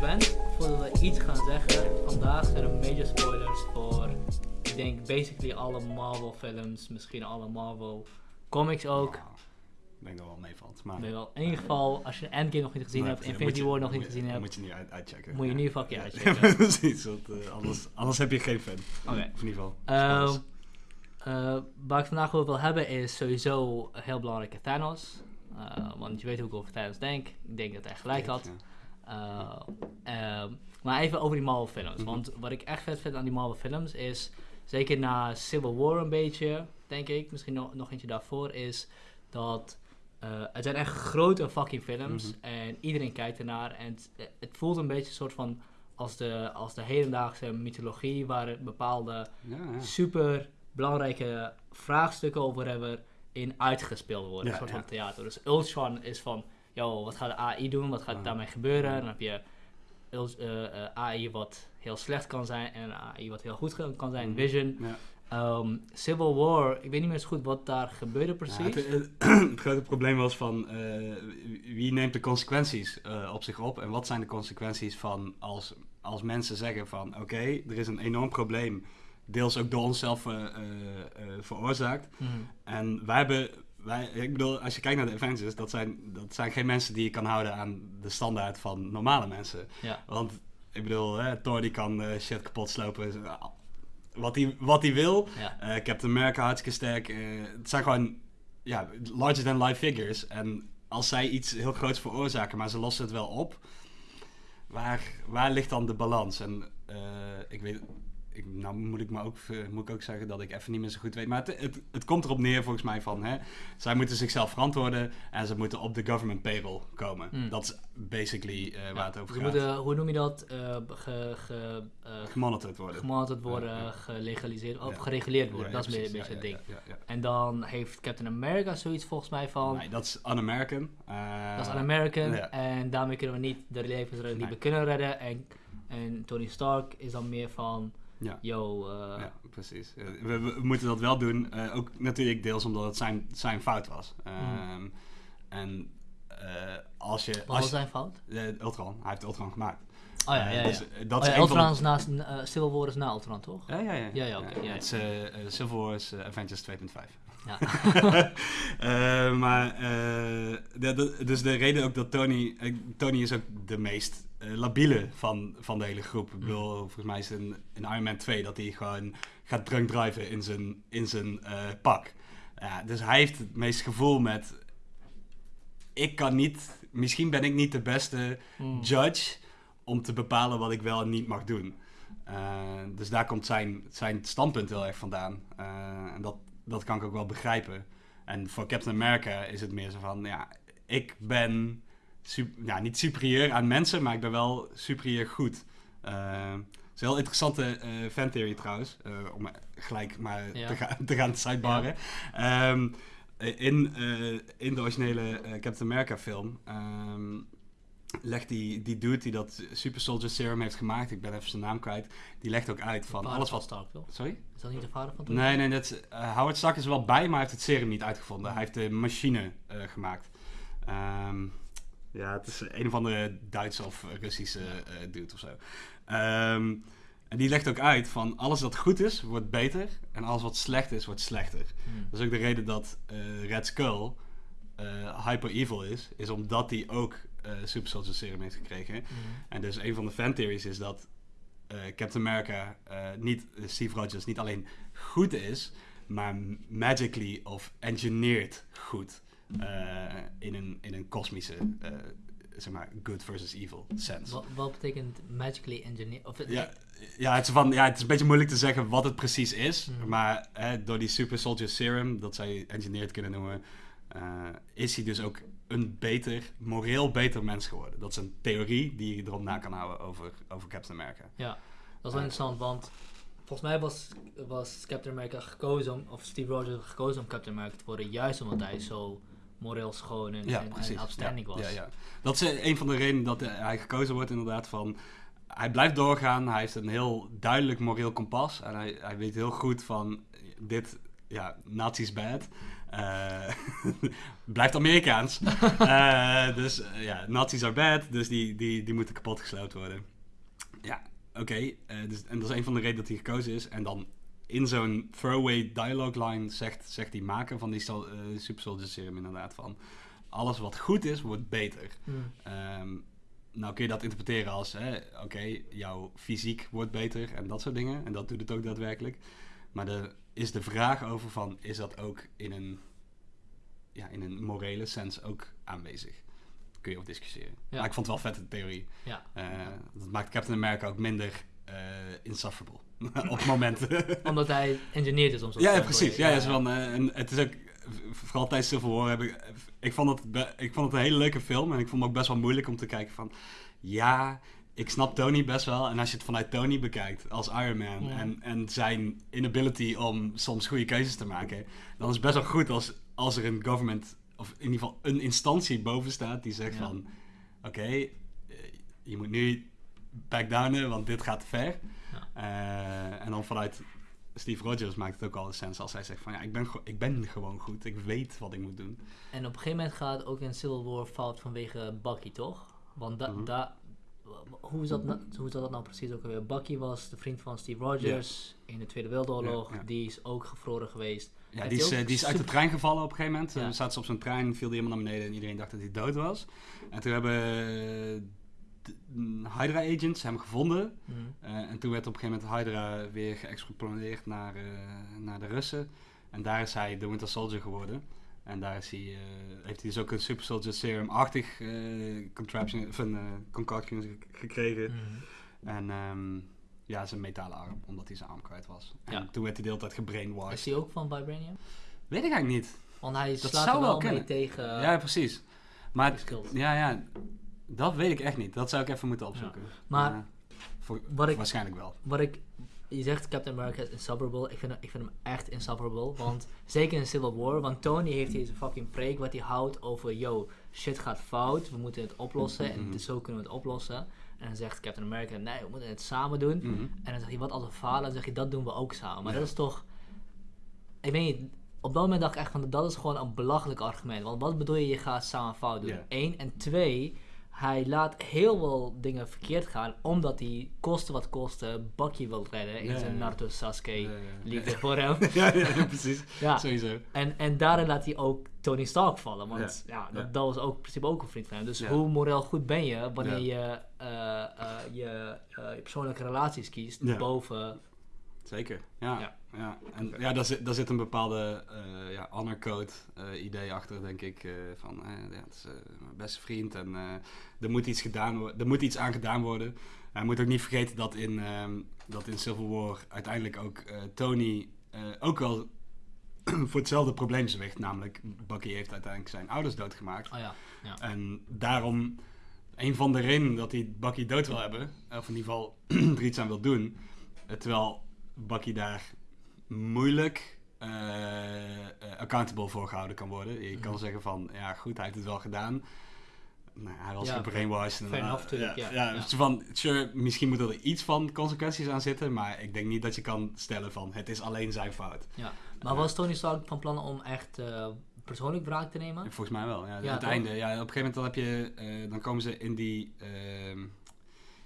je bent, voordat we iets gaan zeggen, vandaag zijn er major spoilers voor, ik denk, basically alle Marvel films, misschien alle Marvel comics ook. Ja, ik denk dat wel meevalt. Maar Ben wel, in ieder geval, als je Endgame nog niet gezien hebt, Infinity War nog niet gezien hebt, Moet je niet uit, uitchecken. moet je nu fucking Ja, uitchecken. precies, want eh, anders, anders heb je geen fan. Oké. Of in ieder geval. Waar ik vandaag over wil hebben is sowieso heel belangrijke Thanos. Eh, want je weet hoe ik over Thanos denk. Ik denk dat hij gelijk had. Uh, ehm, maar even over die Marvel films. Mhm. Want wat ik echt vet vind aan die Marvel films is, zeker na Civil War een beetje, denk ik, misschien nog, nog eentje daarvoor, is dat eh, het zijn echt grote fucking films Mhm. en iedereen kijkt ernaar. En het, het voelt een beetje een soort van als de, als de hedendaagse mythologie, waar bepaalde Ja, ja. super belangrijke vraagstukken over hebben in uitgespeeld worden. Ja, een soort van theater. Dus Ultron is van, yo, wat gaat de AI doen? Wat gaat Ah. daarmee gebeuren? Dan heb je eh, eh, AI wat heel slecht kan zijn en AI wat heel goed kan zijn, Mhm. Vision. Ja. Ehm, Civil War, ik weet niet meer zo goed wat daar gebeurde precies. Ja, het, grote probleem was van eh, wie neemt de consequenties eh, op zich op en wat zijn de consequenties van als, als mensen zeggen van oké, er is een enorm probleem, deels ook door onszelf eh, eh, eh, veroorzaakt. Mhm. En wij hebben, wij, ik bedoel, als je kijkt naar de Avengers, dat zijn, dat zijn geen mensen die je kan houden aan de standaard van normale mensen. Ja. Want ik bedoel, hè, Thor die kan eh, shit kapot slopen. eh, Wat hij, wat wil. Ja. Eh, Captain America hartstikke sterk. Het zijn gewoon ja, larger than life figures. En als zij iets heel groots veroorzaken, maar ze lossen het wel op. Waar, waar ligt dan de balans? En ik weet, ik, nou moet ik, maar ook, eh, moet ik ook zeggen dat ik even niet meer zo goed weet. Maar het, het, het komt erop neer volgens mij van, hè, zij moeten zichzelf verantwoorden en ze moeten op de government payroll komen. Mm. Dat is basically eh, waar Ja. het over gaat. moeten, hoe noem je dat? Ge, ge, eh, Gemonitord worden. gemonitord worden, gelegaliseerd, of Ja. gereguleerd worden. Ja, dat is meer een beetje het ding. En dan heeft Captain America zoiets volgens mij van... Nee, dat is un-American. Dat is un-American en daarmee kunnen we niet de levens redden die Nee. we kunnen redden. En, en Tony Stark is dan meer van, Ja. yo, eh, Ja, precies. Eh, We, we moeten dat wel doen. eh, ook natuurlijk deels omdat het zijn, zijn fout was. Ehm, En eh, als je... wat als was zijn fout? Ultron. Hij heeft Ultron gemaakt. Oh ja, ja, ja. dus, dat Oh is ja, van Ultron is naast, Civil War is na Ultron, toch? Ja, ja, ja. Ja, ja, ja, Het is Civil War is Avengers 2.5. Ja. Eh, maar, eh, de- de- dus de reden ook dat Tony... eh, Tony is ook de meest labiele van, van de hele groep. Ik bedoel, volgens mij is in, in Iron Man 2 dat hij gewoon gaat drunk driven in zijn, in zijn pak. Ja, dus hij heeft het meest gevoel met... Ik kan niet... Misschien ben ik niet de beste Hmm. judge om te bepalen wat ik wel en niet mag doen. Dus daar komt zijn, zijn standpunt heel erg vandaan. En dat, dat kan ik ook wel begrijpen. En voor Captain America is het meer zo van, ja, ik ben sup- ja, niet superieur aan mensen, maar ik ben wel superieur goed. Eh, het is een heel interessante eh fan theory trouwens, eh, om gelijk maar Ja. te, gaan te gaan sidebarren. Ehm, in, in de originele Captain America film ehm, legt die, die dude die dat Super Soldier Serum heeft gemaakt, ik ben even zijn naam kwijt, die legt ook uit van alles van wat... Stark, toch? Sorry? Is dat niet de vader van Tony? Nee, nee, dat eh, Howard Stark is er wel bij, maar hij heeft het serum niet uitgevonden. Hij heeft de machine eh, gemaakt. Ehm, ja, het is een of andere Duitse of Russische eh dude of zo. Ehm, en die legt ook uit van alles wat goed is, wordt beter. En alles wat slecht is, wordt slechter. Hmm. Dat is ook de reden dat Red Skull hyper evil is. Is omdat hij ook eh Super Soldier Serum heeft gekregen. Hmm. En dus een van de fan theories is dat eh, Captain America eh, niet, Steve Rogers niet alleen goed is, maar magically of engineered goed. in, een, in een kosmische, zeg maar, good versus evil sense. Wat, wat betekent magically engineer? Of het, Ja, ja, het is van, ja, het is een beetje moeilijk te zeggen wat het precies is. Mhm. Maar hè, door die Super Soldier Serum, dat je engineered kunnen noemen, is hij dus ook een beter, moreel beter mens geworden. Dat is een theorie die je erop na kan houden over, over Captain America. Ja, dat is wel interessant, want volgens mij was, was Captain America gekozen, om, of Steve Rogers gekozen om Captain America te worden, juist omdat hij zo moreel schoon en, Ja, en, en ja, was. Ja, ja. Dat is eh, een van de redenen dat eh, hij gekozen wordt inderdaad van... Hij blijft doorgaan, hij heeft een heel duidelijk moreel kompas. En hij, hij weet heel goed van, dit, ja, nazi's bad. Eh, blijft Amerikaans. Eh, dus eh, ja, Nazis are bad, dus die, die, die moeten worden. Ja, oké. dus, en dat is een van de redenen dat hij gekozen is. En dan in zo'n throwaway dialogue line zegt, zegt die maker van die Super Soldier Serum inderdaad van... Alles wat goed is, wordt beter. Hmm. Ehm, nou kun je dat interpreteren als, oké, jouw fysiek wordt beter en dat soort dingen. En dat doet het ook daadwerkelijk. Maar er is de vraag over van, is dat ook in een, ja, in een morele sens ook aanwezig? Kun je over discussiëren. Ja. Maar ik vond het wel vet, de theorie. Ja. Eh, dat maakt Captain America ook minder eh insufferable op momenten. Omdat hij engineerd is om zo Ja, ja, precies. Ja, ja, van, eh, en het is ook, vooral tijdens Civil War heb ik, ik vond, het ik vond het een hele leuke film en ik vond het ook best wel moeilijk om te kijken van, ja, ik snap Tony best wel en als je het vanuit Tony bekijkt als Iron Man Ja. en, en zijn inability om soms goede keuzes te maken, dan is het best wel goed als, als er een government, of in ieder geval een instantie boven staat die zegt Ja. van, oké, eh, je moet nu back downen, want dit gaat te ver. Eh, en dan vanuit Steve Rogers maakt het ook al sens als hij zegt van ja, ik ben, ik ben gewoon goed, ik weet wat ik moet doen. En op een gegeven moment gaat ook in Civil War fout vanwege Bucky, toch? Want da, Mhm. da, hoe, dat nou, hoe zat dat nou precies ook alweer? Bucky was de vriend van Steve Rogers in de Tweede Wereldoorlog. Ja. Die is ook gevroren geweest. Ja, die is, eh, die is uit de trein gevallen op een gegeven moment. Dan zaten ze op zo'n trein, viel die helemaal naar beneden en iedereen dacht dat hij dood was. En toen hebben eh, Hydra agents hem gevonden. Mhm. Eh, en toen werd op een gegeven moment Hydra weer geëxplodeerd naar, naar de Russen. En daar is hij de Winter Soldier geworden. En daar is hij, eh, heeft hij dus ook een Super Soldier Serum-achtig eh, contraption, of een eh, concoction ge- gekregen. Mhm. En ehm, ja, zijn metalen arm, omdat hij zijn arm kwijt was. En Ja. toen werd hij de hele tijd gebrainwashed. Is hij ook van Vibranium? Weet ik eigenlijk niet. Want hij Dat slaat zou er wel wel mee tegen... ja, precies. Maar ja, ja, dat weet ik echt niet. Dat zou ik even moeten opzoeken. Maar voor, wat ik- waarschijnlijk wel. Wat ik... Je zegt Captain America is insufferable. Ik vind, hem- ik vind hem echt insufferable. Want zeker in Civil War. Want Tony heeft deze fucking preek wat hij houdt over... Yo, shit gaat fout. We moeten het oplossen. En Mhm. dus zo kunnen we het oplossen. En dan zegt Captain America... Nee, we moeten het samen doen. Mhm. En dan zegt hij, wat als we falen? Dan zeg je, dat doen we ook samen. Maar Ja. dat is toch... Ik weet niet, op dat moment dacht ik echt van, dat is gewoon een belachelijk argument. Want wat bedoel je, je gaat samen fout doen? Eén. En twee, hij laat heel veel dingen verkeerd gaan, omdat hij, koste wat koste, Bucky wil redden in Ja, zijn. Naruto Sasuke Ja, ja. liefde voor hem. ja, precies. Sowieso. En, en daarin laat hij ook Tony Stark vallen. Want ja, dat, dat was ook in principe ook een vriend van hem. Dus hoe moreel goed ben je wanneer je eh, eh, je, eh, je persoonlijke relaties kiest boven... Zeker, ja. Ja. En ja, daar zit, daar zit een bepaalde eh ja, honor code eh, idee achter, denk ik. eh, van, ja, het is mijn beste vriend en er, moet iets gedaan er moet iets aan gedaan worden. En je moet ook niet vergeten dat in, ehm, dat in Civil War uiteindelijk ook Tony ook wel voor hetzelfde probleem zwicht. Namelijk, Bucky heeft uiteindelijk zijn ouders doodgemaakt. Oh ja, ja. En daarom, een van de redenen dat hij Bucky dood wil hebben, of in ieder geval er iets aan wil doen, terwijl Bucky daar moeilijk eh, eh, accountable voor gehouden kan worden. Je kan Mhm. zeggen van, ja goed, hij heeft het wel gedaan. Nou, hij was Ja, gebrainwashed. fair eh, enough, ja, ja, ja. zo van, sure, misschien moet er iets van consequenties aan zitten, maar ik denk niet dat je kan stellen van, het is alleen zijn fout. Ja, maar was Tony Stark van plan om echt eh, persoonlijk wraak te nemen? Volgens mij wel, ja. Het einde. Ja, op een gegeven moment dan heb je, eh, dan komen ze in die, ehm,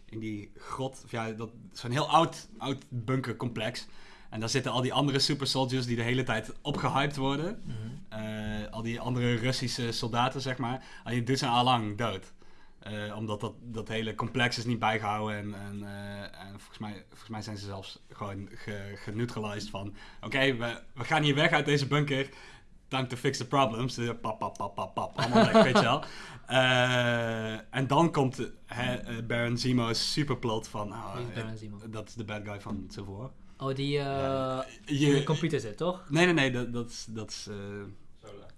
in die grot, of ja, dat zo'n heel oud, oud bunkercomplex. En daar zitten al die andere super soldiers die de hele tijd opgehyped worden. Mhm. Eh, al die andere Russische soldaten, zeg maar. Alleen die zijn al lang dood. Eh, omdat dat, dat hele complex is niet bijgehouden. En, en, eh, en volgens, mij, volgens mij zijn ze zelfs gewoon ge, geneutralized van... Oké, we, we gaan hier weg uit deze bunker. Time to fix the problems. Pap, pap, pap, pap, pap. Allemaal weg, weet je wel. En dan komt eh, Baron Zemo's superplot van... oh, dat is de bad guy van War. Oh, die eh Ja, in je- de computer zit, toch? Nee, nee, nee. Dat, dat is... Dat is eh,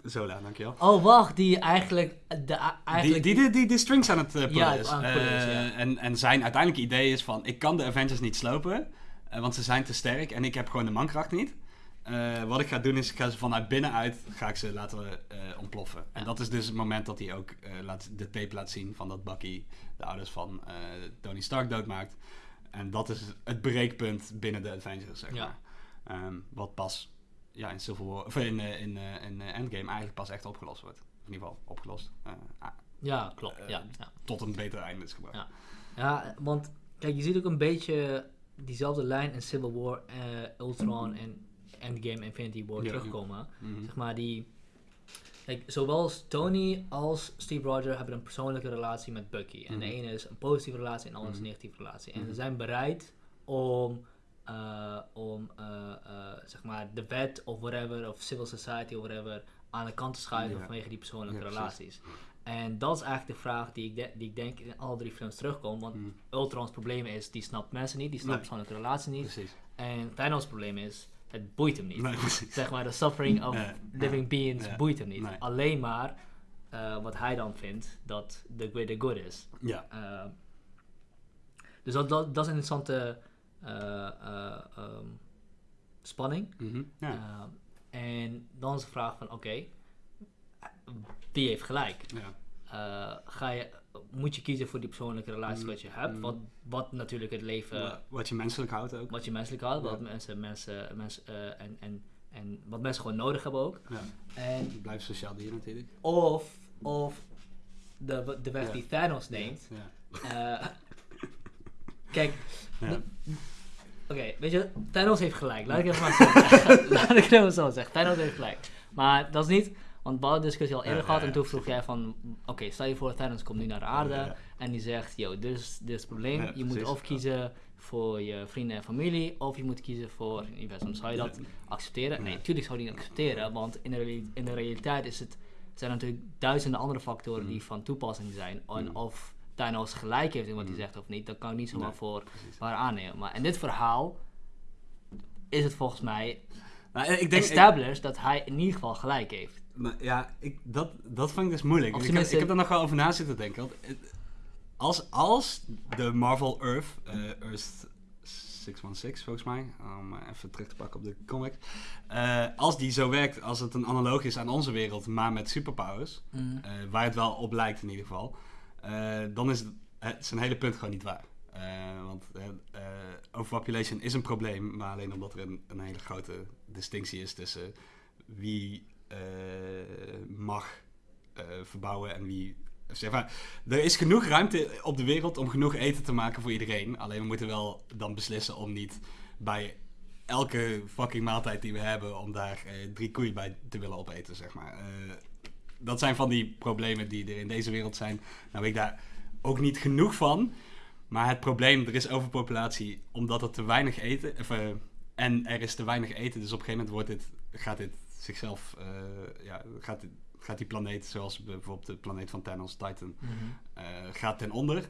Zola, dankjewel. Oh, wacht, die eigenlijk... De, a- Die, eigenlijk die, die, die de strings aan het uh, pullen Ja, is. aan het pullen is, Eh, ja. en, en zijn uiteindelijke idee is van... Ik kan de Avengers niet slopen. eh, want ze zijn te sterk. En ik heb gewoon de mankracht niet. Eh, wat ik ga doen is... Ik ga ze vanuit binnenuit... Ga ik ze laten eh, ontploffen. En dat is dus het moment dat hij ook eh, laat, de tape laat zien... Van dat Bucky de ouders van eh, Tony Stark doodmaakt. En dat is het breekpunt binnen de Avengers, zeg Ja. maar. Ehm, wat pas ja, in Civil War, of in, eh, in, eh, in eh, Endgame eigenlijk pas echt opgelost wordt. In ieder geval opgelost. Ja, klopt. Ja, ja. tot een beter einde is gebracht. Ja. ja, want kijk, je ziet ook een beetje diezelfde lijn in Civil War, Ultron en Endgame Infinity War Ja, terugkomen. Mhm. Zeg maar die... Kijk, zowel Tony als Steve Rogers hebben een persoonlijke relatie met Bucky. En de Mhm. ene is een positieve relatie en de andere is een Mhm. negatieve relatie. En Mhm. ze zijn bereid om, eh, om eh, eh, zeg maar de wet of whatever, of civil society of whatever, aan de kant te schuiven Ja. vanwege die persoonlijke Ja, relaties. En dat is eigenlijk de vraag die ik, de- die ik denk in alle drie films terugkomt. Want Mhm. Ultron's probleem is, die snapt mensen niet, die snapt Nee. persoonlijke relaties niet. Precies. En Thanos' probleem is, het boeit hem niet. Nee. Zeg maar, de suffering of living beings boeit hem niet. Alleen maar eh, wat hij dan vindt, dat the greater good is. Ja. Eh, dus dat, dat, dat is een interessante eh, eh, ehm, spanning. Mhm. ja. En dan is de vraag van, oké, wie heeft gelijk? ja. Eh, ga je, moet je kiezen voor die persoonlijke relatie Mm, wat je hebt, mm. wat, wat natuurlijk het leven, Wa- Wat je menselijk houdt ook. wat je menselijk houdt, wat mensen, mensen, mensen eh, en, en, en wat mensen gewoon nodig hebben ook. Ja. En Blijf sociaal dier natuurlijk. of, of de, de weg Ja. die Thanos neemt. Ja. Eh, kijk, oké, weet je, Thanos heeft gelijk. Laat ik even maar zo zeggen. Laat ik het even zo zeggen. Thanos heeft gelijk. Maar dat is niet, want we hadden discussie al eerder gehad en toen vroeg jij van, oké, stel je voor Thanos komt nu naar de aarde en die zegt, yo, dit is, dit is het probleem. Je moet of kiezen voor je vrienden en familie, of je moet kiezen voor het universum. Zou je dat accepteren? Nee, natuurlijk zou je niet accepteren, want in de, in de realiteit is het, zijn er natuurlijk duizenden andere factoren die Mm. van toepassing zijn. En Mm. of Thanos gelijk heeft in wat hij Mm. zegt of niet, dat kan ik niet zomaar Nee, voor precies. waar aannemen. Maar in dit verhaal is het volgens mij Nou, ik denk, ik, established dat hij in ieder geval gelijk heeft. Nou, ja, ik, dat, dat vind ik dus moeilijk. Ik heb, ik heb er nog wel over na zitten denken. Want als, als de Marvel Earth, eh, Earth 616 volgens mij, om eh, even terug te pakken op de comic. eh, als die zo werkt, als het een analoog is aan onze wereld, maar met superpowers, eh, waar het wel op lijkt in ieder geval, dan is het, zijn hele punt gewoon niet waar. Want overpopulation is een probleem, maar alleen omdat er een, een hele grote distinctie is tussen wie mag eh, verbouwen en wie. Zeg maar, er is genoeg ruimte op de wereld om genoeg eten te maken voor iedereen. Alleen we moeten wel dan beslissen om niet bij elke fucking maaltijd die we hebben, om daar eh, drie koeien bij te willen opeten, zeg maar. Eh, dat zijn van die problemen die er in deze wereld zijn. Nou weet ik daar ook niet genoeg van. Maar het probleem, er is overpopulatie omdat er te weinig eten... Of, eh, en er is te weinig eten, dus op een gegeven moment wordt dit, gaat dit zichzelf... eh, ja, gaat, gaat die planeet, zoals bijvoorbeeld de planeet van Thanos, Titan, Mhm. eh, gaat ten onder.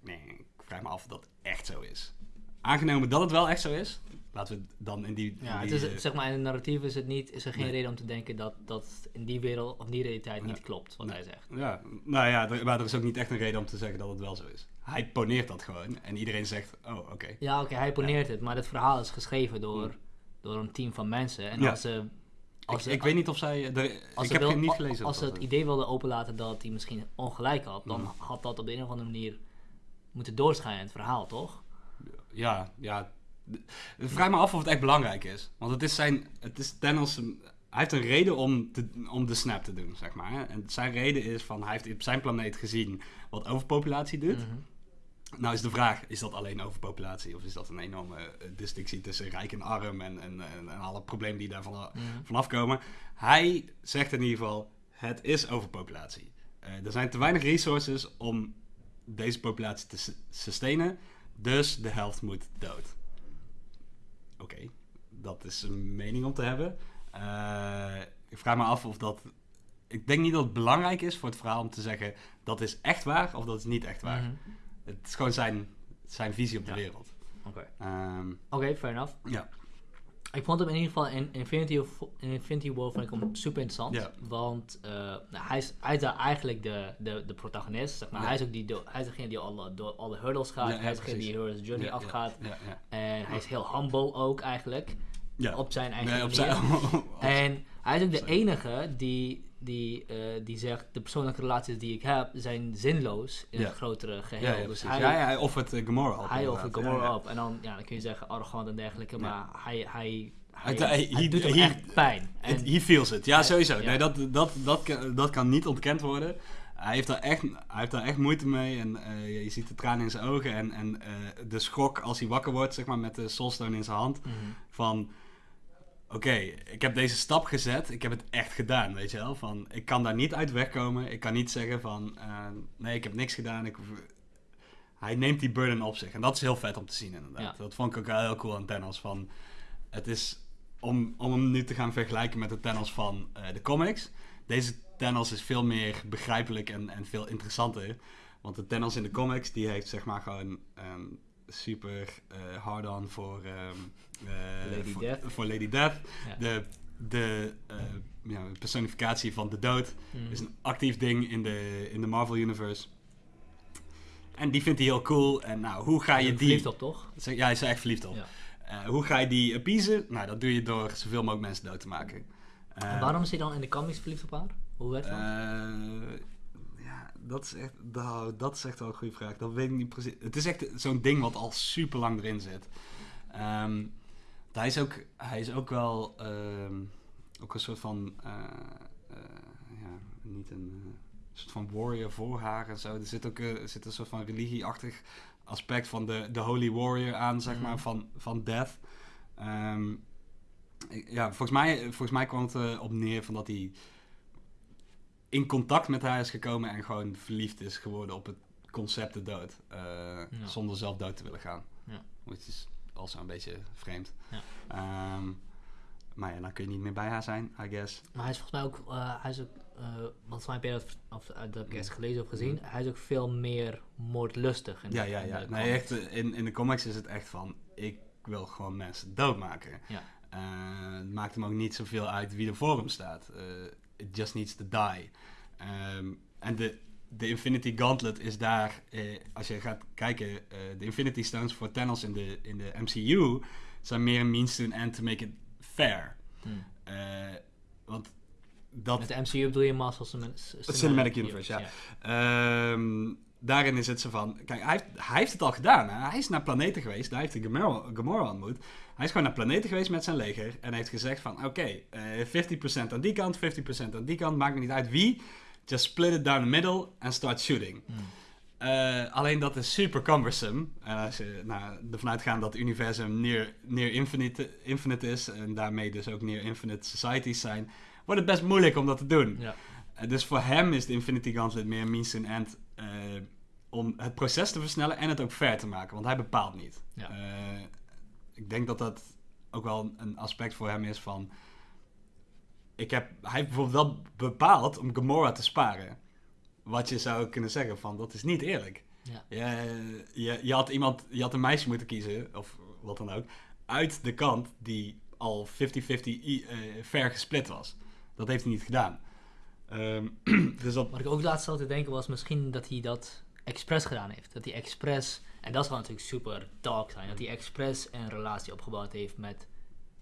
Nee, ik vraag me af of dat echt zo is. Aangenomen dat het wel echt zo is, laten we het dan in die... in Ja, het die, is, eh, zeg maar, in het narratief is, het niet, is er geen Nee. reden om te denken dat dat in die wereld of die realiteit niet klopt, wat Nee. hij zegt. Ja, nou ja, er- maar er is ook niet echt een reden om te zeggen dat het wel zo is. Hij poneert dat gewoon en iedereen zegt, oh oké. Ja, oké, hij poneert het, maar het verhaal is geschreven door, door een team van mensen. En als ze... Als Ik, ze ik weet niet of zij... als ik heb wil- geen niet gelezen. Als ze het idee wilden openlaten dat hij misschien ongelijk had, dan Mhm. had dat op de een of andere manier moeten doorschijnen in het verhaal, toch? Ja, ja. Vraag me af of het echt belangrijk is. Want het is zijn... Het is Thanos... een- Hij heeft een reden om, te, om de snap te doen, zeg maar. En zijn reden is van... Hij heeft op zijn planeet gezien wat overpopulatie doet. Mhm. Nou is de vraag, is dat alleen overpopulatie? Of is dat een enorme eh, distinctie tussen rijk en arm en, en, en, en alle problemen die daarvan Mhm. vanaf komen? Hij zegt in ieder geval, het is overpopulatie. Eh, er zijn te weinig resources om deze populatie te sustainen, dus de helft moet dood. Oké, dat is een mening om te hebben. Eh, ik vraag me af of dat... Ik denk niet dat het belangrijk is voor het verhaal om te zeggen... dat is echt waar of dat is niet echt waar. Mhm. Het is gewoon zijn, zijn visie op de Ja. wereld. Oké, Ehm, Oké, fair enough. ja. Ik vond hem in ieder geval in Infinity, of- in Infinity War vond ik hem super interessant. Ja. Want eh, nou, hij, is, hij is daar eigenlijk de, de, de protagonist. Zeg maar. Ja. hij is ook die, hij is degene die alle, door alle hurdles gaat. Ja, hij is degene die Hero's Journey afgaat. En hij is heel humble ook eigenlijk. ja. Op zijn eigen Nee, op zijn, En hij is ook de enige die, die, eh, die zegt... de persoonlijke relaties die ik heb zijn zinloos in Ja. het grotere geheel. ja, ja, dus hij, ja, hij offert uh, Gamora op. hij offert Gamora op. En dan, ja, dan kun je zeggen arrogant en dergelijke. Maar hij, hij hij, Hij- hij- hij doet hem he- echt pijn. En, He feels it. Ja, sowieso. Nee, dat, dat, dat, kan, dat kan niet ontkend worden. Hij heeft daar echt, hij heeft daar echt moeite mee. En eh, je ziet de tranen in zijn ogen. En, en eh, de schok als hij wakker wordt, zeg maar, met de soulstone in zijn hand. Mhm. Van, oké, ik heb deze stap gezet. Ik heb het echt gedaan, weet je wel. Van, ik kan daar niet uit wegkomen. Ik kan niet zeggen van, eh, nee, ik heb niks gedaan. Ik, hij neemt die burden op zich. En dat is heel vet om te zien, inderdaad. Ja. Dat vond ik ook heel cool aan Thanos. Van, het is, om, om hem nu te gaan vergelijken met de Thanos van eh, de comics. Deze Thanos is veel meer begrijpelijk en, en veel interessanter. Want de Thanos in de comics, die heeft zeg maar gewoon een super eh hard-on voor, ehm, eh, Lady voor, Death. voor Lady Death. Ja. De, de eh, ja, personificatie van de dood Mhm. is een actief ding in de, in de Marvel Universe. En die vindt hij heel cool. En nou, hoe ga je die... Verliefd op, toch? Zeg- Ja, hij is echt verliefd op. Ja. Hoe ga je die appeasen? Nou, dat doe je door zoveel mogelijk mensen dood te maken. En waarom is hij dan in de comics verliefd op haar? Hoe werkt dat? Dat is echt, nou, dat is echt wel een goede vraag. Dat weet ik niet precies. Het is echt zo'n ding wat al super lang erin zit. Ehm, hij, is ook, hij is ook wel ehm, ook een soort van, eh, eh, ja, niet een eh, soort van warrior voor haar en zo. Er zit ook er zit een soort van religieachtig aspect van de, de holy warrior aan, zeg Mhm. maar, van, van death. Ehm, ja, volgens mij, volgens mij kwam het op neer van dat hij in contact met haar is gekomen en gewoon verliefd is geworden op het concept de dood. eh, Zonder zelf dood te willen gaan. Ja. Which is also een beetje vreemd. Ja. Ehm, maar ja, dan kun je niet meer bij haar zijn, I guess. Maar hij is volgens mij ook, eh, hij is ook, eh want mij heb je dat, of, dat heb ik eerst gelezen of gezien, Mhm. hij is ook veel meer moordlustig. In de- Ja, ja, in ja. de Nee, echt, in, in de comics is het echt van, ik wil gewoon mensen doodmaken. Ja. Het maakt hem ook niet zoveel uit wie er voor hem staat. It just needs to die. Ehm, en de, de Infinity Gauntlet is daar, eh, als je gaat kijken, eh, de Infinity Stones voor Thanos in de, in de MCU zijn meer een means to an end to make it fair. Hm. Eh, want dat, Met de MCU bedoel je Marvel Cinematic, Cinematic Universe, ja. Ehm, daarin is het zo van... Kijk, hij heeft, hij heeft het al gedaan. Hè? Hij is naar planeten geweest. Daar heeft hij Gamora, Gamora ontmoet. Hij is gewoon naar planeten geweest met zijn leger. En heeft gezegd van... Oké, eh 50% aan die kant, 50% aan die kant. Maakt me niet uit wie. Just split it down the middle and start shooting. Hm. Eh, alleen dat is super cumbersome. En als je nou, ervan uitgaat dat het universum near, near infinite, infinite is... en daarmee dus ook near infinite societies zijn... wordt het best moeilijk om dat te doen. Ja. Eh, dus voor hem is de Infinity Gauntlet meer means to an end eh, om het proces te versnellen en het ook fair te maken, want hij bepaalt niet. Ja. Eh, ik denk dat dat ook wel een aspect voor hem is van. Ik heb, hij heeft bijvoorbeeld wel bepaald om Gamora te sparen. Wat je zou kunnen zeggen van dat is niet eerlijk. Ja. Je, je, je, had iemand, je had een meisje moeten kiezen, of wat dan ook, uit de kant die al 50-50 i- eh, fair gesplit was. Dat heeft hij niet gedaan. Ehm, dus dat, Wat ik ook laatst zat te denken was misschien dat hij dat expres gedaan heeft. Dat hij expres, en dat zou natuurlijk super dark zijn, dat hij expres een relatie opgebouwd heeft met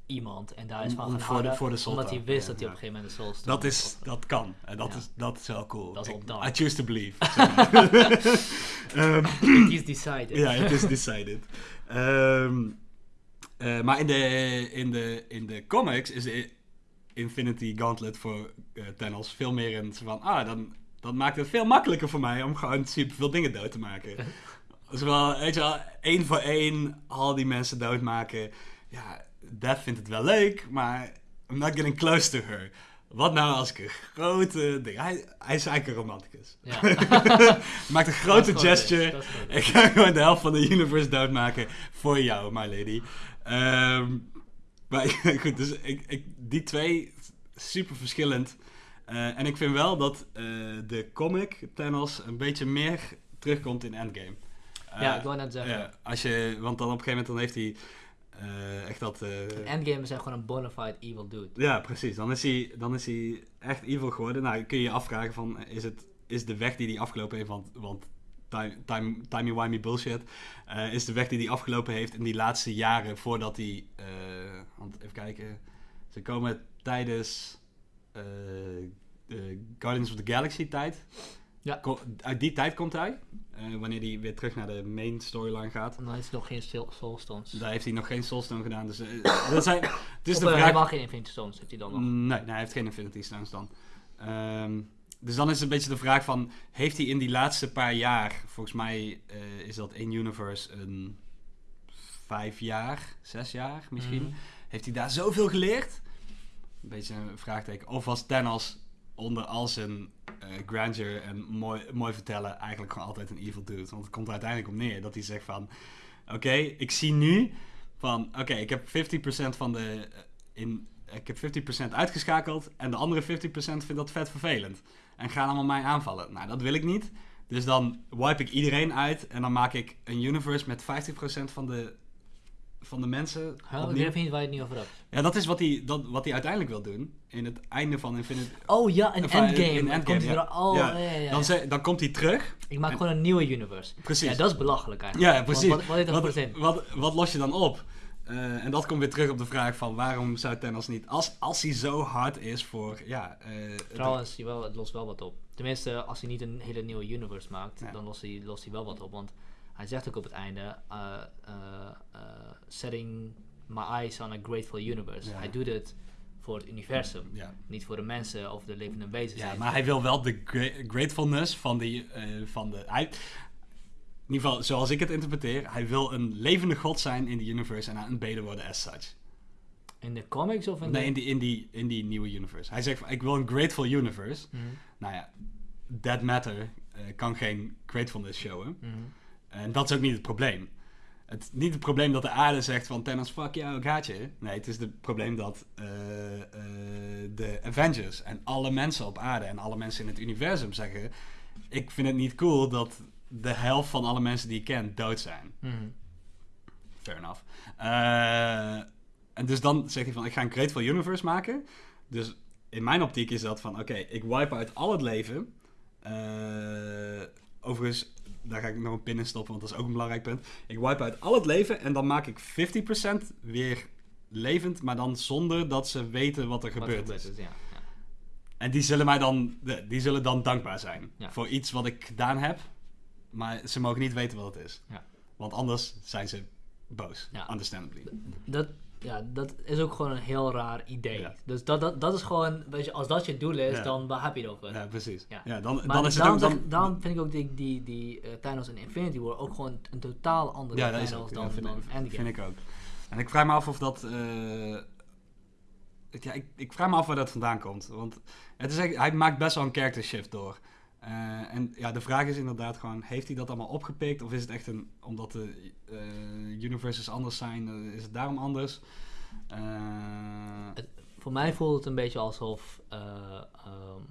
iemand en daar is van gaan voor de- houden, voor de Soul omdat hij wist ja, dat hij op een gegeven moment de Soul dat, is, dat kan. En dat, Ja. is, dat is wel cool. Dat is Ik-. I choose to believe. Ehm, He's decided. Ja, het is decided. Ehm, eh, maar in de, in, de, in de comics is Infinity Gauntlet voor eh, Thanos veel meer soort van... Ah, dan, dan maakt het veel makkelijker voor mij om gewoon super veel dingen dood te maken. Dus wel, weet je wel, één voor één al die mensen doodmaken. Ja, Death vindt het wel leuk, maar I'm not getting close to her. Wat nou als ik een grote ding... Hij, hij is eigenlijk een romanticus. Ja. Maakt een grote Dat gesture. dat is. Ik ga gewoon de helft van de universe doodmaken voor jou, my lady. Ehm, maar goed, dus ik, ik, die twee, super verschillend. Eh, en ik vind wel dat eh, de comic Thanos een beetje meer terugkomt in Endgame. Eh, Ja, ik wou net zeggen. ja, als je, want dan op een gegeven moment dan heeft hij eh, echt dat... eh, Endgame is hij gewoon een bona fide evil dude. ja, precies. Dan is, hij, dan is hij echt evil geworden. Nou, kun je je afvragen van, is, het, is de weg die hij afgelopen heeft, want, want time, time, timey-wimey bullshit, eh, is de weg die hij afgelopen heeft in die laatste jaren voordat hij, eh, want even kijken, ze komen tijdens eh, de Guardians of the Galaxy tijd, Ja. Uit die tijd komt hij. Wanneer hij weer terug naar de main storyline gaat. En dan is het nog geen Soul- Soulstones. Daar heeft hij nog geen Soulstone gedaan. Dus, dat zijn, het is of de vraag... helemaal geen Infinity Stones heeft hij dan nog. Nee, nee, hij heeft geen Infinity Stones dan. Ehm, dus dan is het een beetje de vraag van... Heeft hij in die laatste paar jaar... Volgens mij eh, is dat in Universe een vijf jaar, zes jaar misschien. Mhm. Heeft hij daar zoveel geleerd? Een beetje een vraagteken. Of was Thanos onder al zijn eh, grandeur en mooi, mooi vertellen eigenlijk gewoon altijd een evil dude? Want het komt er uiteindelijk op neer dat hij zegt van... Oké, ik zie nu van... Oké, ik heb 50% van de... eh, in, ik heb 50% uitgeschakeld en de andere 50% vindt dat vet vervelend. En gaan allemaal mij aanvallen. Nou, dat wil ik niet. Dus dan wipe ik iedereen uit en dan maak ik een universe met 50% van de, van de mensen Huh? Ik weet niet waar je het nu over hebt. Ja, dat is wat hij, dat, wat hij uiteindelijk wil doen. In het einde van Infinite... Oh ja, een Enfin, endgame. in Dan Endgame, komt hij ja. er- oh, Ja, ja, ja, ja. Dan, ze- dan komt hij terug. Ik maak en- gewoon een nieuwe universe. Precies. Ja, dat is belachelijk eigenlijk. Ja, precies. Want Wat, wat, wat los je dan op? Eh, en dat komt weer terug op de vraag van waarom zou Thanos niet... Als, als hij zo hard is voor... Ja, eh, het- Trouwens, jawel, het lost wel wat op. Tenminste, als hij niet een hele nieuwe universe maakt, Ja. dan lost hij, lost hij wel wat op. Want hij zegt ook op het einde, uh, uh, uh, setting my eyes on a grateful universe. Ja. Hij doet het voor het universum, ja. niet voor de mensen of de levende wezens. ja, maar hij wil wel de gra- gratefulness van, die, eh, van de... Hij, in ieder geval, zoals ik het interpreteer, hij wil een levende god zijn in de universe en aanbeden worden as such. In de comics of in Nee, de... in die, in, die, in die nieuwe universe. Hij zegt van, ik wil een grateful universe. Mhm, Nou ja, that matter eh, kan geen gratefulness showen. mhm. En dat is ook niet het probleem. Het niet het probleem dat de aarde zegt van Thanos, fuck jou, ik haat je. Nee, het is het probleem dat eh, eh, de Avengers en alle mensen op aarde en alle mensen in het universum zeggen... Ik vind het niet cool dat de helft van alle mensen die ik ken dood zijn. Mhm. Fair enough. Eh, en dus dan zegt hij van, ik ga een Grateful Universe maken. Dus in mijn optiek is dat van, oké, ik wipe uit al het leven. Eh, overigens, daar ga ik nog een pin in stoppen, want dat is ook een belangrijk punt. Ik wipe uit al het leven en dan maak ik 50% weer levend, maar dan zonder dat ze weten wat er Wat gebeurd gebeurt is. is, ja. ja. En die zullen mij dan, die zullen dan dankbaar zijn Ja. voor iets wat ik gedaan heb, maar ze mogen niet weten wat het is. Ja. Want anders zijn ze boos, Ja. understandably. Dat, ja, dat is ook gewoon een heel raar idee. Ja. Dus dat, dat, dat is gewoon, weet je, als dat je doel is, Ja. dan waar heb je het over? Ja, precies. Ja. Ja. dan, Maar dan is het daarom, ook dan... daarom vind ik ook die, die, die eh, Thanos in Infinity War ook gewoon een totaal andere ja, Thanos ook. dan, vind, dan ik, Endgame. vind ik ook. En ik vraag me af of dat... eh, ja, ik, ik vraag me af waar dat vandaan komt. Want het is hij maakt best wel een character shift door. Eh, en ja, de vraag is inderdaad gewoon... Heeft hij dat allemaal opgepikt? Of is het echt een... Omdat de eh, universes anders zijn, eh, is het daarom anders? Voor mij voelt het een beetje alsof eh, ehm,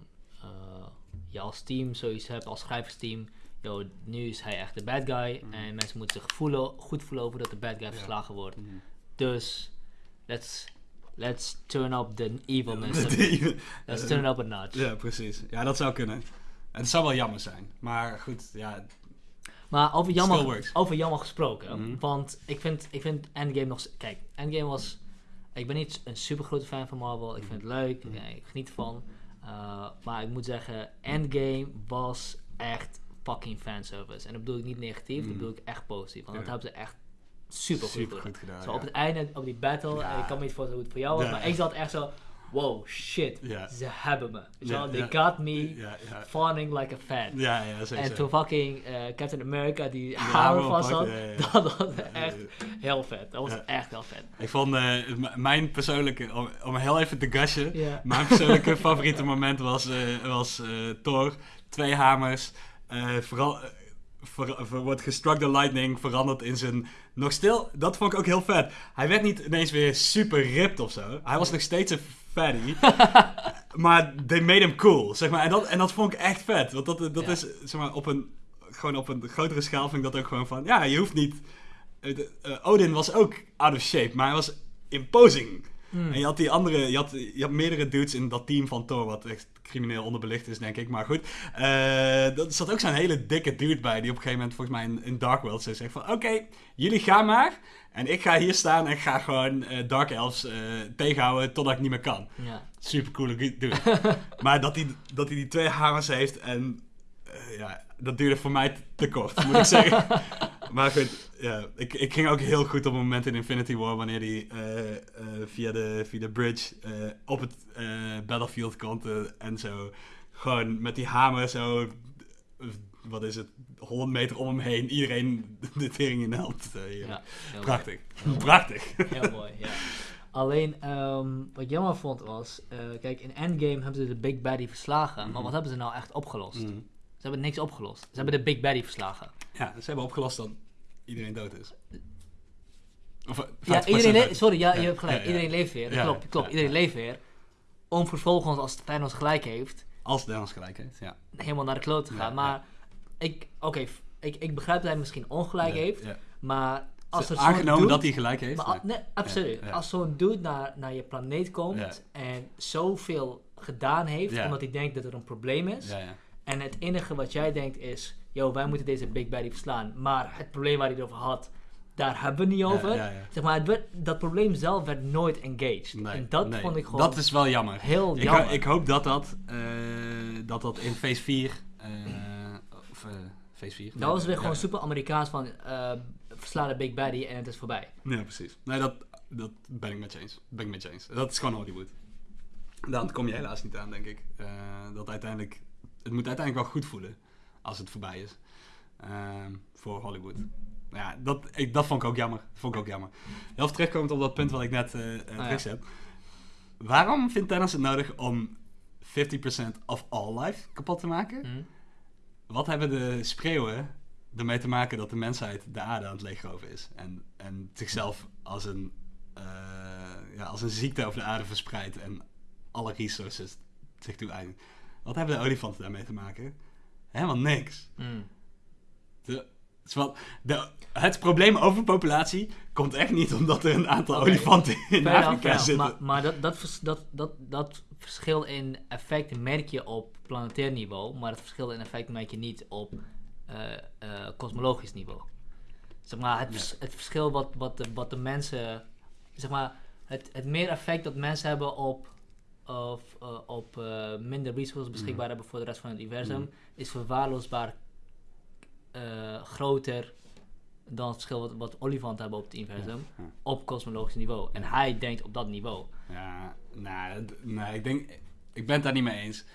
eh, je als team zoiets hebt, als schrijversteam. Yo, nu is hij echt de bad guy. Mhm. En mensen moeten zich voelen, goed voelen over dat de bad guy verslagen wordt. mhm. Dus, let's, let's turn up the evilness. Let's turn up a notch. ja, precies. Ja, dat zou kunnen. Het zou wel jammer zijn. Maar goed, ja... Maar over Still jammer, works. over jammer gesproken. Mhm. Want ik vind, ik vind Endgame nog... Kijk, Endgame was... Ik ben niet een super grote fan van Marvel. Ik vind het leuk. Mhm. ja, ik geniet ervan. Uh, maar ik moet zeggen, Endgame was echt fucking fanservice. En dat bedoel ik niet negatief. Mhm. Dat bedoel ik echt positief. Want Ja. dat hebben ze echt super goed Super gedaan. goed gedaan. Zo ja. op het einde, op die battle. Ja. eh, Ik kan me niet voorstellen hoe het voor jou was. Ja. Maar ik zat echt zo... Wow, shit. Ze hebben me. They got me fawning like a fan. Ja, ja, zeker. En toen fucking eh, Captain America die hamer vast had, dat was echt heel vet. Dat was echt heel vet. Ik vond eh, mijn persoonlijke, om, om heel even te gashen, mijn persoonlijke favoriete moment was, eh, was Thor, twee hamers, vooral, ver, ver- wordt gestruck the lightning, veranderd in zijn, nog stil, dat vond ik ook heel vet. Hij werd niet ineens weer super ripped of zo, hij was nog steeds een fatty, maar they made him cool, zeg maar. En dat, en dat vond ik echt vet, want dat, dat Ja. is, zeg maar, op een, gewoon op een grotere schaal vind ik dat ook gewoon van, ja, je hoeft niet... eh, eh, Odin was ook out of shape, maar hij was imposing. Hmm. En je had die andere, je had, je had meerdere dudes in dat team van Thor, wat echt crimineel onderbelicht is, denk ik. Maar goed, eh er zat ook zo'n hele dikke dude bij, die op een gegeven moment volgens mij in, in Dark World zei zegt van, oké, jullie gaan maar. En ik ga hier staan en ga gewoon eh, Dark Elves eh, tegenhouden totdat ik niet meer kan. Ja. Super coole dude. maar dat hij, dat hij die twee hamers heeft en ja, dat duurde voor mij te- kort, moet ik zeggen. maar goed, ja, ik, ik ging ook heel goed op het moment in Infinity War, wanneer hij eh, eh, via, de, via de bridge eh, op het battlefield komt en zo gewoon met die hamer zo, wat is het, 100 meter om hem heen, iedereen de tering in de hand. eh, ja. Prachtig, mooi. prachtig. Heel mooi, ja. Alleen, ehm, wat ik jammer vond was, kijk, in Endgame hebben ze de Big Baddy verslagen, maar Mhm. wat hebben ze nou echt opgelost? Mm. Ze hebben niks opgelost. Ze hebben de Big Baddy verslagen. Ja, ze hebben opgelost dat iedereen dood is. Of, eh, Ja, 50% iedereen sorry, ja, Ja, je hebt gelijk. ja, ja. Iedereen leeft weer. Klopt, klopt. iedereen leeft weer. Om vervolgens, als Thanos gelijk heeft, Als Thanos gelijk heeft, ja. helemaal naar de kloot te gaan. maar ik, oké, ik, ik begrijp dat hij misschien ongelijk heeft. Maar als er Aangenomen dude- dat hij gelijk heeft. Maar, nee, absoluut. Als zo'n dude naar, naar je planeet komt en zoveel gedaan heeft, omdat hij denkt dat er een probleem is. En het enige wat jij denkt is, yo, wij moeten deze Big Baddy verslaan. Maar het probleem waar hij het over had, daar hebben we het niet over. Ja, ja, ja. Zeg maar, het werd, dat probleem zelf werd nooit engaged. Nee, en dat nee. vond ik gewoon Dat is wel jammer. heel Ik, jammer. ho- ik hoop dat dat, eh, dat dat in phase 4, eh, of eh phase 4. dat was weer gewoon super Amerikaans van, eh versla de Big Baddy en het is voorbij. Ja, precies. Nee, dat, dat ben ik met je eens. Ben ik met je eens. Dat is gewoon Hollywood. Daar kom je helaas niet aan, denk ik. Eh, dat uiteindelijk, het moet uiteindelijk wel goed voelen als het voorbij is. Ehm, voor Hollywood. Ja, dat, ik, dat vond ik ook jammer. Dat vond ik ook jammer. Heel even terugkomend op dat punt wat ik net Ah, ja. terugzet. Waarom vindt Thanos het nodig om 50% of all life kapot te maken? Hm? Wat hebben de spreeuwen ermee te maken dat de mensheid de aarde aan het leegroven is? En, en zichzelf als een, eh, ja, als een ziekte over de aarde verspreidt en alle resources zich toe eigent. Wat hebben de olifanten daarmee te maken? Helemaal niks. Hm. De, wel- de, het probleem overpopulatie komt echt niet omdat er een aantal olifanten in Fair Afrika fair zitten. Maar, maar dat, dat, dat, dat, dat verschil in effect merk je op planetair niveau, maar het verschil in effect merk je niet op eh, eh, kosmologisch niveau. Zeg maar, het, vers- het verschil wat, wat, de, wat de mensen, zeg maar, het, het meer effect dat mensen hebben op, of, eh, op eh, minder resources beschikbaar Mhm. hebben voor de rest van het universum, Mhm. is verwaarloosbaar eh, groter dan het verschil wat, wat olifanten hebben op het universum Ja, op kosmologisch niveau. En hij denkt op dat niveau. Ja, nou, nee, ik denk, ik ben het daar niet mee eens.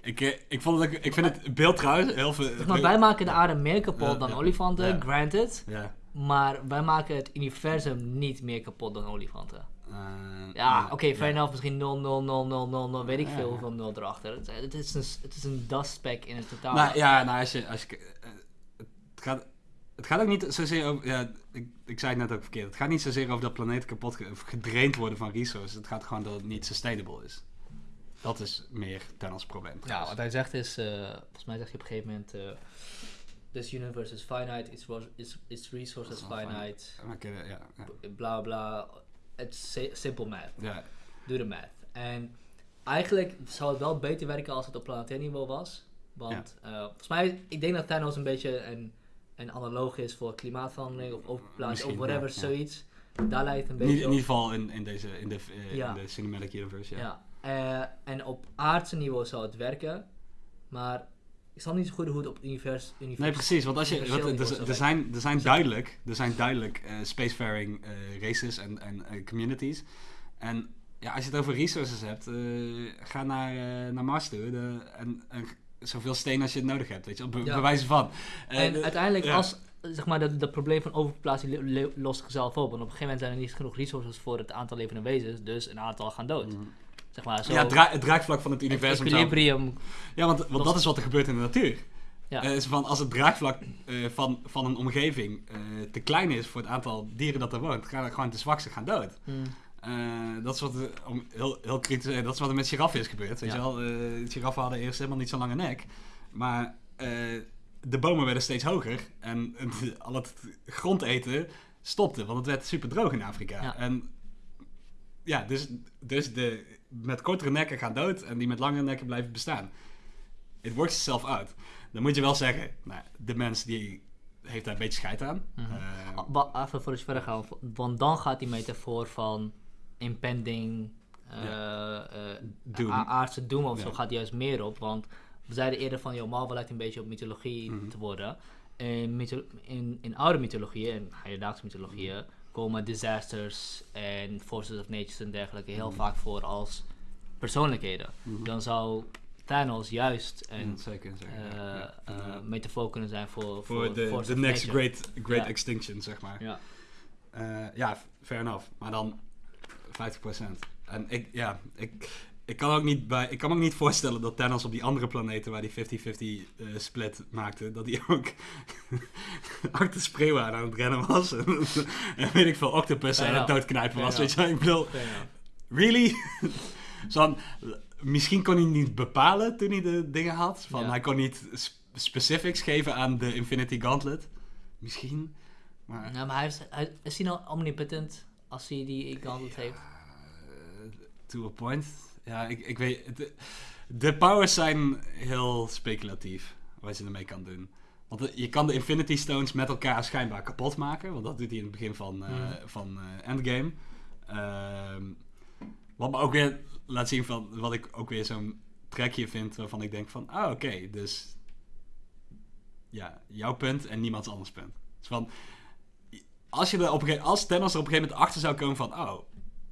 Ik, ik, vond het, ik vind het beeld trouwens heel veel... Maar, wij maken de aarde meer kapot dan olifanten, granted. Ja. Maar wij maken het universum niet meer kapot dan olifanten. Eh, Ja, oké, ja. fair enough. Misschien 0, 0, 0, 0, 0, 0, weet ik Ja, veel ja. hoeveel 0 erachter. Het, het is een, het is een dustspek in het totaal. Nou ja, nou, als je... Als je het, gaat, het gaat ook niet zozeer over... Ja, ik, ik zei het net ook verkeerd. Het gaat niet zozeer over dat planeten kapot ge- gedraind worden van resources. Het gaat gewoon dat het niet sustainable is. Dat is meer Thanos probleem. Ja, trouwens. wat hij zegt is, eh, volgens mij zegt hij op een gegeven moment, eh, this universe is finite, its, its, its resources finite, Oké, ja, ja, bla bla. It's si- simple math. ja. Doe de math. En eigenlijk zou het wel beter werken als het op planetair niveau was. Want eh, volgens mij, ik denk dat Thanos een beetje een, een analoog is voor klimaatverandering of overplaatsing of whatever, ja, ja. zoiets. Daar lijkt een beetje in ieder geval in, in, deze, in, de, eh, in de cinematic universe, ja. Ja. Eh, en op aardse niveau zou het werken. Maar ik snap niet zo goed hoe het op univers, univers Nee, precies. Want als je, wat, er, er, zijn, er zijn duidelijk, er zijn duidelijk eh, spacefaring eh, races en, en eh, communities. En ja, als je het over resources hebt, ga naar, naar Mars toe de, en, en zoveel steen als je het nodig hebt, weet je, be, Ja. bewijzen van. En de- uiteindelijk, ja. als zeg maar, dat, dat probleem van lo- lost zichzelf op. Want op een gegeven moment zijn er niet genoeg resources voor het aantal levende wezens. Dus een aantal gaan dood. Mm. Zeg maar, zo Ja, het, dra- het draagvlak van het het universum. zelf. equilibrium. Ja, want, want dat is wat er gebeurt in de natuur. Ja. Eh, is van als het draagvlak eh, van, van een omgeving eh, te klein is voor het aantal dieren dat er woont, gaan er gewoon de zwakste gaan dood. Mm. Eh, dat is wat er, om heel, heel kritisch te dat is wat er met giraffen is gebeurd. Weet Ja. je wel, giraffen hadden eerst helemaal niet zo'n lange nek. Maar de bomen werden steeds hoger en het- al het grondeten stopte, want het werd super droog in Afrika. Ja. En ja, dus, dus de met kortere nekken gaan dood en die met langere nekken blijven bestaan. It works itself out. Dan moet je wel zeggen, nou, de mens die heeft daar een beetje scheid aan. Mhm. Ah, wa- Even voor je verder gaan, want dan gaat die metafoor van impending eh, eh, Doom. aardse doom of zo gaat juist meer op. Want we zeiden eerder van, joh, Marvel lijkt een beetje op mythologie Mhm. te worden. In, in, in oude mythologieën, en hedendaagse mythologieën, komen disasters en forces of nature en dergelijke heel Mhm. vaak voor als persoonlijkheden. Mhm. Dan zou Thanos juist een Ja, zeker, zeker. eh, ja. eh, metafoor kunnen zijn voor, voor, de, next nature. great, great Ja. extinction, zeg maar. Ja. Eh, ja, fair enough. Maar dan 50%. En ik, ja, ik, ik, kan ook niet bij, ik kan me ook niet voorstellen dat Thanos op die andere planeten waar die 50-50 eh, split maakte, dat hij ook achter spreeuwen aan het rennen was. en, en weet ik veel, octopus aan het doodknijpen was. Weet je, ik bedoel, really? Zo misschien kon hij niet bepalen toen hij de dingen had. Van, Ja. Hij kon niet sp- specifics geven aan de Infinity Gauntlet. Misschien. Maar Ja, maar hij is, hij, is hij nou omnipotent als hij die gauntlet heeft? Eh, to a point. Ja, ik, ik weet... de powers zijn heel speculatief. Wat je ermee kan doen. Want de- je kan de Infinity Stones met elkaar schijnbaar kapot maken. Want dat doet hij in het begin van, eh, Mhm. van eh, Endgame. Ehm, wat me ook weer laat zien van... Wat ik ook weer zo'n trekje vind waarvan ik denk van... Ah, oké. dus... Ja, jouw punt en niemands anders punt. Dus van... Als, je er op een gege- als Thanos er op een gegeven moment achter zou komen van... Oh,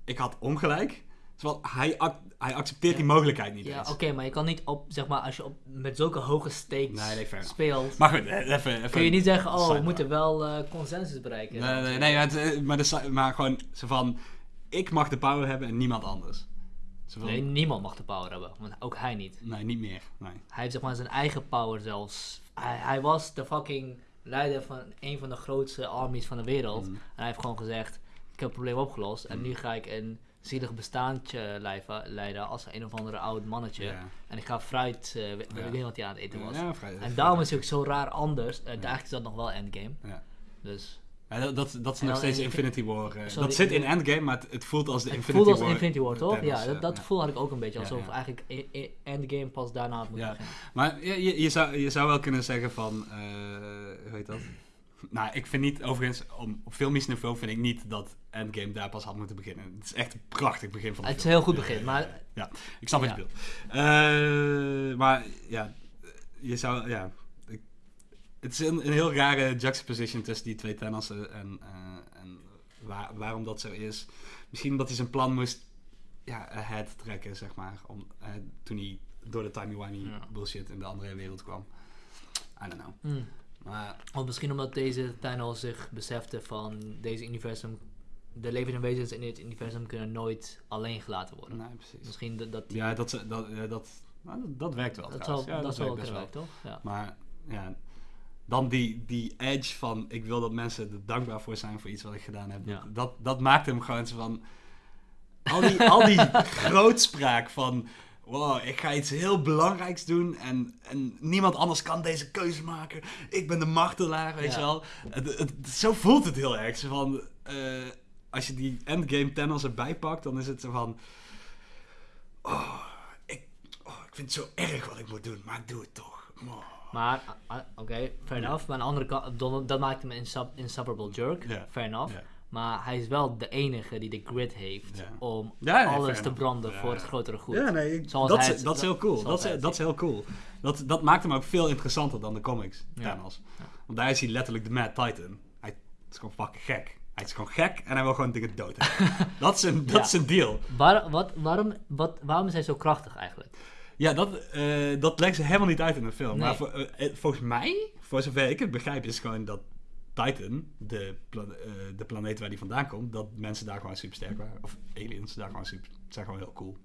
ik had ongelijk. Terwijl hij, ac- hij accepteert Ja. die mogelijkheid niet Ja, eens. oké, maar je kan niet op, zeg maar, als je op, met zulke hoge stakes Nee, nee, speelt, Maar goed, eh, even... even kun je niet zeggen, oh, we moeten wel eh, consensus bereiken. Nee, nee, nee, maar, het, eh, maar, de maar gewoon zo van... Ik mag de power hebben en niemand anders. Nee, niemand mag de power hebben, want ook hij niet. nee, niet meer. Nee. Hij heeft zeg maar zijn eigen power zelfs. Hij, hij was de fucking leider van een van de grootste armies van de wereld. Mhm. En hij heeft gewoon gezegd, ik heb het probleem opgelost. En Mhm. nu ga ik een zielig bestaandje lijven- leiden als een of andere oud mannetje. Ja. En ik ga fruit, eh, Ja. ik weet niet wat hij aan het eten was. Ja, En daarom is hij ook zo raar anders. Uh. Eigenlijk is dat nog wel Endgame. Ja. Dus dat, dat, dat is nog steeds in- Infinity War. eh, Sorry, dat zit in Endgame, maar het, het voelt als de het Infinity voelt als War. Infinity War, toch? Ja, dat, eh, gevoel had ik ook een beetje. Alsof eigenlijk Endgame pas daarna had moeten Ja. beginnen. Maar je, je, zou, je zou wel kunnen zeggen van... eh hoe heet dat? Nou, ik vind niet, overigens, om, op filmisch niveau vind ik niet dat Endgame daar pas had moeten beginnen. Het is echt een prachtig begin van de Het is een heel goed begin, maar ja. Ik snap wat Ja. je bedoelt. Eh, maar ja, je zou, ja... ik- het is een, een heel rare juxtaposition tussen die twee Thanos'en en, eh, en waar, waarom dat zo is. Misschien omdat hij zijn plan moest ja, ahead trekken, zeg maar. Om, eh, toen hij door de timey-wimey Ja. bullshit in de andere wereld kwam. I don't know. hmm. Maar Of misschien omdat deze Thanos zich besefte van deze universum, de levende wezens in dit universum kunnen nooit alleen gelaten worden. nee, precies. Misschien dat, dat die, Ja, dat, ze- dat, ja, dat, nou, dat, dat werkt wel dat trouwens. zou, Ja, dat wel werken, toch? Ja. Maar ja, dan die, die edge van ik wil dat mensen er dankbaar voor zijn voor iets wat ik gedaan heb. Ja. Dat, dat maakt hem gewoon zo van... Al die, al die grootspraak van... Wow, ik ga iets heel belangrijks doen en, en niemand anders kan deze keuze maken. Ik ben de martelaar, weet Ja. je wel. Het, het- zo voelt het heel erg. Zo van, eh, als je die endgame Thanos erbij pakt, dan is het zo van... Oh, ik, oh, ik vind het zo erg wat ik moet doen, maar ik doe het toch. Oh. Maar, ah, ah, oké, fair Ja. enough. Maar aan de andere kant, dat, dat maakt hem een insub, insufferable jerk. Fair enough. Maar hij is wel de enige die de grit heeft Ja. om Ja, nee, alles te branden Ja, voor het grotere goed. Ja, nee, ik- Zoals dat, hij is, dat is heel cool. Dat hij is, dat is heel cool. Dat, dat maakt hem ook veel interessanter dan de comics. Thanos. Ja. Want daar is hij letterlijk de Mad Titan. Hij is gewoon fucking gek. Hij is gewoon gek en hij wil gewoon dingen dood hebben. dat is een, dat Ja. is een deal. Waar, wat, waarom, wat, waarom is hij zo krachtig eigenlijk? Ja, dat, eh, dat legt ze helemaal niet uit in de film. Nee. Maar voor, eh, eh, volgens mij, voor zover ik het begrijp, is gewoon dat Titan, de, pla- eh, de planeet waar die vandaan komt, dat mensen daar gewoon super sterk waren. Of aliens daar gewoon super, zijn gewoon heel cool.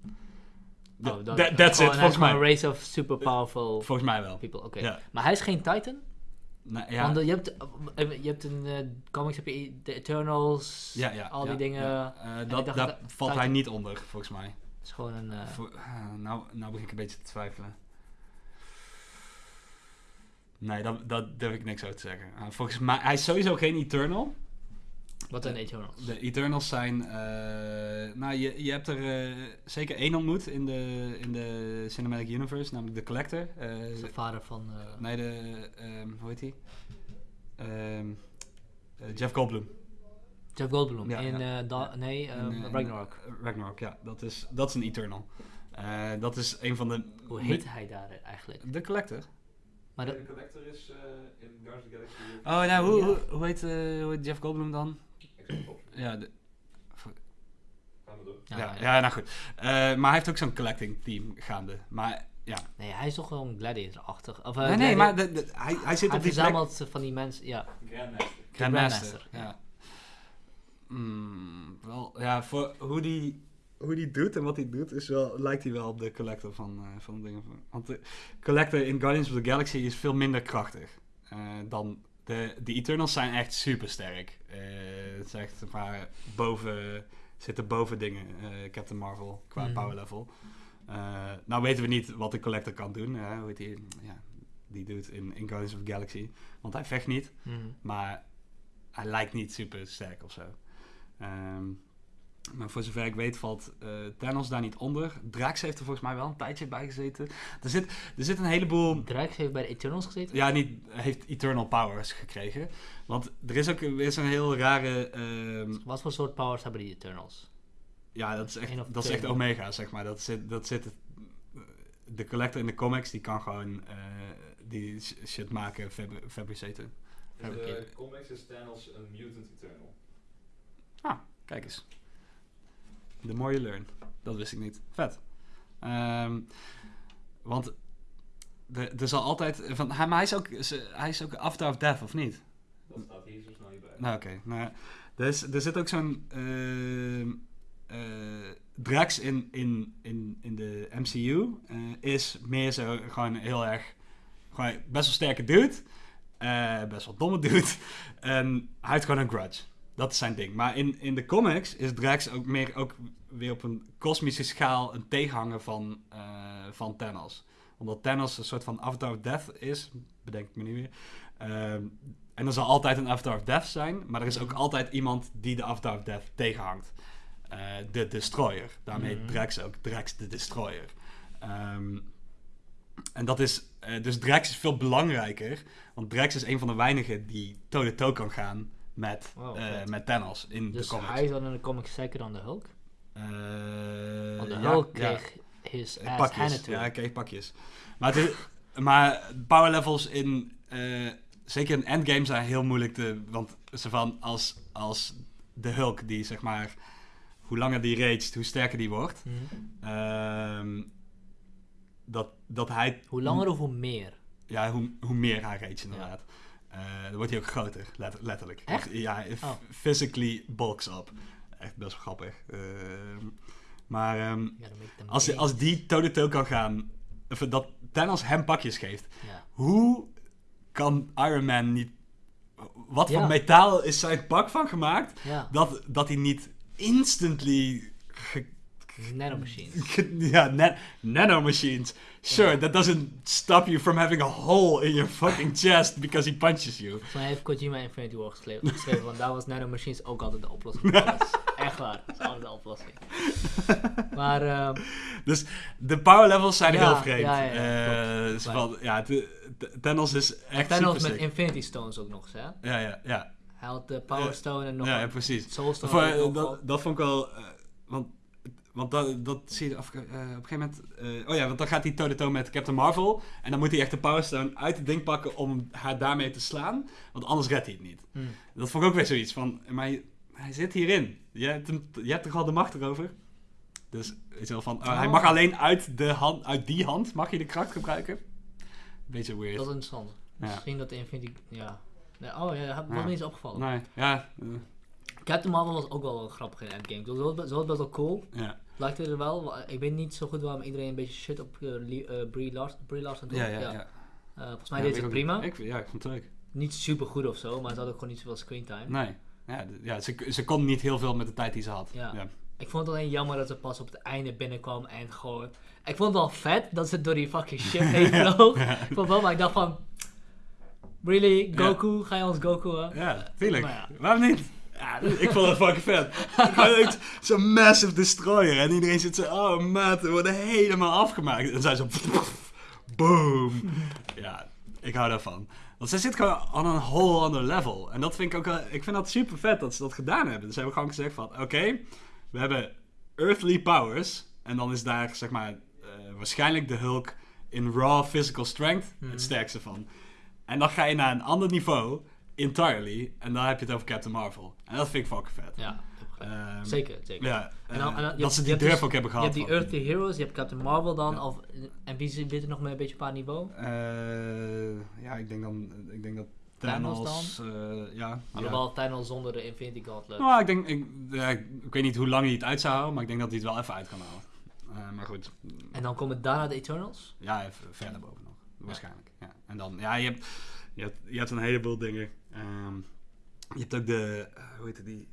Oh, that- that's it, volgens mij. een race of super powerful Volgens mij wel. people. Oké. Ja. Maar hij is geen Titan? Nou, ja. Want eh, je hebt, eh, je hebt eh, comics heb je de Eternals, Ja, ja, al die dingen. Eh, dat, daar dat- valt Titan- hij niet onder, volgens mij. Het is gewoon een... eh, Voor- nou, nou begin ik een beetje te twijfelen. Nee, dat, dat durf ik niks over te zeggen. Ah, volgens mij, hij is sowieso geen Eternal. wat zijn Eternals? De Eternals zijn, eh, nou je, je hebt er eh, zeker één ontmoet in de, in de Cinematic Universe, namelijk de Collector. Eh, de vader van... eh, nee, de, ehm, hoe heet hij? Ehm, eh, Jeff Goldblum. Jeff Goldblum Ja, in... ja. eh, da- nee, ehm, eh, in, Ragnarok. eh, Ragnarok, ja. Dat is, dat is een Eternal. Eh, dat is een van de... Hoe heet hij daar eigenlijk? De Collector. Maar de collector is eh, in Guardians of the Galaxy. Oh, nou, hoe, Ja. hoe, hoe, heet, eh, hoe heet Jeff Goldblum dan? Ja, de, Gaan we door. ja, ja, ja. ja, nou goed. Eh, maar hij heeft ook zo'n collecting team gaande. Maar ja. Nee, hij is toch wel een gladiator-achtig. Of, eh, nee, nee, maar de, de- hij, hij zit hij op die plek. verzamelt van die mensen, ja. Grandmaster. Grandmaster. Grandmaster, ja. ja. Mm, wel, ja, voor hoe die, hoe die doet en wat hij doet, is wel, lijkt hij wel op de Collector van, eh, van dingen. Van, want de Collector in Guardians of the Galaxy is veel minder krachtig eh, dan de, de Eternals zijn echt super sterk. het is echt een paar boven, zitten boven dingen, eh, Captain Marvel, qua Mhm. power level. Eh, nou weten we niet wat de Collector kan doen, hoe heet die, ja, die doet in, in Guardians of the Galaxy. Want hij vecht niet. Mhm. Maar hij lijkt niet super sterk of zo. Maar voor zover ik weet valt eh Thanos daar niet onder. Drax heeft er volgens mij wel een tijdje bij gezeten. Er zit, er zit een heleboel... Drax heeft bij de Eternals gezeten. Ja, niet, heeft Eternal Powers gekregen. Want er is ook er is een heel rare... ehm, Wat voor soort powers hebben die Eternals? ja, dat is echt, dat is echt Omega, zeg maar. Dat zit, dat zit de collector in de comics, die kan gewoon eh, die sh- shit maken, fabri- fabriceren. In de comics is Thanos een mutant eternal. Kijk eens. The more you learn. Dat wist ik niet. Vet. Ehm, want er zal altijd... Van, hij, maar hij is ook, hij is ook Avatar of Death, of niet? Dat staat hier zo snel bij. Nou, oké. Nou, er, is, er zit ook zo'n... eh, Drax in, in, in, in de MCU eh, is meer zo gewoon heel erg... Gewoon best wel sterke dude. eh, best wel domme dude. En hij heeft gewoon een grudge. Dat is zijn ding. Maar in, in de comics is Drax ook meer ook weer op een kosmische schaal een tegenhanger van, eh, van Thanos. Omdat Thanos een soort van Avatar of Death is, bedenk ik me nu weer. Ehm, en er zal altijd een Avatar of Death zijn, maar er is ook altijd iemand die de Avatar of Death tegenhangt. Eh, de Destroyer. Daarmee Mhm. Drax ook Drax de Destroyer. Ehm, en dat is, eh, dus Drax is veel belangrijker, want Drax is een van de weinigen die toe-to-toe kan gaan met, Wow, eh, vet. met Thanos in Dus de comics. hij is dan in de comics sterker dan de Hulk? Eh, Want de ja, Hulk ja. kreeg his Eh, ass pakjes. handed to Ja, hij kreeg pakjes. Maar, is- maar power levels in, eh, zeker in Endgame zijn heel moeilijk te... Want ze van als, als de Hulk die zeg maar... Hoe langer die raged, hoe sterker die wordt. Ehm, dat, dat hij... Hoe langer of hoe meer? Ja, hoe, hoe meer hij rage inderdaad. Eh, dan wordt hij ook groter, let- letterlijk. Echt? Ja, Oh. physically bulks up. Echt best wel grappig. Ehm, maar them als, big. als die toe-to-toe kan gaan, of dat Thanos hem pakjes geeft, Ja. hoe kan Iron Man niet... Wat Ja. voor metaal is zijn pak van gemaakt, Ja, dat, dat hij niet instantly... ge- nanomachines. ge- ja, na- nanomachines. Sure, that doesn't stop you from having a hole in your fucking chest because he punches you. Volgens mij heeft Kojima Infinity War geschreven, want daar was nanomachines ook altijd de oplossing. voor alles. Echt waar, dat is altijd de oplossing. Maar, ehm, Dus de power levels zijn Ja, heel vreemd. ja, ja, Eh, van- ja, t- t- Thanos is echt Thanos met sick. Infinity Stones ook nog eens, hè? Ja, ja, ja. Hij had de Power. Stone en nog ja, ja, precies. Soul Stone. Voor, dat, dat vond ik wel... eh, want want dat, dat zie je af, eh, op een gegeven moment... eh, oh ja, want dan gaat hij toe-to-toe met Captain Marvel. En dan moet hij echt de Power Stone uit het ding pakken om haar daarmee te slaan. Want anders redt hij het niet. Hmm. Dat vond ik ook weer zoiets van... Maar hij, hij zit hierin. Je hebt, hem, je hebt toch al de macht erover? Dus je wel van... oh, Hij mag alleen uit, de hand, uit die hand mag je de kracht gebruiken. Beetje weird. Dat is interessant. Ja. Misschien dat de Infinity... Ja. Nee, oh ja, dat Ja. me niet eens opgevallen. Nee, ja. Captain Marvel was ook wel, wel grappig in Endgame. Zo was, was best wel cool. ja. Lijkt het er wel. Ik weet niet zo goed waarom iedereen een beetje shit op uh, Brie, Lars, Brie Larson doet. Ja, ja, ja. Eh, volgens mij deed ze prima. Ik, ja, ik vond het leuk. Niet super goed of zo, maar ze had ook gewoon niet zoveel screentime. Nee. Ja, ja ze, ze kon niet heel veel met de tijd die ze had. Ja. Ik vond het alleen jammer dat ze pas op het einde binnenkwam en gewoon... Ik vond het wel vet dat ze door die fucking shit heen vloog. Ik vond wel, maar ik dacht van... Really, Goku? Ga je ons Goku? hè? Ja, tuurlijk. Ja. Waarom niet? Ja, ik vond het fucking vet. Zo'n massive destroyer. En iedereen zit zo, oh maat, we worden helemaal afgemaakt. En zij zo, boom. Ja, ik hou daarvan. Want zij zit gewoon on een whole other level. En dat vind ik ook wel, ik vind dat super vet dat ze dat gedaan hebben. Dus ze hebben gewoon gezegd van, oké, we hebben earthly powers. En dan is daar, zeg maar, eh, waarschijnlijk de Hulk in raw physical strength Mhm. het sterkste van. En dan ga je naar een ander niveau, entirely, en dan heb je het over Captain Marvel. En dat vind ik fucking vet. Ja. Ehm, zeker, zeker. Ja, En dan- eh, en dan- je dat hebt- ze je die durf dus- ook hebben Je gehad. hebt die Earthly Heroes, je hebt Captain Marvel dan, Ja. of, en wie zit er nog mee een beetje op haar niveau? Eh, ja, ik denk dan, ik denk dat Thanos Thanos, eh, ja. ja. Alhoewel Thanos zonder de Infinity Gauntlet. Nou, ik denk, ik, ja, ik, ik weet niet hoe lang hij het uit zou houden, maar ik denk dat hij het wel even uit kan halen. Eh, maar goed, En dan komen daarna de Eternals. ja, even verder boven nog, waarschijnlijk. Ja. En dan, ja, je hebt, je hebt, je hebt een heleboel dingen. Ehm, je hebt ook de, eh, hoe heet het die,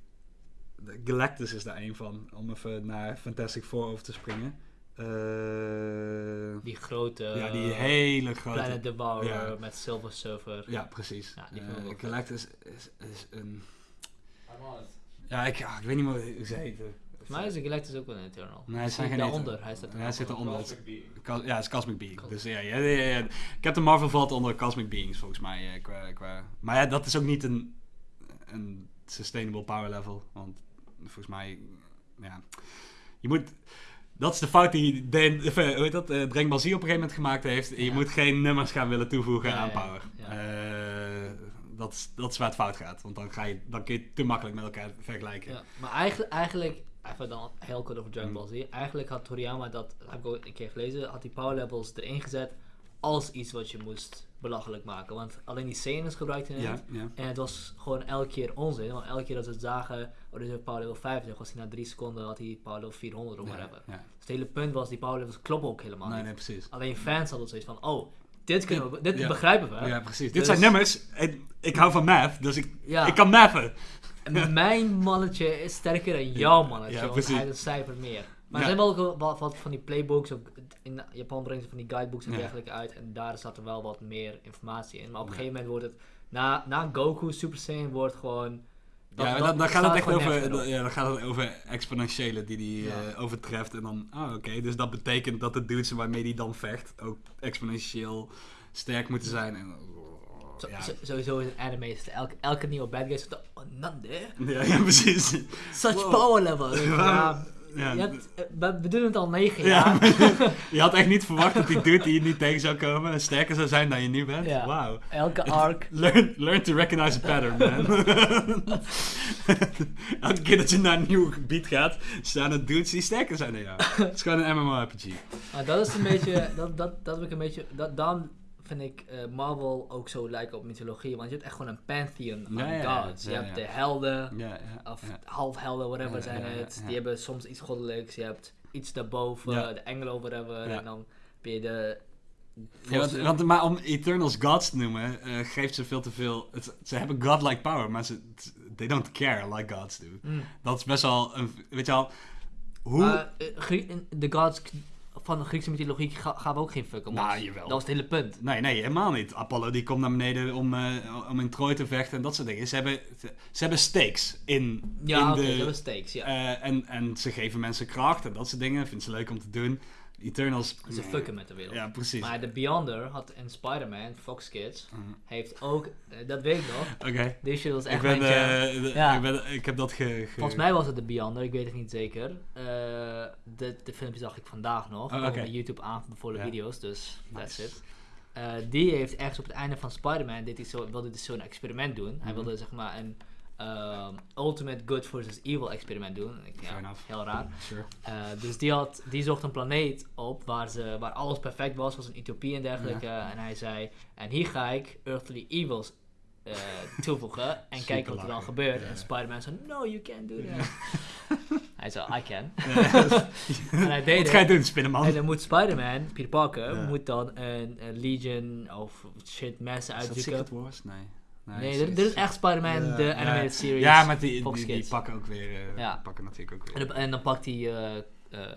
de Galactus is daar een van, om even naar Fantastic Four over te springen. Eh, Die grote, ja, die hele grote. Planet Devourer ja. met Silver Surfer. Ja, precies. Ja, die Eh. Galactus is, is een... I'm on it. Ja, ik, ah, ik weet niet meer hoe ze heten. Mij is de Galactus ook wel een Eternal. Nee, Hij zit daaronder. Hij staat hij zit eronder. ja, het is Cosmic Being. Dus ja, ja, ja, ja. Captain Marvel valt onder Cosmic Beings volgens mij. eh, Qua, qua. Maar ja, dat is ook niet een, een sustainable power level. Want volgens mij, ja, je moet... Dat is de fout die of, eh, hoe heet dat, Z op een gegeven moment gemaakt heeft. Je Ja. moet geen nummers gaan willen toevoegen Ja, aan power. ja. Eh, dat, is, dat is waar het fout gaat. Want dan, ga je, dan kun je het te makkelijk met elkaar vergelijken. Ja, maar eigenlijk, eigenlijk, even dan heel kort over Dragon Mm. Ball Z. Eigenlijk had Toriyama, dat heb ik ook een keer gelezen, had die power levels erin gezet als iets wat je moest belachelijk maken. Want alleen die scènes gebruikten het. Ja, ja. En het was gewoon elke keer onzin. Want elke keer dat ze het zagen, oh, dit is power level 50, was hij na drie seconden had hij power level 400 of Ja, whatever. Dus het hele punt was, die power levels kloppen ook helemaal Nee, niet. nee, precies. Alleen fans hadden zoiets van, oh, dit, kunnen we, dit begrijpen we. Ja, precies. Dit Dus- zijn nummers. Ik, ik hou van math, dus ik, ik kan mathen. Mijn mannetje is sterker dan jouw mannetje, Ja, want hij heeft een cijfer meer. Maar er zijn wel wat van die playbooks, ook in Japan brengen ze van die guidebooks en dergelijke uit. En daar zat er wel wat meer informatie in. Maar op een gegeven moment wordt het, na, na Goku Super Saiyan wordt gewoon... dat- ja, dan, dan gaat staat het echt over, op. ja, dan gaat het over exponentiële die die Ja. eh, overtreft. En dan, ah oké, dus dat betekent dat de dudes waarmee die dan vecht ook exponentieel sterk moeten zijn. En, Zo- ja. zo- sowieso is een anime, is elke, elke nieuwe bad guy zegt, oh, nande, Ja, ja, precies. such Wow. power level. Ja, Ja, je hebt- we, we doen het al negen Ja, jaar. je had echt niet verwacht dat die dude die je niet tegen zou komen sterker zou zijn dan je nu bent. Wauw. Elke arc. Learn, learn to recognize a pattern, man. Elke keer dat je naar een nieuw gebied gaat, staan er dudes die sterker zijn dan jou. Het is gewoon een MMORPG. Maar dat is een beetje, dat, dat, dat heb ik een beetje, dat, dan vind ik eh, Marvel ook zo lijken op mythologie, want je hebt echt gewoon een pantheon Ja, aan ja, ja, gods. Je ja, hebt ja. de helden, Ja, ja. of ja. halfhelden, whatever Ja, zijn ja, ja, het. ja. Die hebben soms iets goddelijks, je hebt iets daarboven, Ja. de engelen of whatever, Ja. en dan ben je de... Ja, want, want- maar om Eternals gods te noemen, eh, geeft ze veel te veel. Het, ze hebben godlike power, maar ze they don't care like gods do. Mm. Dat is best wel een. Weet je al, hoe. Eh, de gods van de Griekse mythologie ga- gaan we ook geen fuck om Nou, ons. jawel. Dat was het hele punt. Nee, nee, helemaal niet. Apollo die komt naar beneden om, eh, om in Troy te vechten en dat soort dingen. Ze hebben, ze, ze hebben stakes in, Ja, in de. dat hebben stakes, ja. eh, en, en ze geven mensen kracht en dat soort dingen. Vinden ze leuk om te doen. Eternals. Ze fucken met de wereld. Ja, precies. Maar de Beyonder had in Spider-Man, Fox Kids, Mhm. heeft ook, eh, dat weet ik nog, Oké. shit was echt Ik, ben, eh, Ja. ik, ben, ik heb dat ge, ge- Volgens mij was het de Beyonder, ik weet het niet zeker. Eh, de, de filmpje zag ik vandaag nog, Oh, mijn YouTube aanbevolen Ja. video's, dus that's it. Die heeft ergens op het einde van Spider-Man, dit is zo, wilde dus zo'n experiment doen. Hij Mhm. wilde zeg maar een ehm, ultimate good versus evil experiment doen. Ik, ja, heel raar. Sure. Eh, dus die, had, die zocht een planeet op waar, ze, waar alles perfect was, was een utopie en dergelijke. En hij zei, en hier ga ik earthly evils eh, toevoegen en kijken wat er dan gebeurt. Ja. En Spider-Man zei, no, you can't do that. hij zei, I can. En hij deed Wat ga je doen, spinnenman? En dan moet Spider-Man, Peter Parker, moet dan een, een Legion of shit mensen Is dat uitzoeken. Secret Wars? Nee. Nee, het dit, dit is echt Spider-Man, Ja, de ja. animated series. Ja, maar die, Fox die, pakken ook weer. eh, Ja. pakken natuurlijk ook En, weer. dan- en dan pakt hij eh eh,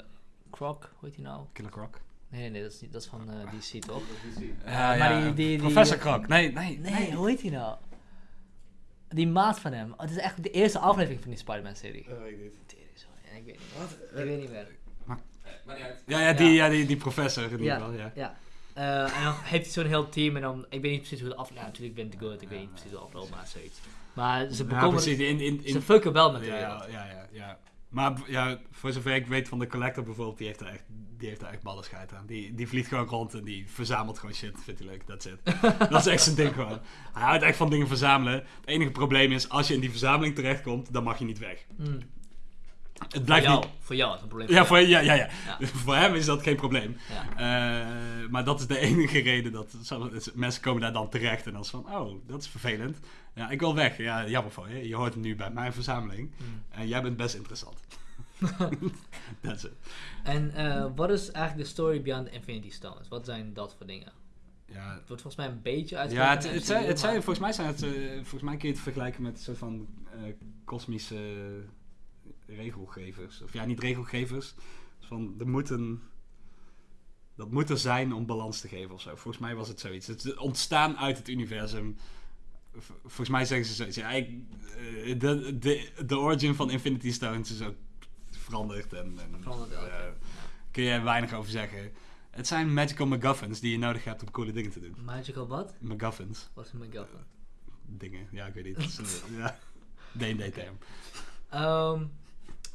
Croc, hoe heet hij nou? Killer Croc. Nee, nee, dat is, niet, dat is van eh, DC toch? Maar die- Professor Croc. Nee, nee, Nee, hoe heet hij nou? Die maat van hem. Oh, het is echt de eerste aflevering van die Spider-Man-serie. Weet ik sorry. En Ik weet niet meer. Ik weet niet meer. Eh, maar niet uit. Ja, ja, die, ja. die, die professor in ieder Ja. geval, ja. Ja. Eh, en dan heeft hij zo'n heel team en dan... Ik weet niet precies hoe de aflevering... Ja, natuurlijk wint de good. Ik weet niet precies hoe de afloopt, maar zoiets. Maar ze Ja, bekomen... precies. In, in, in, ze fucken wel met de ja, wereld. ja, ja, ja. Maar ja, voor zover ik weet van de collector bijvoorbeeld, die heeft er echt, die heeft er echt ballen scheid aan. Die, die vliegt gewoon rond en die verzamelt gewoon shit. Vindt hij leuk, that's it. dat is echt zijn ding gewoon. Hij houdt echt van dingen verzamelen. Het enige probleem is, als je in die verzameling terechtkomt, dan mag je niet weg. Mm. Het Voor blijft jou, niet... voor jou is het een probleem. Ja, voor, ja, ja, ja. Ja. voor hem is dat geen probleem. Ja. Eh, maar dat is de enige reden dat mensen komen daar dan terecht en dan is van, oh, dat is vervelend. Ja, ik wil weg. Ja, jammer voor je. Je hoort nu bij mijn verzameling Mm. en jij bent best interessant. That's it. En eh, wat is eigenlijk de story behind the Infinity Stones? Wat zijn dat voor dingen? Ja, Het wordt volgens mij een beetje uit. ja het, het, zijn, het zijn, volgens mij zijn het, eh, volgens mij kun je het vergelijken met een soort van kosmische regelgevers. Of ja, niet regelgevers. Van, er moet een, dat moet er zijn om balans te geven of zo. Volgens mij was het zoiets. Het ontstaan uit het universum. Volgens mij zeggen ze zoiets. Ja, ik- eh, de, de, de origin van Infinity Stones is ook veranderd. En, en Veranderd, eh, kun je er weinig over zeggen. Het zijn magical MacGuffins die je nodig hebt om coole dingen te doen. Magical wat? MacGuffins. Wat is een MacGuffin? Dingen, ja, ik weet niet. D&D-term. Ehm,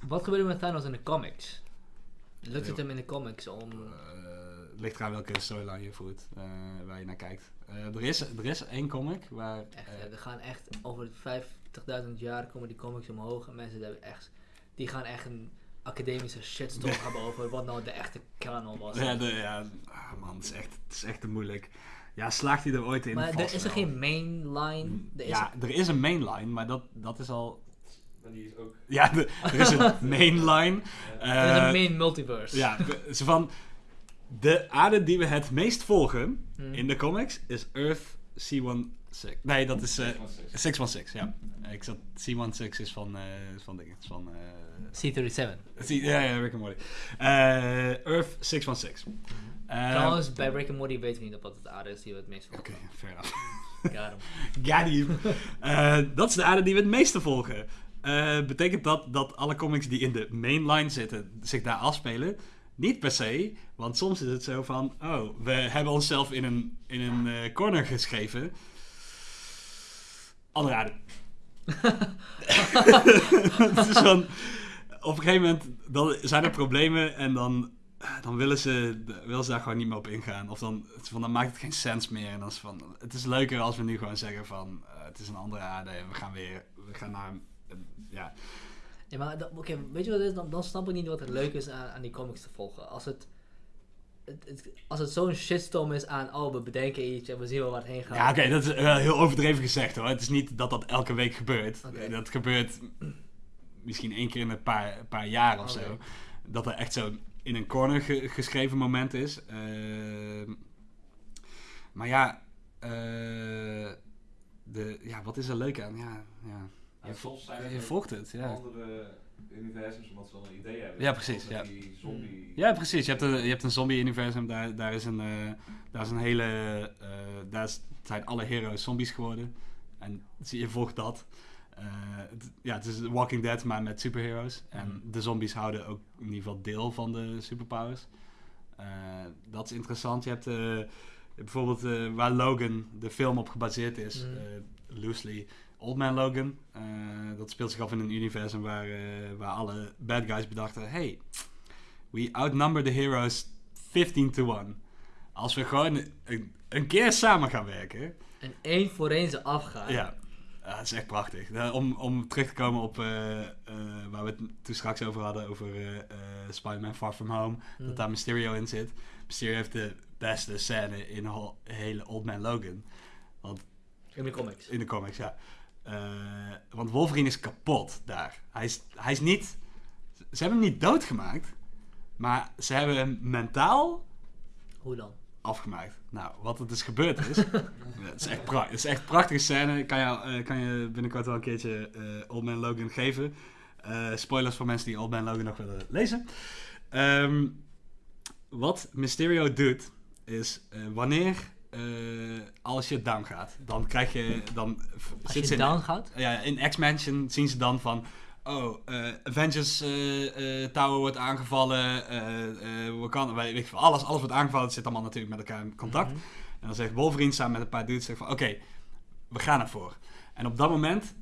wat gebeurde met Thanos in de comics? Lukt het hem in de comics om... Eh, ligt eraan welke storyline je voert, eh, waar je naar kijkt. Eh, er, is, er is één comic waar... Echt, hè, er gaan echt over 50.000 jaar komen die comics omhoog en mensen hebben echt, die gaan echt een academische shitstorm hebben over wat nou de echte canon was. ja, de, ja ah, man, het is, echt, het is echt te moeilijk. Ja, slaagt hij er ooit in? maar er is er geen mainline. Er is Ja, er is een mainline, maar dat, dat is al... Maar die is ook... Ja, de- er is een mainline. er is eh, een main multiverse. Ja, van... De aarde die we het meest volgen Hmm. in de comics is Earth C16. Nee, dat is eh, 616. 616, ja. Ik zat, C16 is van, eh, is van dingen. Van, eh, C37. C- ja, ja, Rick and Morty. Eh, Earth 616. Eh, Trouwens, bij Rick and Morty weten we niet wat het aarde is die we het meest Oké, volgen. fair enough. Got hem. Got him. Eh, dat is de aarde die we het meeste volgen. Eh, betekent dat dat alle comics die in de mainline zitten zich daar afspelen? Niet per se, want soms is het zo van: oh, we hebben onszelf in een, in een eh, corner geschreven. Andere aarde. het is van, op een gegeven moment dan zijn er problemen en dan, dan willen, ze, willen ze daar gewoon niet meer op ingaan. Of dan, van, dan maakt het geen sens meer. En dan is het van, het is leuker als we nu gewoon zeggen van eh, het is een andere aarde en we gaan weer we gaan naar eh, ja. Ja, maar oké, weet je wat het is? Dan, dan snap ik niet wat er leuk is aan, aan die comics te volgen. Als het, het, het- als het zo'n shitstorm is aan, oh, we bedenken iets en we zien wel waar het heen gaat. Ja, oké, dat is wel heel overdreven gezegd hoor. Het is niet dat dat elke week gebeurt. Oké. Dat gebeurt misschien één keer in een paar, paar jaar of zo. Dat er echt zo in een corner ge- geschreven moment is. Ehm, maar ja, eh, de, ja, wat is er leuk aan? Ja, ja. Ja, soms zijn er Je volgt het, ja. andere universums omdat ze een idee hebben. Ja, precies, ja. Die zombie... Ja, precies. Je hebt een, je hebt een zombie-universum. Daar, daar, is een, eh, daar is een hele... eh, daar is- zijn alle heroes zombies geworden. En zie je volgt dat. Eh, het, ja, het is Walking Dead, maar met superheroes. En Mhm. de zombies houden ook in ieder geval deel van de superpowers. Dat is interessant. Je hebt bijvoorbeeld waar Logan, de film op gebaseerd is, eh, loosely Old Man Logan. Eh, dat speelt zich af in een universum waar, eh, waar alle bad guys bedachten: hey, we outnumber the heroes 15 to 1. Als we gewoon een, een keer samen gaan werken. En één voor één ze afgaan. Ja, dat is echt prachtig. Om, om terug te komen op eh, waar we het toen straks over hadden, over Spider-Man Far From Home, Hmm. dat daar Mysterio in zit. Mysterio heeft de beste scène in de hele Old Man Logan. In de comics. In de comics, ja. Eh, want Wolverine is kapot daar. Hij is, hij is niet... Ze hebben hem niet doodgemaakt, maar ze hebben hem mentaal Hoe dan? afgemaakt. Nou, wat er dus gebeurd is. het, is echt het is echt een prachtige scène. Kan je, eh, kan je binnenkort wel een keertje eh, Old Man Logan geven. Spoilers voor mensen die Old Man Logan nog willen lezen. Ehm, wat Mysterio doet, is wanneer eh alle shit down gaat, dan krijg je. Dan Als zit je in- down gaat? ja, in X-Mansion zien ze dan van... Oh, eh, Avengers eh, Tower wordt aangevallen. Wakanda, weet veel, alles, alles wordt aangevallen. Het zit allemaal natuurlijk met elkaar in contact. Mhm. En dan zegt Wolverine samen met een paar dudes... zegt van, Oké, we gaan ervoor. En op dat moment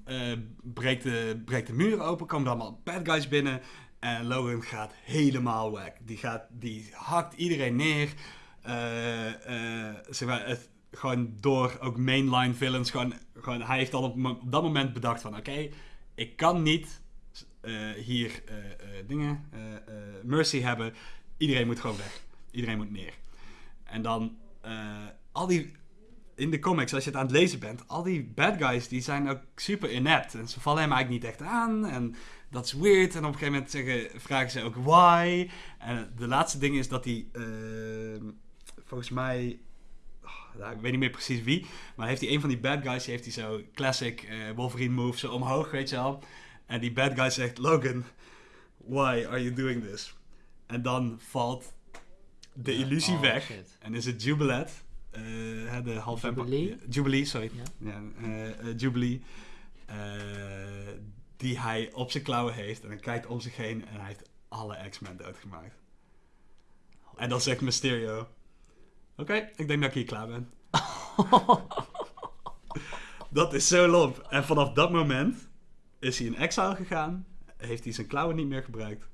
breekt, de, breekt de muur open, komen er allemaal bad guys binnen. En Logan gaat helemaal weg. Die, gaat, die hakt iedereen neer. Eh, eh, zeg maar, gewoon door ook mainline villains. Gewoon, gewoon, hij heeft al op, dat moment bedacht van... Oké, ik kan niet eh, hier dingen, mercy hebben. Iedereen moet gewoon weg. Iedereen moet neer. En dan al die... In de comics, als je het aan het lezen bent, al die bad guys die zijn ook super inept. En ze vallen hem eigenlijk niet echt aan. En dat is weird. En op een gegeven moment zeggen, vragen ze ook why. En de laatste ding is dat eh, volgens mij, nou, ik weet niet meer precies wie, maar heeft hij een van die bad guys, die heeft hij zo classic eh, Wolverine move, zo omhoog, weet je wel. En die bad guy zegt, Logan, why are you doing this? En dan valt de illusie Oh, weg. shit. En is het Jubilee, eh, hè, de half Jubilee? Jubilee, sorry. Ja. Ja, eh, Jubilee. die hij op zijn klauwen heeft. En hij kijkt om zich heen en hij heeft alle X-Men doodgemaakt. En dan zegt Mysterio... Oké, ik denk dat ik hier klaar ben. dat is zo lomp. En vanaf dat moment is hij in exile gegaan. Heeft hij zijn klauwen niet meer gebruikt.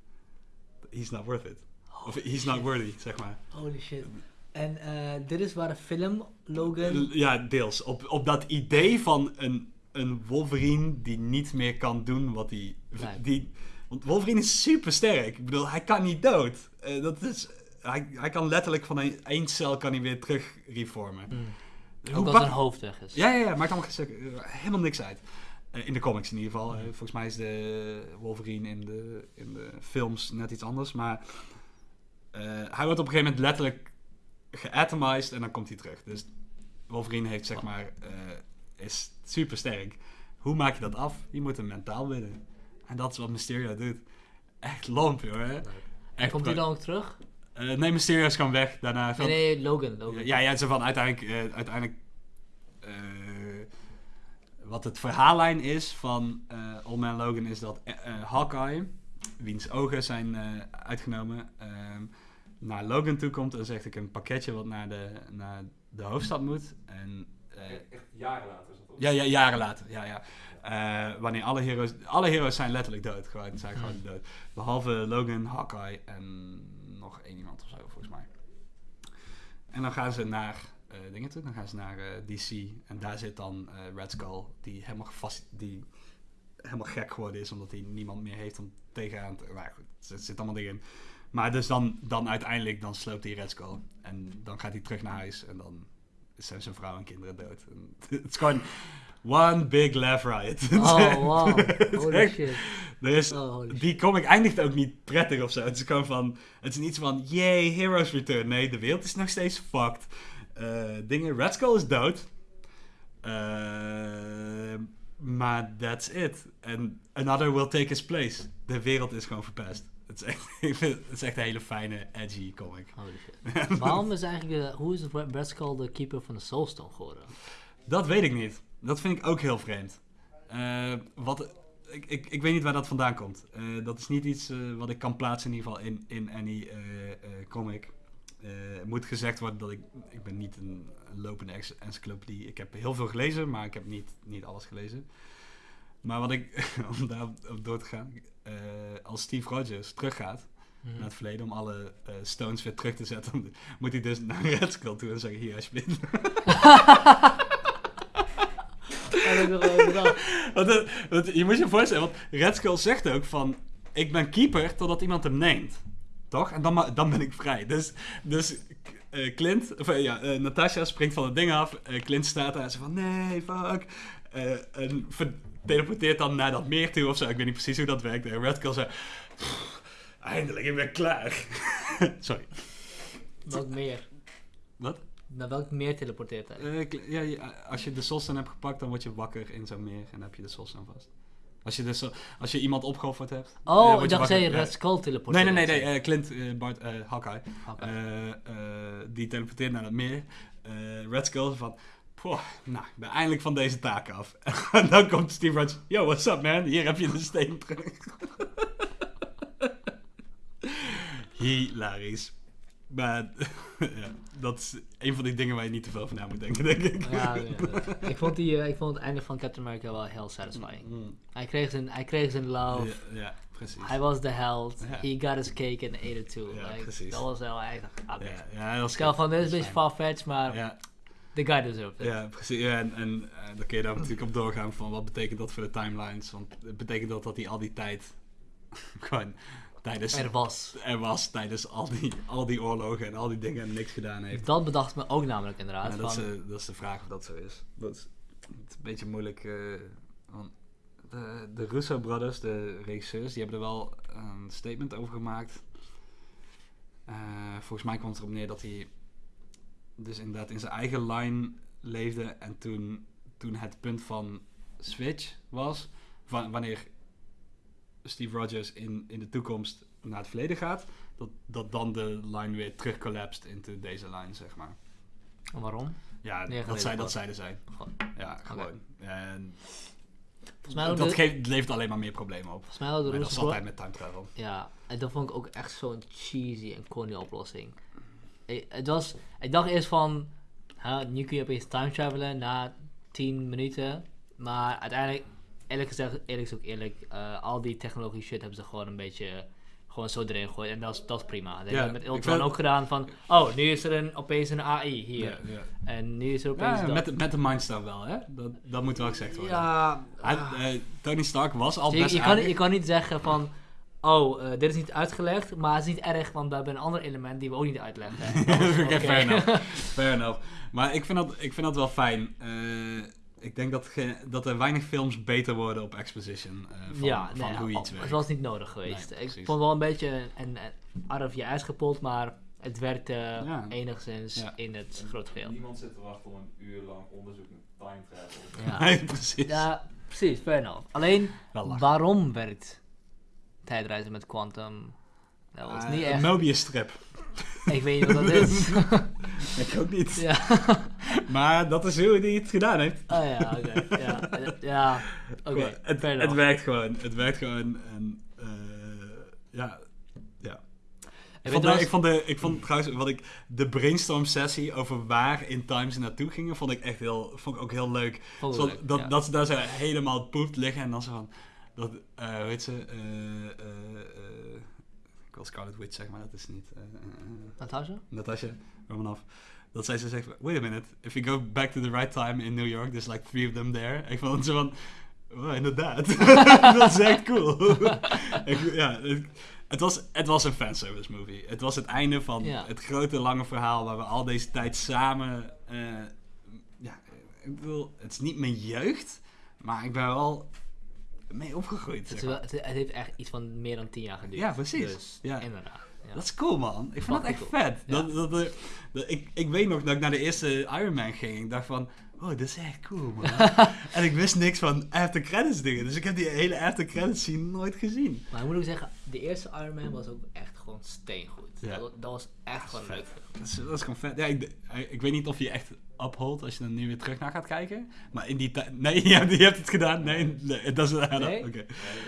He's not worth it. Of he's not worthy, zeg maar. Holy shit. En eh, dit is waar de film Logan... Ja, deels. Op, op dat idee van een, een Wolverine die niet meer kan doen wat hij... Die, want Wolverine is super sterk. Ik bedoel, hij kan niet dood. Eh, dat is, hij, hij kan letterlijk van een, één cel kan hij weer terug reformen. Mm. Hoe Ook als zijn hoofd weg is. Ja, ja, ja, maakt allemaal eh, helemaal niks uit. Eh, in de comics in ieder geval. Eh, volgens mij is de Wolverine in de, in de films net iets anders. Maar hij wordt op een gegeven moment letterlijk geatomized en dan komt hij terug. Dus Wolverine heeft zeg maar, is super sterk. Hoe maak je dat af? Je moet hem mentaal winnen. En dat is wat Mysterio doet. Echt lomp, joh. Hè? Echt komt hij dan ook terug? Eh, nee, Mysterio is gewoon weg. Daarna Nee, van- nee, Logan. Logan. ja, ja, zo van uiteindelijk, eh, uiteindelijk eh, wat het verhaallijn is van eh Old Man Logan is dat Hawkeye, wiens ogen zijn eh, uitgenomen, ehm, naar Logan toe komt en zegt ik een pakketje wat naar de, naar de hoofdstad moet. En, eh, Echt, jaren later is dat toch? ja, ja, jaren later. Ja, ja. Eh, wanneer alle heroes... Alle heroes zijn letterlijk dood. Gewoon, zijn gewoon dood. Behalve Logan, Hawkeye en nog één iemand of zo, volgens mij. En dan gaan ze naar eh, dingen toe. Dan gaan ze naar eh, DC. En daar zit dan eh, Red Skull, die helemaal, gevast, die helemaal gek geworden is, omdat hij niemand meer heeft om tegenaan te... Maar goed, er zit allemaal dingen in. Maar dus dan, dan uiteindelijk, dan sloopt hij Red Skull. En dan gaat hij terug naar huis en dan zijn zijn vrouw en kinderen dood. Het is gewoon one big laugh riot. Oh, wow. Holy shit. er is, Oh, holy shit. die comic eindigt ook niet prettig of zo. Het is gewoon van, het is niet zo van, yay, heroes return. Nee, de wereld is nog steeds fucked. Eh, dingen, Red Skull is dood. Eh, maar that's it. And another will take his place. De wereld is gewoon verpest. Het is echt, het is echt een hele fijne, edgy comic. Holy shit. Waarom is eigenlijk, de, hoe is Red Skull de keeper van de Soulstone geworden? Dat weet ik niet. Dat vind ik ook heel vreemd. Eh, wat, ik, ik, ik weet niet waar dat vandaan komt. Eh, dat is niet iets eh, wat ik kan plaatsen in ieder geval in, in any comic. Het moet gezegd worden dat ik... Ik ben niet een, een lopende encyclopedie. Ik heb heel veel gelezen, maar ik heb niet, niet alles gelezen. Maar wat ik... om daar op door te gaan... als Steve Rogers teruggaat Mhm. naar het verleden om alle eh, stones weer terug te zetten, moet hij dus naar Red Skull toe en zeggen: Hier, alsjeblieft. Heb ik nog. Want, want je moet je voorstellen, want Red Skull zegt ook van... Ik ben keeper totdat iemand hem neemt. Toch? En dan, dan ben ik vrij. Dus, dus eh, Clint, of eh, ja, eh, Natasha springt van het ding af. Clint staat daar en ze van nee, fuck. En teleporteert dan naar dat meer toe of zo. Ik weet niet precies hoe dat werkt. En Red Skull zegt... "Pff, Eindelijk, ik ben klaar. Sorry. Welk meer? Wat? Naar welk meer teleporteert hij? Eh, ja, ja, als je de Solstan hebt gepakt, dan word je wakker in zo'n meer. En dan heb je de Solstan vast. Als je, de Sol- als je iemand opgeofferd hebt... oh, word ik je dacht dat je wakker. Red. Skull Nee, teleporteert. nee, nee, nee. eh, Clint, eh, Bart, Hawkeye. Die teleporteert naar dat meer. Red Skull van... Poh, nou, ik ben eindelijk van deze taak af. en dan komt Steve Rogers. Yo, what's up, man? Hier heb je de steen terug. Hilarisch. Maar ja, dat is een van die dingen waar je niet te veel van na moet denken, denk ik. Ja, ja, ja. ik, vond die, eh, ik vond het einde van Captain America wel heel satisfying. Mm. Hij kreeg zijn, hij kreeg zijn love. Ja, ja, precies. Hij was de held. He got his cake and ate it too. Like, precies. Dat was wel echt... Ja, ja, Stel van, dit is een beetje far-fetched, maar Ja, the guy deserved it. ja, precies. Ja, en en eh, dan kun je daar natuurlijk op doorgaan van wat betekent dat voor de timelines. Want het betekent dat dat hij al die tijd gewoon tijdens... Er was. er was tijdens al die, al die oorlogen en al die dingen en niks gedaan heeft. Dat bedacht me ook namelijk inderdaad. Ja, dat, is, dat is de vraag of dat zo is. Dat is, een beetje moeilijk. eh, want de, de Russo Brothers, de regisseurs, die hebben er wel een statement over gemaakt. Eh, volgens mij kwam het erop neer dat hij dus inderdaad in zijn eigen line leefde. En toen, toen het punt van switch was, van, wanneer Steve Rogers in, in de toekomst naar het verleden gaat, dat, dat dan de line weer terugcollapst into deze line, zeg maar. waarom? Ja, Nee, dat, zij, dat gewoon. zeiden zij. Gewoon. Ja, gewoon. En Volgens mij dat de- levert alleen maar meer problemen op. Volgens mij hadden de dat is altijd met time travel. Ja, en dat vond ik ook echt zo'n cheesy en corny oplossing. Ik, het was, ik dacht eerst van, nu kun je opeens time travelen na 10 minuten. Maar uiteindelijk, eerlijk gezegd, eerlijk is ook eerlijk, eh, al die technologie shit hebben ze gewoon een beetje gewoon zo erin gegooid. En dat is, dat is prima. Dat Ja, hebben we met Ultron vind- ook gedaan van, oh, nu is er een, opeens een AI hier. Ja, ja. En nu is er opeens Ja, dat. met, de- met de Mindstar wel, hè? Dat, dat moet wel gezegd worden. ja, Hij- eh, Tony Stark was al je, best je, kan, je kan niet zeggen van, oh, eh, dit is niet uitgelegd, maar het is niet erg, want we hebben een ander element die we ook niet uitleggen. Oké, Oké. fair enough. Fair enough. Maar ik vind dat, ik vind dat wel fijn. Ik denk dat, ge- dat er weinig films beter worden op exposition. eh, van ja, van nee, hoe iets werkt. het was niet nodig geweest. Nee, ik precies. vond wel een beetje een, een out of je ijs gepult, maar het werkte Ja. enigszins Ja. in het grote geheel. Niemand zit te wachten om een uur lang onderzoek met time travel. Ja. Nee, precies. ja, precies, fair enough. Alleen, waarom werkt tijdreizen met quantum? Dat was Eh, niet een echt. Mobius strip. Ik weet niet wat dat is. Ik ook niet. ja. Maar dat is hoe hij het gedaan heeft. Oh ja, oké. Ja, ja. oké. Het, werkt gewoon. Het werkt gewoon. En eh, ja. ja. Ik vond, ik, trouwens- vond de, ik vond trouwens, wat ik, de brainstorm sessie over waar in Time ze naartoe gingen, vond ik echt heel, vond ik ook heel leuk. Zo- leuk, dat, ja. dat ze daar zo helemaal poept liggen en dan zo van, dat, eh hoe heet ze, eh, ik wil Scarlet Witch zeggen, maar dat is niet, eh, Natasha? Natasha Romanoff. Dat zij zo zegt, wait a minute, if you go back to the right time in New York, there's like three of them there. Ik vond zo van, oh, inderdaad. dat is echt cool. ik, ja, het, het was, het was een fanservice movie. Het was het einde van het grote lange verhaal waar we al deze tijd samen... ja, ik bedoel, het is niet mijn jeugd, maar ik ben wel mee opgegroeid. Het, is wel- het, het heeft echt iets van meer dan tien jaar geduurd. Ja, precies. Dus, Ja. inderdaad. Ja. Dat is cool, man. Ik vond het echt vet. Ja. Dat, dat, dat- dat- ik, ik weet nog dat ik naar de eerste Iron Man ging. Ik dacht van, oh, dit is echt cool, man. en ik wist niks van after credits dingen. Dus ik heb die hele after credits scene nooit gezien. Maar ik moet ook zeggen, de eerste Iron Man was ook echt gewoon steengoed. Ja. Dat, dat was echt gewoon vet. leuk. Dat is, dat is gewoon vet. Ja, ik, ik weet niet of je echt uphold als je er nu weer terug naar gaat kijken. Maar in die tijd... Nee, je hebt, je hebt het gedaan. Nee, nee dat is... Oké. Nee? Ja, ik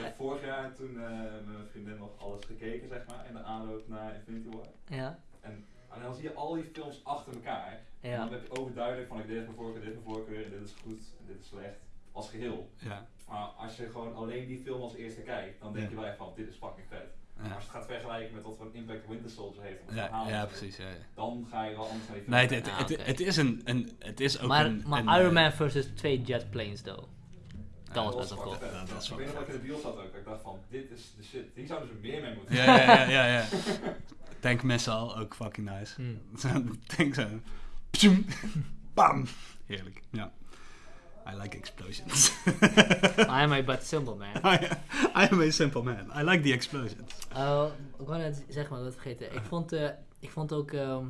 heb vorig jaar toen eh, met mijn vriendin nog alles gekeken, zeg maar, in de aanloop naar Infinity War. Ja. En, en dan zie je al die films achter elkaar. En Ja. dan heb je overduidelijk van, ik dit is mijn voorkeur, dit is mijn voorkeur, en dit is goed, en dit is slecht. Als geheel. Ja. Maar als je gewoon alleen die film als eerste kijkt, dan denk Ja. je wel echt van, dit is fucking vet. Maar als je het gaat vergelijken met wat voor impact Winter Soldier heeft, op het ja, verhaal ja precies. Ja, ja. dan ga je wel anders naar die film Nee, het, kijken. het, Ah, het, oké. het is een, een... Het is ook Maar, een... maar een, Iron eh, Man versus twee jetplanes, though. Dat was best wel cool. dat ik wel weet nog dat ik in de bios zat ook, dat ik dacht van, dit is de shit. Hier zouden ze meer mee moeten Ja, ja, ja, ja, ja. Tank missile, ook fucking nice. Hmm. Zo'n tank zo. Pzoem. Bam. Heerlijk, ja. I like explosions. I'm a but simple man. I, I am a simple man. I like the explosions. Uh, ik wou net zeggen, maar dat vergeten. Ik vond, eh, ik vond ook ehm,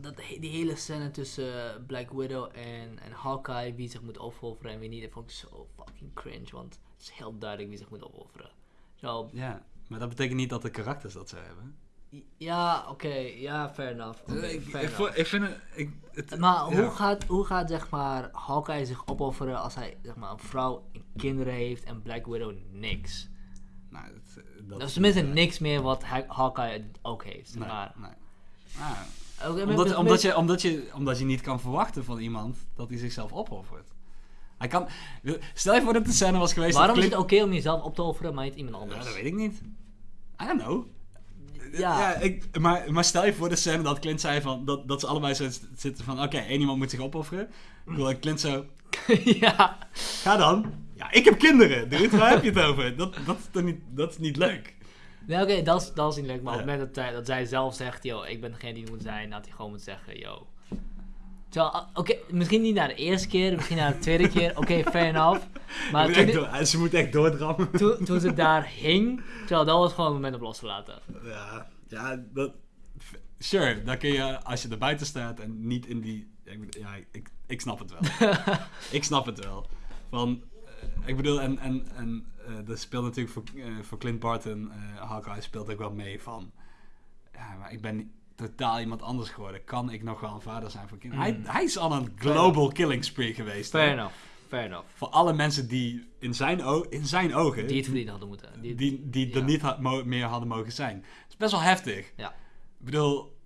dat die hele scène tussen eh, Black Widow en, en Hawkeye, wie zich moet opofferen en wie niet, dat vond ik zo fucking cringe. Want het is heel duidelijk wie zich moet opofferen. Zo, Ja, maar dat betekent niet dat de karakters dat zo hebben. Ja, oké, ja, fair enough. Oké, ik, fair ik, enough. vo- ik vind het... Ik, het Maar ja. hoe, gaat, hoe gaat zeg maar Hawkeye zich opofferen als hij zeg maar, een vrouw en kinderen heeft en Black Widow niks? Nou, Dat, dat is tenminste niet, eh, niks meer wat Ha- Hawkeye ook heeft. Nee, maar. nee. Ah, omdat, met- omdat, je, omdat, je, omdat je niet kan verwachten van iemand dat hij zichzelf opoffert. Hij kan, stel je voor dat de scène was geweest... Waarom is het oké om jezelf op te offeren, maar niet iemand Ja, anders? dat weet ik niet. I don't know. Ja. ik, maar, maar stel je voor de scène dat Clint zei van... Dat, dat ze allebei zo zitten van... Oké, één iemand moet zich opofferen. Ik wil dat Clint zo... ja. Ga dan. Ja, ik heb kinderen. Dude, waar heb je het over? Dat, dat, is, toch niet, dat is niet leuk. Nee, oké, dat, is, dat is niet leuk. Maar op het moment dat, hij- dat zij zelf zegt, yo, ik ben degene die moet zijn, had hij gewoon moeten zeggen, yo. Terwijl, ah, oké, misschien niet na de eerste keer, misschien na de tweede keer, oké, fair enough. Maar Moet toen, echt dit- door- ze moet echt doordrammen. toen, toen ze daar hing, terwijl dat was gewoon een moment om los te laten. Ja, ja, dat... Sure, dan kun je, als je er buiten staat en niet in die... Ja, ik, ik, snap het wel. ik snap het wel. Van, eh, ik bedoel, en, en, en eh, dat speelt natuurlijk voor, eh, voor Clint Barton, Hawkeye speelt ook wel mee van... Ja, maar ik ben totaal iemand anders geworden. Kan ik nog wel een vader zijn voor kinderen? Mm. Hij, hij is al een global killing spree geweest. hè. Fair enough, fair enough. Voor alle mensen die in zijn, in zijn ogen... Die het verdiend hadden moeten. Die, die, die er niet had- meer hadden mogen zijn. Het is best wel heftig. Ja. Ik bedoel,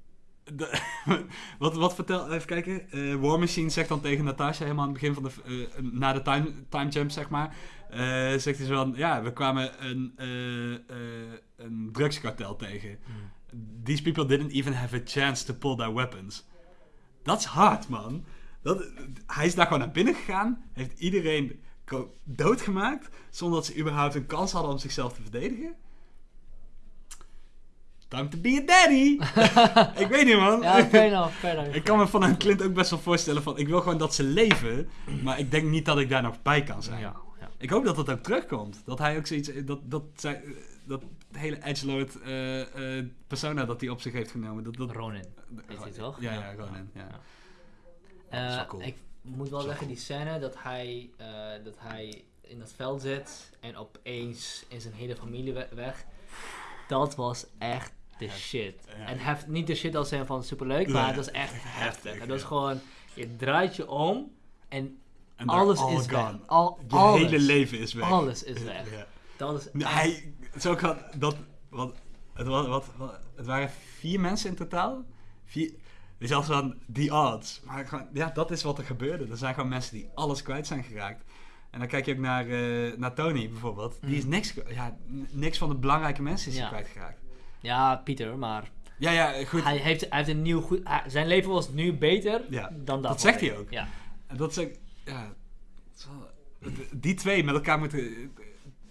de- wat, wat vertel, even kijken. Eh, War Machine zegt dan tegen Natasha helemaal aan het begin van de, eh, na de time, time jump, zeg maar. eh, zegt hij zo van, ja, we kwamen een, een drugskartel tegen. Hmm. These people didn't even have a chance to pull their weapons. Dat is hard, man. Dat, hij is daar gewoon naar binnen gegaan, heeft iedereen doodgemaakt, zonder dat ze überhaupt een kans hadden om zichzelf te verdedigen. Time to be a daddy! ik weet niet, man. Ja, fair enough, fair enough. ik kan me van een Clint ook best wel voorstellen van, ik wil gewoon dat ze leven, maar ik denk niet dat ik daar nog bij kan zijn. Ja, ja. Ik hoop dat dat ook terugkomt. Dat hij ook zoiets, dat, dat, zij, dat hele edgelord eh eh persona dat hij op zich heeft genomen. Dat, dat, Ronin. Is hij toch? Ja. Ronin. Ja. Ja. dat is wel Eh, cool. Ik moet wel zeggen, die scène dat hij, eh, dat hij in dat veld zit en opeens is zijn hele familie we- weg. Dat was echt de shit. ja. En heft, niet de shit als zijn van superleuk, maar het was echt heftig. Het was gewoon, je draait je om en alles all is weg. gone. Al, Je alles, hele leven is weg. alles is weg. Dat is echt- hij, zo kan dat, wat, het, wat, wat, wat- het waren vier mensen in totaal. Vier, dus als van die odds. Maar gewoon, ja, dat is wat er gebeurde. Er zijn gewoon mensen die alles kwijt zijn geraakt. En dan kijk je ook naar, eh, naar Tony bijvoorbeeld. Die is Mm. niks, ja, niks van de belangrijke mensen is Ja. kwijtgeraakt. Ja, Pieter, maar Ja, ja, goed. hij heeft, hij heeft een nieuw goed... hij- zijn leven was nu beter Ja, dan dat. dat zegt hij ook. Ja. En dat is ook, ja, is die twee met elkaar moeten...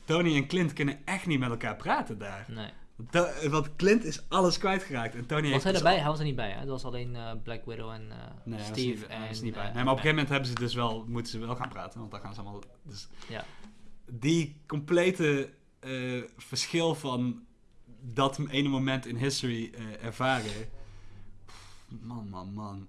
Tony en Clint kunnen echt niet met elkaar praten daar. Nee. To- Want Clint is alles kwijtgeraakt. En Tony Was hij dus erbij? Hij was er niet bij, hè? Het was alleen eh, Black Widow en eh, Nee, hij was Steve. niet, en, hij is niet bij. eh, Nee, maar op een gegeven moment hebben ze dus wel, moeten ze wel gaan praten. Want dan gaan ze allemaal... Dus Ja. die complete verschil van dat ene moment in history ervaren. Pff, Man, man, man.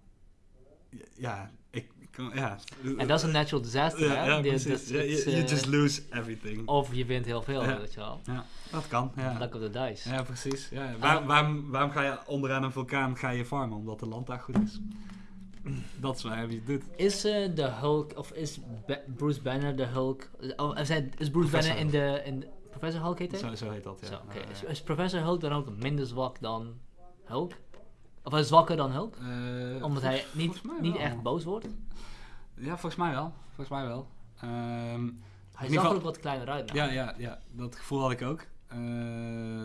Ja, ik. Ja. En dat is een natural disaster, hè? ja, precies. you, you eh, just lose everything. Of je wint heel veel, weet je wel. Ja, dat kan. Ja. Luck of the dice. Ja, precies. Ja. Waar, waarom, waarom ga je onderaan een vulkaan ga je farmen? Omdat de land daar goed is. Dat is waar je het doet. Is eh, de Hulk, of is Ba- Bruce Banner de Hulk... Of, is, Bruce Professor Banner in de... In Professor Hulk heet hij? Zo, zo heet dat, ja. Zo, is Professor Hulk dan ook minder zwak dan Hulk? Of hij is zwakker dan Hulk? Eh, Omdat hij niet, niet echt boos wordt? Ja, volgens mij wel. Volgens mij wel. Ehm, Hij zag er ook wat kleiner uit. nou. ja, ja, ja, dat gevoel had ik ook. Eh,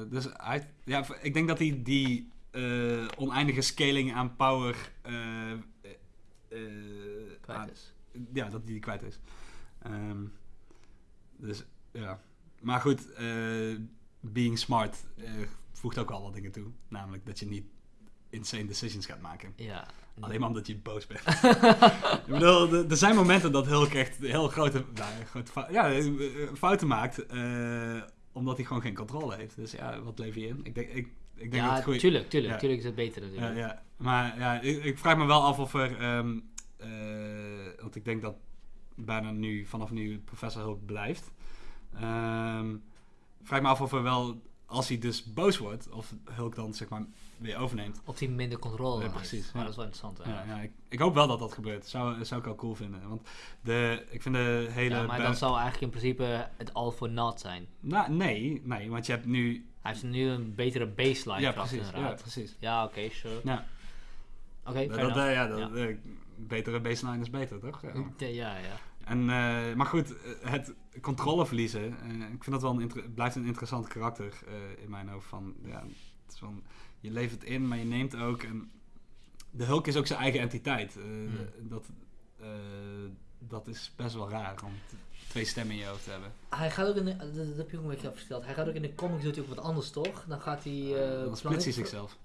dus hij, ja, ik denk dat hij die eh, oneindige scaling aan power Kwijt aan- is. ja, dat hij die kwijt is. Ehm, dus ja. Maar goed, being smart voegt ook al wat dingen toe. Namelijk dat je niet insane decisions gaat maken. Ja. Alleen maar omdat je boos bent. ik bedoel, er- zijn momenten dat Hulk echt heel grote, nou, grote fou- ja, fouten maakt. eh, omdat hij gewoon geen controle heeft. Dus ja, wat lever je in? Ik denk, ik, ik denk dat ja, het goed tuurlijk, tuurlijk, Ja. tuurlijk is het beter ja, natuurlijk. ja. Maar ja, ik, ik vraag me wel af of er... ehm, eh, want ik denk dat bijna nu, vanaf nu, Professor Hulk blijft. Ehm, vraag me af of er wel, als hij dus boos wordt, of Hulk dan zeg maar weer overneemt. Of die minder controle Ja, heeft. precies, Maar ja. dat is wel interessant. Ja, ja, ik, ik hoop wel dat dat gebeurt. Zou, zou ik wel cool vinden. Want de, ik vind de hele... Ja, maar dan zou eigenlijk in principe het all for naught zijn. Nou, nee, nee, want je hebt nu Hij heeft nu een betere baseline ja, precies. Ja, precies. Ja, oké, sure. Ja. Oké, dat, eh, ja, dat, eh, betere baseline is beter, toch? Ja. Ja, ja. En, eh, maar goed, het controle verliezen, ik vind dat wel een blijft een interessant karakter in mijn hoofd. Van, ja, het is van, je levert in, maar je neemt ook. En de Hulk is ook zijn eigen entiteit. Eh, Hmm. dat, eh, dat is best wel raar om twee stemmen in je hoofd te hebben. Hij gaat ook in de, dat, dat heb je ook een beetje verteld. Hij gaat ook in de comics doet hij ook wat anders, toch? Dan gaat hij... eh, Dan splitst hij zichzelf.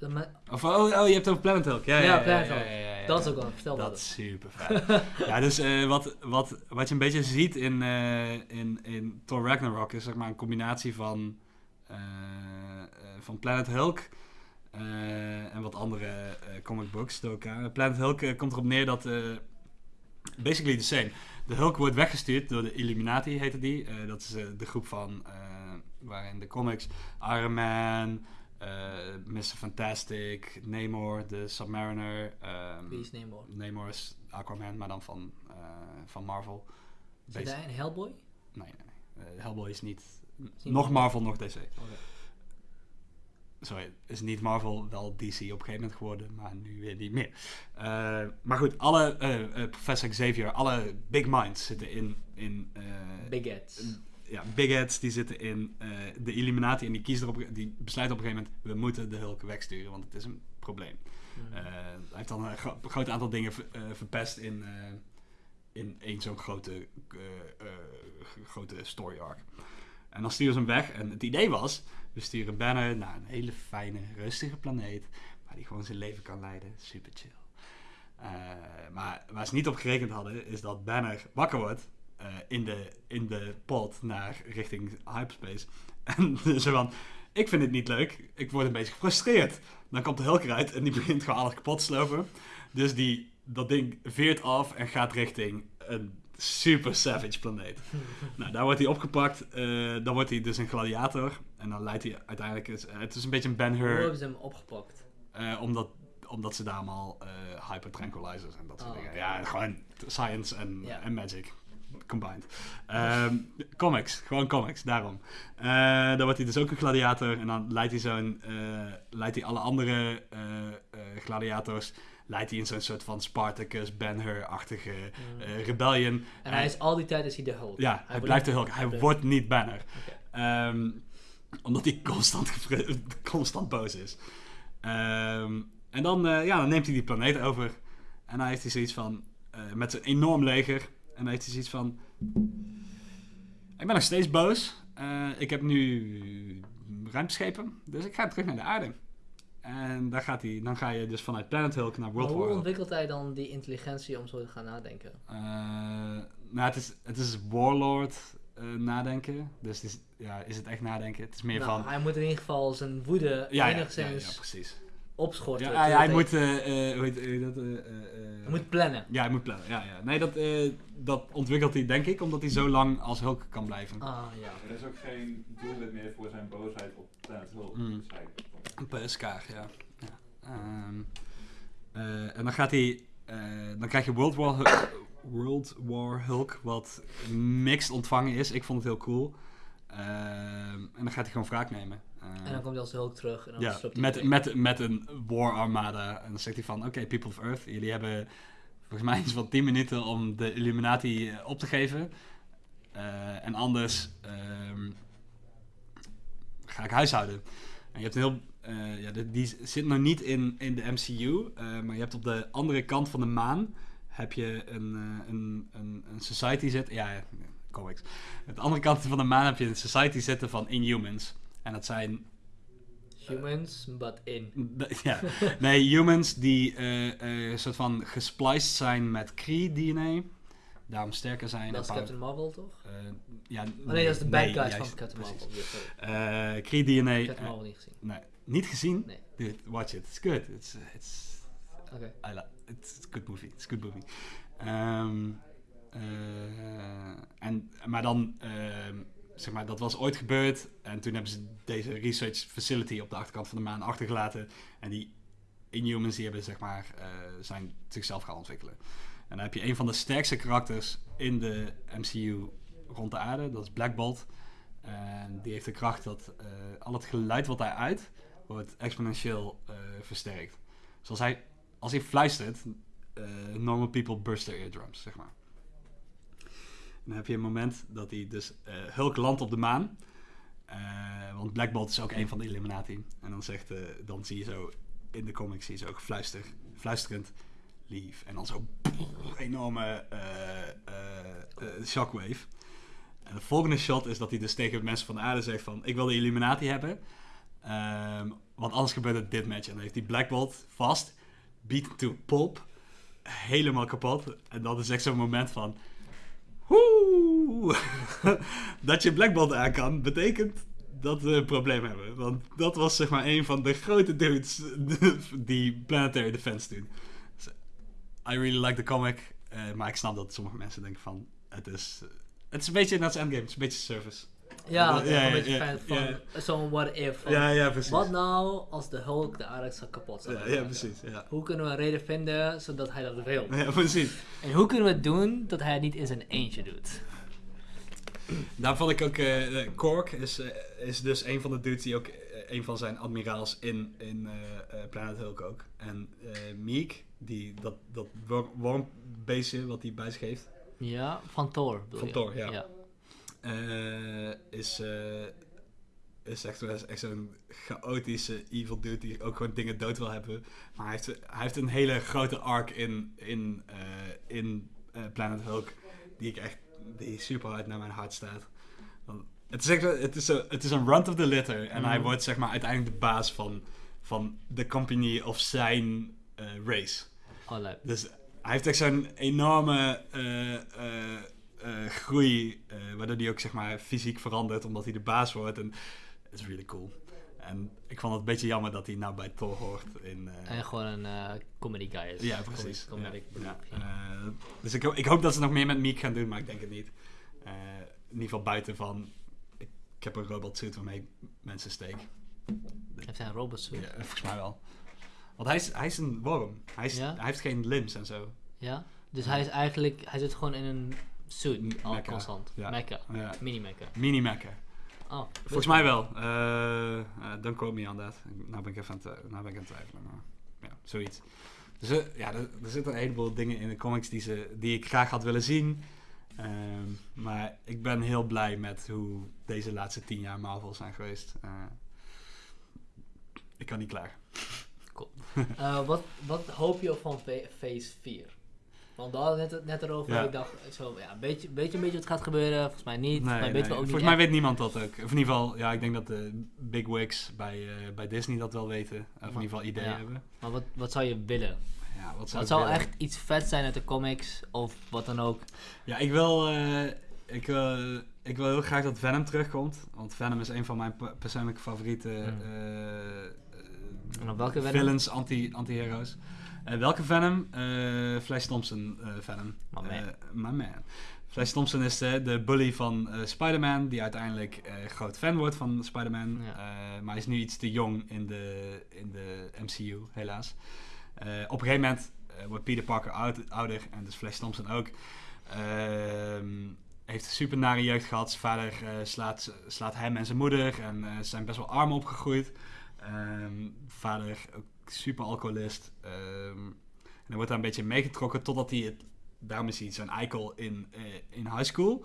Of, oh, oh, je hebt het over Planet Hulk. Ja, ja, Ja, ja, Planet Hulk. ja, ja, ja, dat is ook wel, vertel Dat dat. is super vet. ja, dus eh, wat, wat, wat je een beetje ziet in, eh, in, in Thor Ragnarok is zeg maar een combinatie van, eh, eh, van Planet Hulk en wat andere eh, comic books door elkaar. Planet Hulk eh, komt erop neer dat, eh, basically the same. De Hulk wordt weggestuurd door de Illuminati, heette die. Eh, dat is eh, de groep van, eh, waarin de comics Iron Man, eh Mr. Fantastic, Namor, de Submariner. ehm, Wie is Namor? Namor is Aquaman, maar dan van, eh, van Marvel. Basi- hij in Hellboy? Nee, nee. Eh, Hellboy is niet... nog Marvel. Nog DC. Sorry, is niet Marvel, wel DC op een gegeven moment geworden, maar nu weer niet meer. Eh, maar goed, alle eh, eh, Professor Xavier, alle big minds zitten in... in Big Eds. ja, big heads die zitten in de Illuminati en die, kiezen erop, die besluiten op een gegeven moment, we moeten de Hulk wegsturen, want het is een probleem. Hmm. Hij heeft dan een gro- groot aantal dingen ver- verpest in, in één zo'n grote, grote story arc. En dan sturen ze hem weg. En het idee was, we sturen Banner naar een hele fijne, rustige planeet. Waar hij gewoon zijn leven kan leiden. Super chill. Eh, maar waar ze niet op gerekend hadden, is dat Banner wakker wordt. eh, in, de, in de pod naar richting hyperspace. En zo van, ik vind het niet leuk. Ik word een beetje gefrustreerd. Dan komt de Hulk eruit en die begint gewoon alles kapot te slopen. Dus die, dat ding veert af en gaat richting een super savage planeet. nou, daar wordt hij opgepakt. eh, dan wordt hij dus een gladiator. En dan leidt hij uiteindelijk... is- eh, het is een beetje een Hoe Ben-Hur... hebben ze hem opgepakt? eh, omdat, omdat ze daar allemaal eh hyper tranquilizers en dat soort Oh, dingen... Ja, gewoon science en, magic combined. Ehm, comics, gewoon comics, daarom. Dan wordt hij dus ook een gladiator en dan leidt hij zo'n... leidt hij alle andere gladiators... Leidt hij in zo'n soort van Spartacus, Ben-Hur-achtige Hmm. eh, rebellion. en hij is al die tijd is hij de Hulk. Ja, hij, blijft de Hulk. Hij wordt niet Banner. Ehm, omdat hij constant, constant boos is. Ehm, en dan, eh, ja, dan neemt hij die planeet over. En dan heeft hij zoiets van... eh, met zijn enorm leger. En dan heeft hij zoiets van... Ik ben nog steeds boos. Ik heb nu ruimteschepen. Dus ik ga terug naar de aarde. En daar gaat hij, dan ga je dus vanuit Planet Hulk naar Maar World hoe War. ontwikkelt hij dan die intelligentie om zo te gaan nadenken? Eh, nou, het is, het is Warlord eh, nadenken. Dus het is, ja, is het echt nadenken? Het is meer Nou, van... hij moet in ieder geval zijn woede Ja, ja, ja, enigszins ja, precies. opschorten. Ja, hij, moet... eh, eh, hoe heet- hoe heet dat? eh, eh, eh, hij moet plannen. Ja, hij moet plannen. Ja, ja. Nee, dat, eh, dat ontwikkelt hij denk ik omdat hij zo lang als Hulk kan blijven. Ah, ja. Er is ook geen doelwit meer voor zijn boosheid op Planet Hulk. Mm. Een PSK, ja. ja. Ehm, eh, en dan gaat hij... eh, dan krijg je World War, Hulk, World War Hulk, wat mixed ontvangen is. Ik vond het heel cool. Ehm, en dan gaat hij gewoon wraak nemen. Ehm, En dan komt hij als Hulk terug en dan ja, met, met, met een war armada. En dan zegt hij van, oké, people of Earth, jullie hebben volgens mij iets van 10 minuten om de Illuminati eh, op te geven. En anders ehm, ga ik huishouden. En je hebt een heel... eh, ja, de- die zit nog niet in, in de MCU, eh, maar je hebt op de andere kant van de maan heb je een, eh, een, een, een society zitten. Ja, comics. Op de andere kant van de maan heb je een society zitten van Inhumans. En dat zijn Humans, but in. Ja, nee, humans die soort van gespliced zijn met Kree-DNA, daarom sterker zijn. Dat is Captain Marvel, toch? eh, ja, Oh nee, dat is de bad guys van Captain. Marvel. Eh, Kree-DNA, Captain eh, Marvel niet gezien. nee, niet gezien? Nee. Dude, watch it, it's good. It's, it's, Oké. I it's a good movie, it's a good movie. Ehm, eh, en, maar dan, ehm, zeg maar, dat was ooit gebeurd. En toen hebben ze deze research facility op de achterkant van de maan achtergelaten. En die Inhumans die hebben, zeg maar, eh, zijn zichzelf gaan ontwikkelen. En dan heb je een van de sterkste karakters in de MCU rond de aarde. Dat is Black Bolt. En die heeft de kracht dat eh, al het geluid wat hij uit, wordt exponentieel eh, versterkt. Zoals hij, als hij fluistert, eh, normal people burst their eardrums, zeg maar. En dan heb je een moment dat hij dus eh, Hulk landt op de maan. Want Black Bolt is ook een van de Illuminati. En dan, zegt, dan zie je zo in de comics zie je zo ook fluister, fluisterend lief. En dan zo enorme shockwave. En de volgende shot is dat hij dus tegen mensen van de aarde zegt van... Ik wil de Illuminati hebben. Ehm, want anders gebeurt het dit match. En dan heeft hij Black Bolt vast. Beat to pulp. Helemaal kapot. En dat is echt zo'n moment van... Woe! dat je Black Bolt aan kan, betekent dat we een probleem hebben. Want dat was zeg maar een van de grote dudes die Planetary Defense doen. I really like the comic. eh, maar ik snap dat sommige mensen denken van... Het is, het is een beetje net als Endgame. Het is een beetje service. Ja, Ja, ja, een beetje ja, fan van zo'n what if. Van, Ja, ja, precies. Wat nou als de Hulk de aarde zou kapot zou Ja, precies. Ja. Hoe kunnen we een reden vinden zodat hij dat wil? ja, precies. En hoe kunnen we het doen dat hij het niet in zijn eentje doet? Daar vond ik ook... eh, Kork is, eh, is dus een van de dudes die ook... eh, een van zijn admiraals in, in Planet Hulk ook. En Meek, die, dat, dat wor- wormbeestje wat hij bij zich heeft... Ja, van Thor. bedoel Van je? Thor, ja. Eh, is, eh, is echt, is echt zo'n chaotische evil dude die ook gewoon dingen dood wil hebben. Maar hij heeft, hij heeft een hele grote arc in, in, eh, in Planet Hulk die ik echt die super hard naar mijn hart staat. Want het, is echt, het, is een, het is een run of the litter en hij Mhm. wordt zeg maar uiteindelijk de baas van, van de company of zijn race. Oh. Dus hij heeft echt zo'n enorme groei, waardoor hij ook zeg maar fysiek verandert, omdat hij de baas wordt. En het is really cool. En ik vond het een beetje jammer dat hij nou bij Thor hoort. In, eh, En gewoon een eh, comedy guy is. ja, precies. Ja, ja. ja. Eh, dus ik, ik hoop dat ze nog meer met Meek gaan doen, maar ik denk het niet. Eh, in ieder geval buiten van, ik, ik heb een robot suit waarmee ik mensen steek. Heeft hij een robot suit? Ja, volgens mij wel. Want hij is, hij is een worm. Hij, is, hij heeft geen limbs en zo. Ja? Dus hij is eigenlijk, hij zit gewoon in een suit, M- al constant. ja. Mecha. Ja. Mini mecha. Mini. Oh, Volgens mij wel. Eh eh, don't quote me on that. Nou ben ik even aan het, nou ben ik aan twijfelen. Maar ja, zoiets. Dus eh, ja, er, er zitten een heleboel dingen in de comics die, ze, die ik graag had willen zien. Ehm, maar ik ben heel blij met hoe deze laatste tien jaar Marvel zijn geweest. Eh, ik kan niet klaar. Eh, wat, wat hoop je van Phase 4? Want we hadden het net erover. Ja. Ik dacht, zo, ja, een beetje, beetje, een beetje wat gaat gebeuren. Volgens mij niet. Volgens mij Nee, weten nee. we ook Volgens niet mij weet niemand dat ook. Of in ieder geval, ja, ik denk dat de big wigs bij, eh, bij Disney dat wel weten. Of in ieder geval ideeën Ja. hebben. Maar wat, wat zou je willen? Ja, wat zou Wat echt iets vet zijn uit de comics of wat dan ook? Ja, ik wil, eh, ik, wil, ik wil heel graag dat Venom terugkomt. Want Venom is een van mijn pe- persoonlijke favoriete Hmm. eh, eh, En op welke villains, anti- Eh, welke Venom? Eh, Flash Thompson eh, Venom. My man. My man. Flash Thompson is de, de bully van Spider-Man, die uiteindelijk groot fan wordt van Spider-Man. Ja. Maar hij is nu iets te jong in de, in de MCU, helaas. Op een gegeven moment wordt Peter Parker oud- ouder en dus Flash Thompson ook. Ehm, heeft een super nare jeugd gehad. Zijn vader slaat, slaat hem en zijn moeder en ze zijn best wel arm opgegroeid. Ehm, vader ook super alcoholist. Ehm, en hij wordt daar een beetje meegetrokken totdat hij het... Daarom is hij zo'n eikel in, eh, in high school.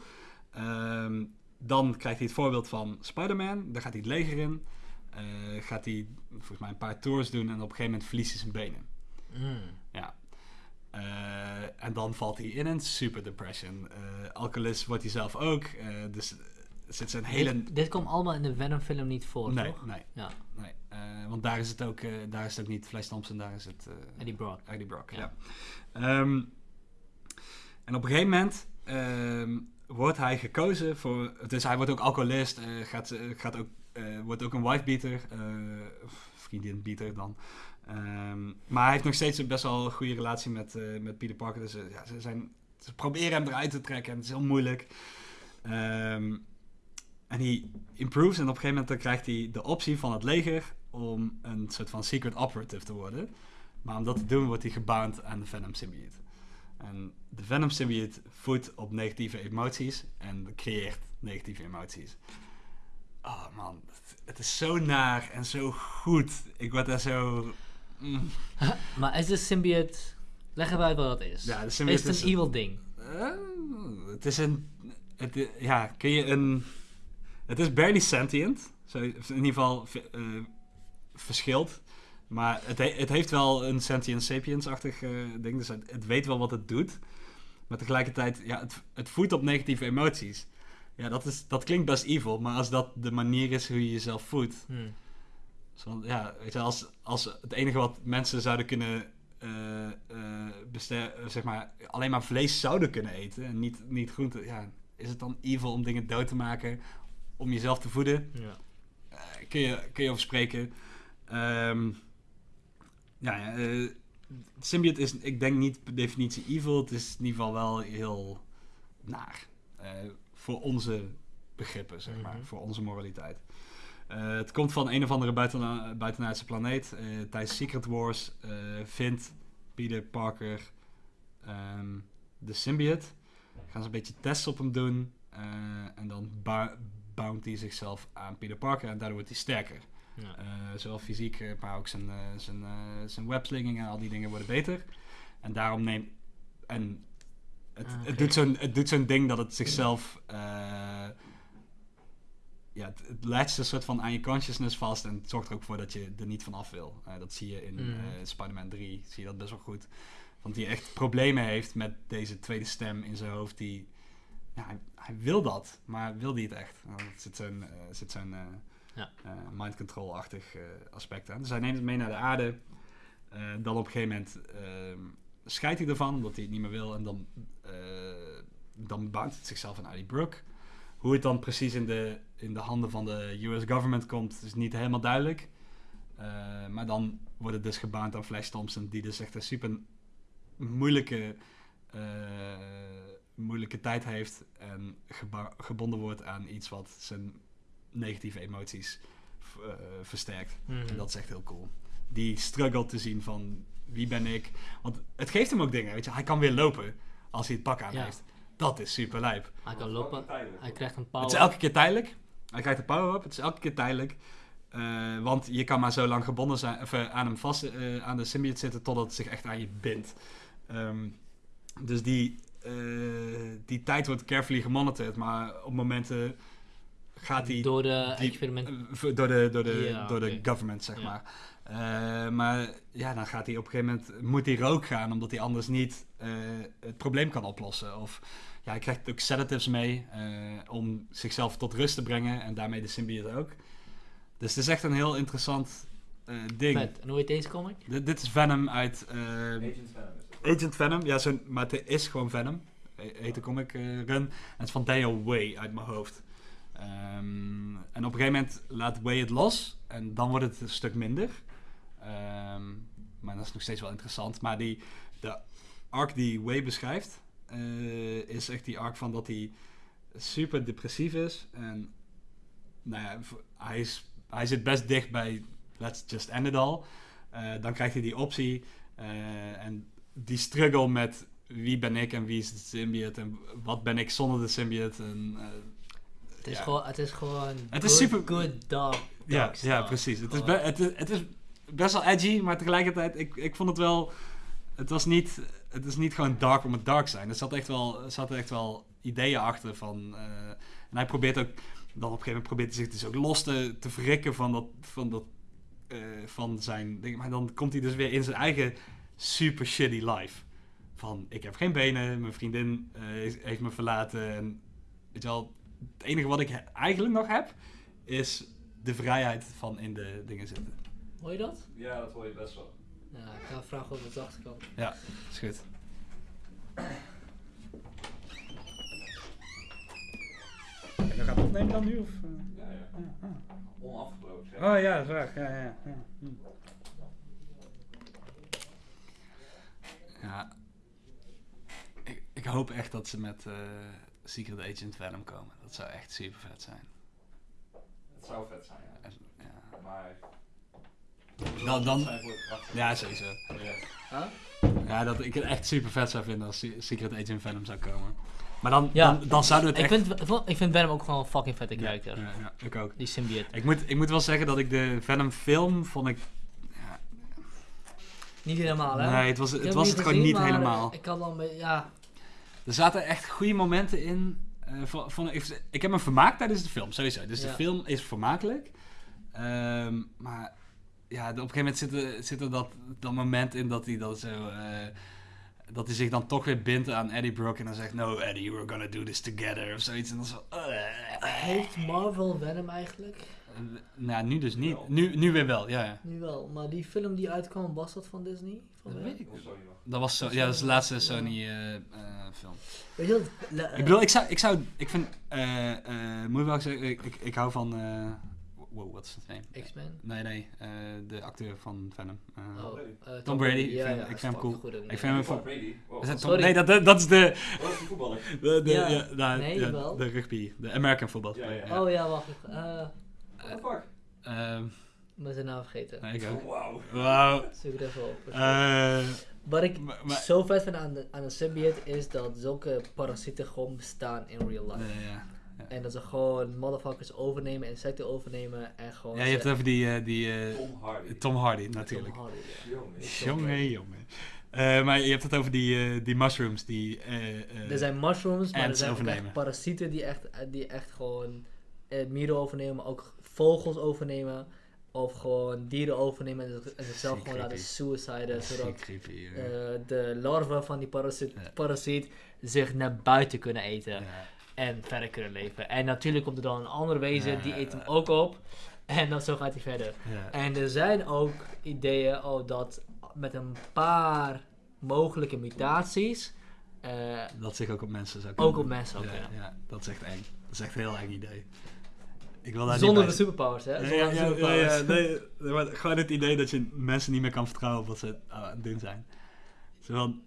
Ehm, dan krijgt hij het voorbeeld van Spider-Man. Daar gaat hij het leger in. Eh, gaat hij volgens mij een paar tours doen en op een gegeven moment verliest hij zijn benen. Mm. Ja. Eh, en dan valt hij in een super depression. Alcoholist wordt hij zelf ook. Dus zit zijn hele... Dit, dit komt allemaal in de Venom film niet voor, nee, toch? nee, Ja, nee. Eh, want daar is het ook, eh, daar is het ook niet Flash Thompson, daar is het... eh, Eddie Brock. Eddie Brock, ja. Ja. Ehm, en op een gegeven moment ehm, wordt hij gekozen voor... Dus hij wordt ook alcoholist, gaat, gaat ook, wordt ook een wifebeater, vriendinbeater dan. Ehm, maar hij heeft nog steeds een best wel een goede relatie met, met Peter Parker. Dus ja, ze, zijn, ze proberen hem eruit te trekken en het is heel moeilijk. En hij improves en op een gegeven moment dan krijgt hij de optie van het leger om een soort van secret operative te worden. Maar om dat te doen wordt hij gebound aan de Venom symbiote. En de Venom symbiote voedt op negatieve emoties en creëert negatieve emoties. Oh man, het, is zo naar en zo goed. Ik word daar zo... mm. Maar is de symbiote... Leg even uit wat dat is. Ja, de is symbiote het een evil ding? Eh, het is een... Het, ja, kun je een... Het is barely sentient. Zo, in ieder geval eh, verschilt. Maar het, he- het heeft wel een sentient sapiens-achtig eh, ding. Dus het, het weet wel wat het doet. Maar tegelijkertijd, ja, het, het voedt op negatieve emoties. Ja, dat, is, dat klinkt best evil. Maar als dat de manier is hoe je jezelf voedt... Hmm. Zo, ja, weet je, als, als het enige wat mensen zouden kunnen eh, zeg maar, alleen maar vlees zouden kunnen eten en niet, niet groente, ja, is het dan evil om dingen dood te maken om jezelf te voeden? Ja. Kun, je, kun je over spreken. Ehm, ja, eh, symbiote is, ik denk niet per definitie evil, het is in ieder geval wel heel naar. eh, voor onze begrippen, zeg maar, Mhm. voor onze moraliteit. Eh, het komt van een of andere buiten, buitenaardse planeet. eh, tijdens Secret Wars vindt Peter Parker ehm, de symbiote. Gaan ze een beetje tests op hem doen. en dan bou- boundt hij zichzelf aan Peter Parker. En daardoor wordt hij sterker. Ja. Eh, zowel fysiek, eh, maar ook zijn, eh, zijn, zijn webslinging en al die dingen worden beter. En daarom neemt... En het, Ah, het, doet zo'n, het zo'n ding dat het zichzelf... ja, het, het latcht een soort van aan je consciousness vast en het zorgt er ook voor dat je er niet van af wil. Dat zie je in eh, Spider-Man 3, zie je dat best wel goed. Want die echt problemen heeft met deze tweede stem in zijn hoofd die... Ja, hij, hij wil dat, maar wil hij het echt? Nou, er zit zo'n, zit zo'n Ja. eh, mind control-achtig eh, aspect aan. Dus hij neemt het mee naar de aarde. Eh, dan op een gegeven moment scheidt hij ervan, omdat hij het niet meer wil. En dan, dan bouwt het zichzelf aan Ali Brook. Hoe het dan precies in de, in de handen van de US government komt, is niet helemaal duidelijk. Maar dan wordt het dus gebaand aan Flash Thompson, die dus echt een super moeilijke, moeilijke tijd heeft. En gebonden wordt aan iets wat zijn negatieve emoties eh, versterkt. Mhm. En dat is echt heel cool. Die struggle te zien van wie ben ik. Want het geeft hem ook dingen, weet je. Hij kan weer lopen als hij het pak aan Ja. heeft. Dat is super lijp. Hij kan lopen. Hij krijgt een power. Het is elke keer tijdelijk. Hij krijgt de power-up. Het is elke keer tijdelijk. Eh, want je kan maar zo lang gebonden zijn, of, eh, aan hem vast, eh, aan de symbiote zitten totdat het zich echt aan je bindt. Ehm, dus die, eh, die tijd wordt carefully gemonitord, maar op momenten gaat hij Door de die- experiment. eh, v- door de, door de, Ja, door de government, zeg Ja. maar. Eh, maar ja, dan gaat hij op een gegeven moment, moet hij rook gaan, omdat hij anders niet eh, het probleem kan oplossen. Of ja, hij krijgt ook sedatives mee eh, om zichzelf tot rust te brengen en daarmee de symbiote ook. Dus het is echt een heel interessant eh, ding. Vet. En hoe heet deze comic? Dit, dit is Venom uit eh, Agent Venom. Agent Venom. Ja, zo'n- maar het is gewoon Venom. He- Heet de comic eh, run. En het is van Daniel Way uit mijn hoofd. Ehm, en op een gegeven moment laat Way het los. En dan wordt het een stuk minder. Ehm, maar dat is nog steeds wel interessant. Maar die, de arc die Way beschrijft... eh, is echt die arc van dat hij super depressief is. En nou ja, hij, is, hij zit best dicht bij let's just end it all. Eh, dan krijgt hij die optie. eh, en die struggle met wie ben ik en wie is de symbiote en wat ben ik zonder de symbiote. En, Het is ja. gewoon, het is gewoon. Het is good- super- Good dog. Ja, dog ja stuff. precies. Het is, be- het, is, het is best wel edgy, maar tegelijkertijd, ik, ik vond het wel... Het was niet, het is niet gewoon dark om het dark te zijn. Er zat echt wel, er zaten echt wel ideeën achter van... eh, en hij probeert ook... Dan op een gegeven moment probeert hij zich dus ook los te, te verrikken van dat... Van dat eh, van zijn ding. Maar dan komt hij dus weer in zijn eigen super shitty life. Van, ik heb geen benen, mijn vriendin eh, heeft- heeft me verlaten. En weet je wel, het enige wat ik he- eigenlijk nog heb, is de vrijheid van in de dingen zitten. Hoor je dat? Ja, dat hoor je best wel. Ja, ik ga vragen of het zachter kan. Ja, is goed. En dan gaat het opnemen dan nu? Of, Ja, ja. Onafgebroken. zeg. Oh ja, dat is waar. Ja, ja, ja. Hm. Ja. Ik, ik hoop echt dat ze met eh, Secret Agent Venom komen. Dat zou echt super vet zijn. Het zou vet zijn, ja. Ja, Maar... Dan- dan- ja sowieso. Ja. Ja, dat ik het echt super vet zou vinden als Se- Secret Agent Venom zou komen. Maar dan, Ja. dan, dan zouden we Ik het echt... vind, ik vind Venom ook gewoon een fucking vette Ja, karakter. ja, ja, ik ook. Die symbiote. Ik moet, ik moet wel zeggen dat ik de Venom film vond ik... Ja, Niet helemaal, hè? nee, het was, Ik het, was het gewoon niet helemaal. Ik had al een beetje, ja. Er zaten echt goede momenten in. eh, van, van, ik, ik heb me vermaakt tijdens de film, sowieso. Dus de film is vermakelijk. Ehm, maar ja, op een gegeven moment zit er, zit er dat, dat moment in dat hij dan zo... eh, dat hij zich dan toch weer bindt aan Eddie Brock en dan zegt... No, Eddie, we're gonna do this together. Of zoiets. En dan zo... eh, Heeft Marvel Venom eigenlijk? nou, nu dus niet. Nu, nu weer wel, ja, ja. Nu wel, maar die film die uitkwam, was dat van Disney? Van Dat weet ik. Dat was, zo, ja, dat is de laatste Ja. Sony eh, eh, je wat? Ik bedoel, ik zou, ik zou, ik vind, eh, eh, moet ik wel zeggen, ik, ik, ik hou van, eh, wow, wat is het name? X-Men? Nee, nee, eh, de acteur van Venom. Eh, Oh, Brady. eh, Tom Brady, ik Ja, vind- ja, ik vind hem cool. goed Ik vind hem Tom van- Brady. Wow. is het Tom- sorry. nee, dat, dat, dat is de, Dat is die voetballer. de, de, Ja. ja, nou, Nee, ja, wel. de rugby, de American football. Ja, ja, speler, Oh ja, wacht. Eh, What the fuck? Ik ben zijn naam vergeten. nee, ik ook. Wauw. Wauw. Zoek het even op. Eh, Wat ik maar- maar- zo vet vind aan de, aan de symbiote is dat zulke parasieten gewoon bestaan in real life. eh, ja. En dat ze gewoon motherfuckers overnemen, insecten overnemen en gewoon... ja, je hebt het over die, eh, die eh, Tom Hardy. Tom Hardy natuurlijk. Tom Hardy, ja. Jongen. Jongen, jongen. Eh, maar je hebt het over die, eh, die mushrooms die... eh, eh, Er zijn mushrooms, maar er zijn ook overnemen. echt parasieten die echt, die echt gewoon eh, mieren overnemen, maar ook vogels overnemen. Of gewoon dieren overnemen en, zich- en zichzelf Ziek gewoon laten suiciden. Zodat creepy, jongen. de larven van die parasiet, Ja. parasiet zich naar buiten kunnen eten. Ja. En verder kunnen leven. En natuurlijk komt er dan een ander wezen, Ja, die eet hem ook op. En dan zo gaat hij verder. En er zijn ook ideeën oh, dat met een paar mogelijke mutaties eh, Dat zich ook op mensen zou ook op mensen ook ja, kunnen. ja, dat is echt eng. Dat is echt een heel eng idee. Ik wil daar Zonder de superpowers, hè? zijn. Zonder Ja, de ja, ja, superpowers. ja, nee, nee, maar gewoon het idee dat je mensen niet meer kan vertrouwen op wat ze aan het doen zijn. Zo van,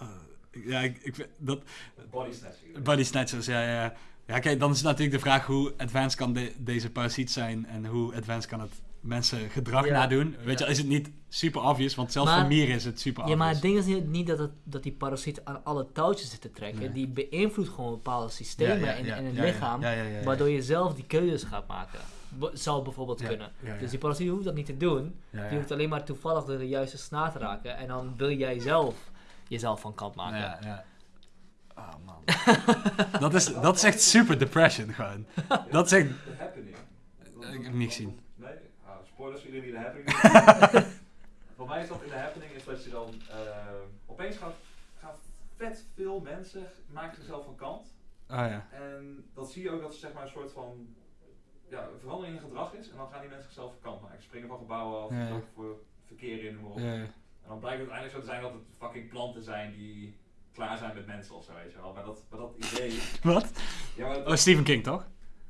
eh, ja, ik, ik vind dat... Body snatching. Body snatchers, ja, ja. Ja, kijk, dan is natuurlijk de vraag hoe advanced kan de- deze parasiet zijn en hoe advanced kan het mensen gedrag Ja. nadoen. Weet Ja. je, is het niet super obvious, want zelfs Maar- voor mieren is het super Ja, obvious. maar het ding is niet, niet dat, het, dat die parasiet aan alle touwtjes zit te trekken. Nee. Die beïnvloedt gewoon bepaalde systemen in, in het ja, ja, lichaam. ja, ja, ja, ja. Waardoor je zelf die keuzes gaat maken. Bo- zou bijvoorbeeld Ja, kunnen. ja, ja. Dus die parasiet hoeft dat niet te doen. Ja, ja. Die hoeft alleen maar toevallig de juiste snaar te raken. En dan wil jij zelf jezelf van kant maken. Ja, ja. Oh man. dat, is, dat is echt super depression gewoon. Dat is echt... Ik heb hem niet gezien. Ah, spoilers voor jullie die The Happening Voor mij is dat in The Happening is dat je dan eh, opeens gaat, gaat vet veel mensen maken zichzelf van kant. Oh ja. En dat zie je ook dat er zeg maar een soort van ja, verandering in gedrag is. En dan gaan die mensen zichzelf van kant maken. Springen van gebouwen af, Ja, voor verkeer in, noem. Ja, ja. En dan blijkt het uiteindelijk zo te zijn dat het fucking planten zijn die klaar zijn met mensen of zo, weet je wel. Maar dat, maar dat idee... Wat? Ja, maar dat- Oh, Stephen King toch?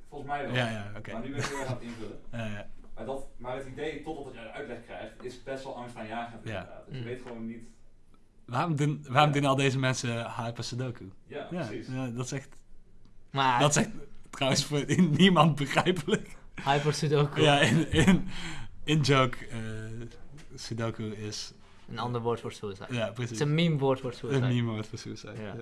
volgens mij wel. Ja, ja, oké. Maar nu ben ik aan het invullen. Ja, ja. Maar, dat, maar het idee, totdat je een uitleg krijgt, is best wel angstaanjagend Ja. inderdaad. Dus je Mm. weet gewoon niet... Waarom, doen, waarom doen al deze mensen Hyper Sudoku? Ja, Ja, precies. ja, dat is echt... Maar Dat is echt trouwens voor niemand begrijpelijk. Hyper Sudoku, Ja, in, in, in joke, eh, Sudoku is... een ander woord voor suicide. Ja, Het precies. is een meme woord voor Een suicide. meme woord voor suicide. Ja. Ja.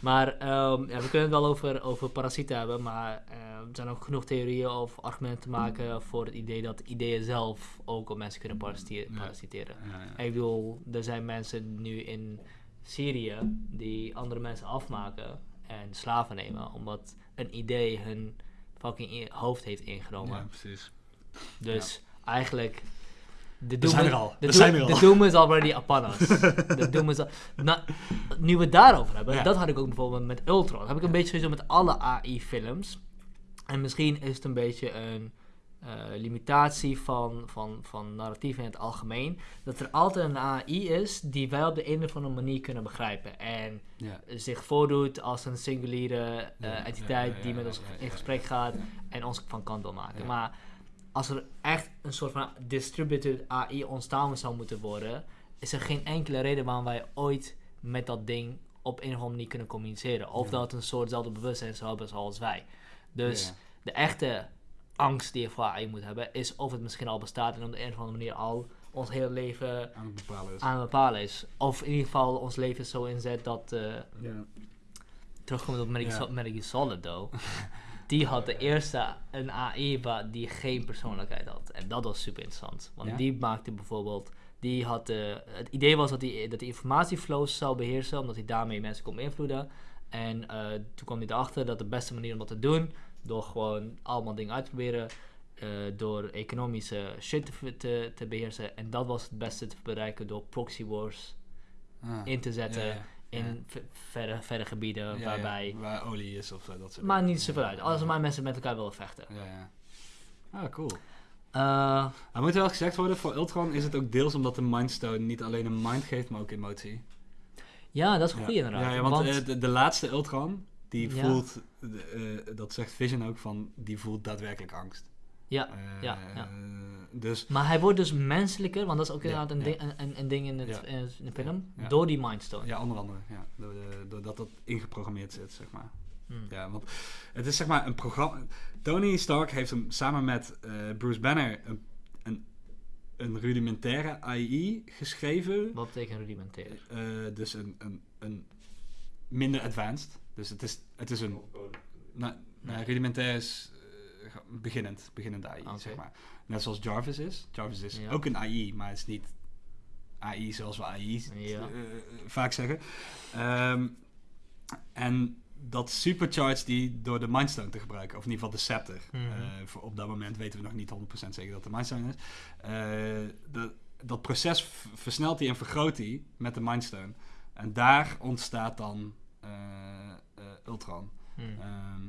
Maar ehm, ja, we kunnen het wel over, over parasieten hebben, maar eh, er zijn ook genoeg theorieën of argumenten te maken voor het idee dat ideeën zelf ook op mensen kunnen parasiteren. Ja, ja. Ik bedoel, er zijn mensen nu in Syrië die andere mensen afmaken en slaven nemen, omdat een idee hun fucking hoofd heeft ingenomen. Ja, precies. Dus eigenlijk. De We doom zijn is- er al. De We zijn er al. De doom is already upon us. de doom is al, nou, nu we het daarover hebben, Ja. dat had ik ook bijvoorbeeld met Ultron. Dat heb ik een beetje sowieso met alle AI-films. En misschien is het een beetje een eh, limitatie van, van, van narratief in het algemeen. Dat er altijd een AI is die wij op de een of andere manier kunnen begrijpen. En Ja. zich voordoet als een singuliere eh, Ja, entiteit die met ons in gesprek gaat en ons van kant wil maken. Maar als er echt een soort van distributed AI ontstaan zou moeten worden, is er geen enkele reden waarom wij ooit met dat ding op een of andere manier kunnen communiceren. Of Ja. dat het een soortzelfde bewustzijn zou hebben zoals wij. Dus Ja. de echte angst die je voor AI moet hebben, is of het misschien al bestaat en op de een of andere manier al ons hele leven Aan het bepalen is. aan het bepalen is. Of in ieder geval ons leven zo inzet dat, eh, Ja. terugkomend op Gear Solid, though. die had de eerste een AI waar die geen persoonlijkheid had. En dat was super interessant. Want Ja? die maakte bijvoorbeeld... Die had de, het idee was dat hij dat die informatieflows zou beheersen, omdat hij daarmee mensen kon beïnvloeden. En eh, toen kwam hij erachter dat de beste manier om dat te doen, door gewoon allemaal dingen uit te proberen, eh, door economische shit te, te, te beheersen. En dat was het beste te bereiken door proxy wars Ah. in te zetten Ja, ja. In verre, verre gebieden Ja, ja, waarbij... Waar olie is of zo, dat soort dingen. niet zoveel uit. Als Ja. maar mensen met elkaar willen vechten. Ja, ja. Ah, cool. Eh, Er moet wel gezegd worden, voor Ultron is het ook deels omdat de Mindstone niet alleen een mind geeft, maar ook emotie. ja, dat is goeie inderdaad. Ja, want, eh, de, de laatste Ultron, die voelt, eh, dat zegt Vision ook van, die voelt daadwerkelijk angst. Ja, Eh, ja, ja. Dus, Maar hij wordt dus menselijker, want dat is ook Ja, inderdaad een, ja. ding, een, ding in, het, Ja. in, het- in de film, Ja. door die Mindstone. ja, onder andere, ja, door de- doordat dat ingeprogrammeerd zit, zeg maar. Hmm. Ja, want het is zeg maar een programma. Tony Stark heeft hem samen met eh, Bruce Banner een, een, een rudimentaire AI geschreven. Wat betekent rudimentair? Eh, dus een, een, een minder advanced. Dus het is, het is een. Nou, nou, rudimentair is beginnend, beginnend AI, zeg maar. Net zoals Jarvis is. Jarvis is Ja. ook een AI, maar het is niet AI zoals we AI Ja. eh, vaak zeggen. Ehm, en dat supercharge die door de Mindstone te gebruiken, of in ieder geval de Scepter. Mhm. eh, voor op dat moment weten we nog niet 100% zeker dat de Mindstone is. Eh, dat, dat proces versnelt hij en vergroot hij met de Mindstone. En daar ontstaat dan Ultron. Ehm,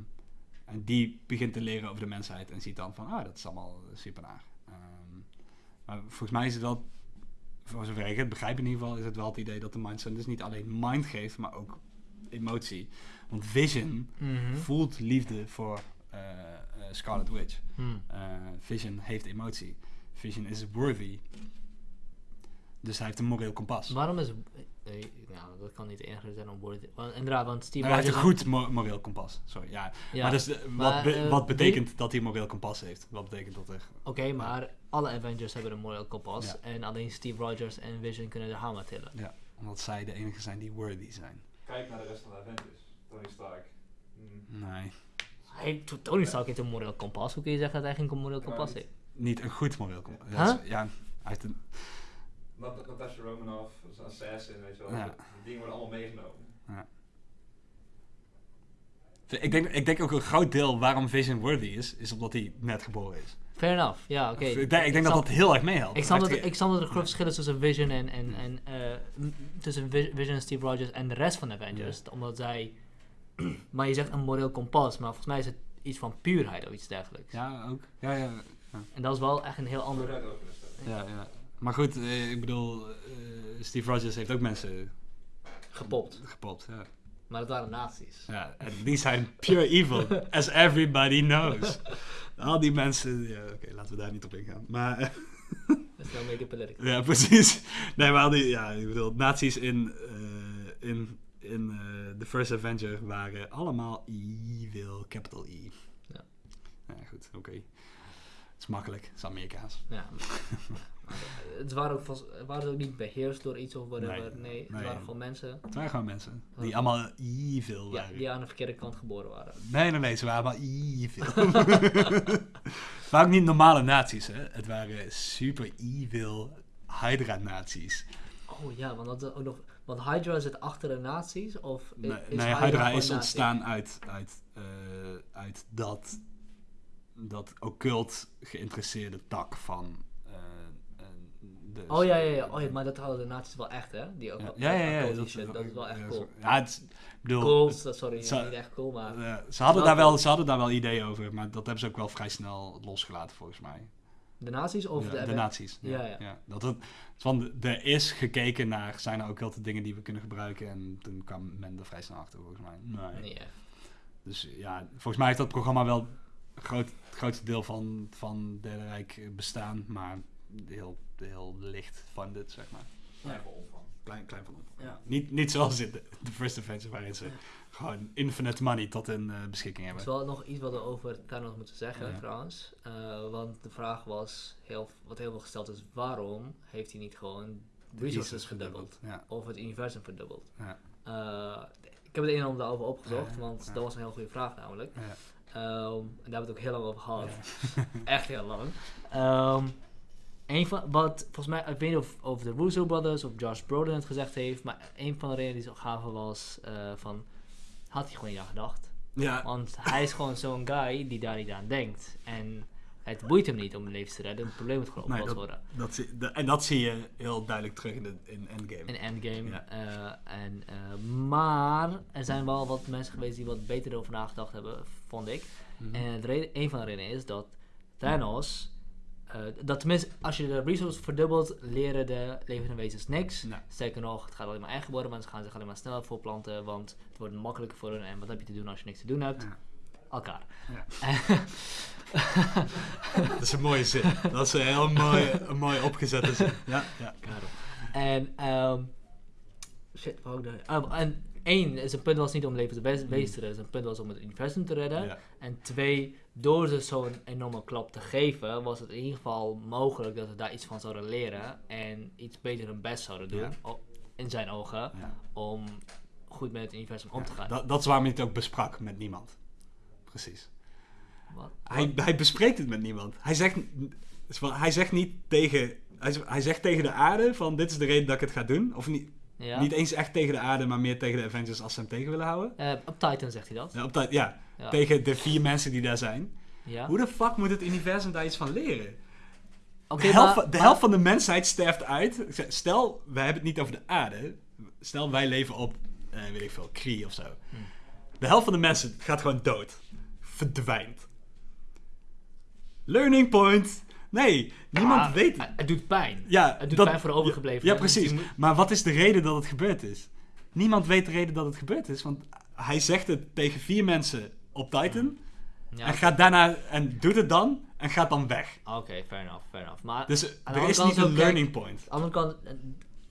en die begint te leren over de mensheid en ziet dan van, ah, dat is allemaal super naar. Ehm, maar volgens mij is het wel, voor zover ik het begrijp in ieder geval, is het wel het idee dat de Mindstone dus niet alleen mind geeft, maar ook emotie. Want Vision Mhm. voelt liefde voor eh, Scarlet Witch. Hmm. Eh, Vision heeft emotie. Vision is worthy. Dus hij heeft een moreel kompas. Waarom is... eh, ja, dat kan niet enige zijn om woorden... te- Want, inderdaad, want Steve hij heeft een goed mo- moreel kompas. Sorry, ja. Ja, Maar, dus, de- maar, wat, be- eh, wat betekent dat hij een moreel kompas heeft? Wat betekent dat er? Oké, maar alle Avengers hebben een moral kompas. Ja. En alleen Steve Rogers en Vision kunnen de hamer tillen. Ja, omdat zij de enige zijn die worthy zijn. Kijk naar de rest van de Avengers. Tony Stark. Hmm. Nee, Hij, Tony Stark heeft een moreel kompas. Hoe kun je zeggen dat hij geen moreel kompas heeft? niet een goed moreel kompas. Huh? Dat is- Ja, hij heeft een... Nat- Natasha Romanoff, zo'n assassin, weet je wel. Ja. Die dingen worden allemaal meegenomen. Ik denk, ik denk ook een groot deel waarom Vision worthy is, is omdat hij net geboren is. Fair enough, ja, oké. ik denk, ik denk dat dat heel erg meehelpt. Ik snap, dat, ik snap dat er groot verschil is tussen Vision en, en, en eh, tussen Vi- Vision en Steve Rogers en de rest van de Avengers. Omdat zij, maar je zegt een moreel kompas, maar volgens mij is het iets van puurheid of iets dergelijks. Ja, ook. Ja, ja, En dat is wel echt een heel ander. ja, ja. Maar goed, eh, ik bedoel, eh, Steve Rogers heeft ook mensen gepopt. gepopt. Ja. Maar dat waren nazi's. Ja, en die zijn pure evil, as everybody knows. Al die mensen, ja, oké, laten we daar niet op ingaan. Maar, eh, Dus dan make it political. ja, precies. Nee, maar al die, ja, ik bedoel, nazi's in, eh, in, in The First Avenger waren allemaal evil, capital E. Ja. Ja, goed, oké. Het is makkelijk, het is Amerikaans. Ja. Het waren ook, vast, waren ook niet beheerst door iets of whatever. Nee, Nee, het nee. waren gewoon mensen Het waren gewoon mensen die allemaal evil ja, waren. die aan de verkeerde kant geboren waren. Nee, nee, nee, ze waren allemaal evil. het waren ook niet normale nazi's, hè. Het waren super evil Hydra-nazi's. Oh ja, want dat is ook nog. Want Hydra zit achter de nazi's? Of Nee, is nee, Hydra is nazi? ontstaan uit, uit, eh, uit dat, dat occult geïnteresseerde tak van de... Oh ja, ja, ja. Oh, ja, maar dat hadden de nazi's wel echt, hè? Die ook Ja, wel- ja, ja, ja, occulte dat, shit, dat is wel echt ja, cool. Ja, het is, ik bedoel, Cool, sorry, niet echt cool, maar... ze, hadden daar wel, ze hadden daar wel ideeën over, maar dat hebben ze ook wel vrij snel losgelaten volgens mij. De nazi's of Ja, de... de nazi's. Ja, Ja, ja. Dat het, van, er is gekeken naar, zijn er ook wel dingen die we kunnen gebruiken en toen kwam men er vrij snel achter volgens mij. Nee. Dus ja, volgens mij heeft dat programma wel groot, het grootste deel van, van Derde Rijk bestaan, maar heel, heel licht funded, zeg maar. Klein voor omvang. Klein, klein van omvang. Ja. Niet, niet zoals in de, de First Adventure, waarin ze gewoon infinite money tot hun eh, beschikking Er is hebben. wel nog iets wat we over Thanos moeten zeggen, Ja. trouwens. Eh, want de vraag was, heel, wat heel veel gesteld is, waarom heeft hij niet gewoon resources verdubbeld? Ja, Of het universum verdubbeld? ja. Eh, ik heb het een en ander over opgezocht, Ja, want ja. dat was een heel goede vraag namelijk. Ja. Ehm, en daar hebben we het ook heel lang over gehad. Echt heel lang. Ehm, een van, wat volgens mij, ik weet niet of, of de Russo Brothers of Josh Brolin het gezegd heeft, maar een van de redenen die ze gaven was eh, van, had hij gewoon niet aan gedacht. Ja, Want hij is gewoon zo'n guy die daar niet aan denkt. En het boeit hem niet om een leven te redden, het probleem moet gewoon Nee, opgelost dat- worden. dat zie, en dat zie je heel duidelijk terug in, de, in Endgame. In Endgame. Ja. eh, en, eh, maar er zijn wel wat mensen geweest die wat beter over nagedacht hebben, vond ik. Mhm. En het reden, een van de redenen is dat Thanos, eh, dat tenminste als je de resources verdubbelt, leren de levende wezens niks. Nee. Sterker nog, het gaat alleen maar erger worden, mensen gaan zich alleen maar sneller voorplanten, want het wordt makkelijker voor hun. En wat heb je te doen als je niks te doen hebt? Ja. Elkaar. Dat is een mooie zin. Dat is een heel mooi, een mooi opgezette zin. Ja, ja. Karel. En, ehm shit, wat daar- ah, en één, is een punt was niet om levende wezens Mm. wezens te redden, een punt was om het universum te redden. ja. En twee, door ze zo'n enorme klap te geven, was het in ieder geval mogelijk dat we daar iets van zouden leren en iets beter hun best zouden doen, Ja. in zijn ogen, ja. om goed met het universum om te gaan. Dat, dat is waarom hij het ook besprak met niemand. Precies. Wat? Hij, hij bespreekt het met niemand. Hij zegt, hij zegt niet tegen... Hij zegt tegen de aarde van dit is de reden dat ik het ga doen. Of niet, Ja? niet eens echt tegen de aarde, maar meer tegen de Avengers als ze hem tegen willen houden. Eh, op Titan zegt hij dat. Ja, op ja, Ja. tegen de vier mensen die daar zijn. Ja. Hoe de fuck moet het universum daar iets van leren? De helft, maar- de maar- helft van de mensheid sterft uit. Stel, wij hebben het niet over de aarde. Stel, wij leven op, eh, weet ik veel, Kree of zo. Hmm. De helft van de mensen gaat gewoon dood. Verdwijnt. Learning point. Nee, niemand Ah, weet het. Het doet pijn. Ja, Het doet dat- pijn voor de overgebleven. Ja, precies. Maar wat is de reden dat het gebeurd is? Niemand weet de reden dat het gebeurd is. Want hij zegt het tegen vier mensen op Titan. Ja, En gaat daarna en doet het dan. En gaat dan weg. Oké, fair enough, fair enough. Maar Dus er is niet een learning point. aan de andere kant eh,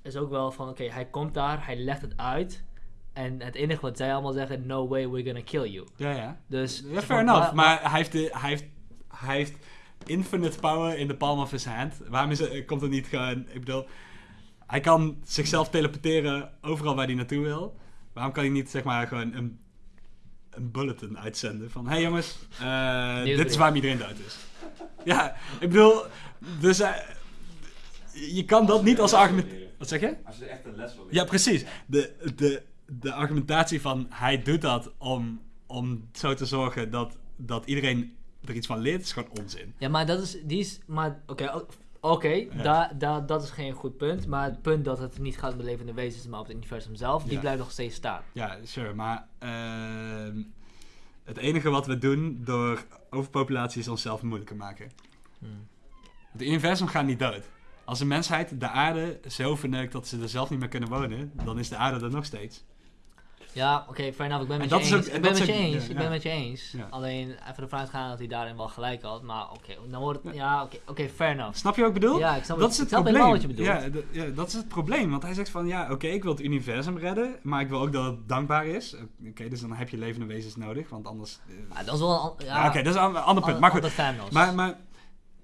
is ook wel van, oké, hij komt daar, hij legt het uit. En het enige wat zij allemaal zeggen, no way, we're gonna kill you. Ja, ja. Dus, Ja, fair maar, enough. Maar hij heeft, de, hij, heeft, hij heeft infinite power in the palm of his hand. Waarom is het, komt het niet gewoon... Ik bedoel, hij kan zichzelf teleporteren overal waar hij naartoe wil. Waarom kan hij niet, zeg maar, gewoon een, een bulletin uitzenden van... Hé hey jongens, eh, dit is waarom iedereen dood is. Ja, ik bedoel... Dus eh, je kan dat niet als argument... Wat zeg je? Als je echt een les wil leren. Ja, precies. De, de, de argumentatie van hij doet dat om, om zo te zorgen dat, dat iedereen er iets van leert, is gewoon onzin. Ja, maar dat is, die is, maar oké, oké, Ja. daar daar- dat is geen goed punt. Maar het punt dat het niet gaat om de levende wezens, maar op het universum zelf, die Ja. blijft nog steeds staan. Ja, sure, maar ehm, het enige wat we doen door overpopulatie is onszelf moeilijker maken. Hmm. Het universum gaat niet dood. Als de mensheid de aarde zo verneukt dat ze er zelf niet meer kunnen wonen, dan is de aarde er nog steeds. Ja, oké, fair enough. Ik ben En met je eens. ik en ben met je eens. ik ben met je eens. Alleen even ervan uitgaan dat hij daarin wel gelijk had. Maar oké, dan wordt het... Ja. Ja, oké, oké, fair enough. Snap je wat ik bedoel? Ja, ik snap, dat is het snap probleem. wat je bedoelt. Ja, ja, dat is het probleem. Want hij zegt van, ja, oké, ik wil het universum redden, maar ik wil ook dat het dankbaar is. Oké, dus dan heb je levende wezens nodig, want anders... eh, Ja, dat is wel een... ja, Ja, oké, dat is een ander punt. Maar goed, maar, maar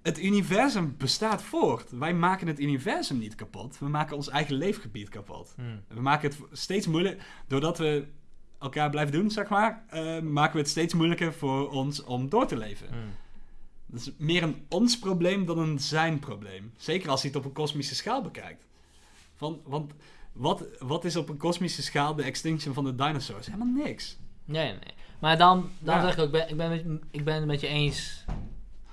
het universum bestaat voort. Wij maken het universum niet kapot. We maken ons eigen leefgebied kapot. Hmm. We maken het steeds moeilijker, doordat we elkaar blijven doen, zeg maar, eh, maken we het steeds moeilijker voor ons om door te leven. Hmm. Dat is meer een ons probleem dan een zijn probleem. Zeker als je het op een kosmische schaal bekijkt. Van, want wat, wat is op een kosmische schaal de extinction van de dinosaurs? Helemaal niks. Nee, nee. Maar dan, dan Ja. zeg ik ook, ik ben, ik, ben ik ben het met je eens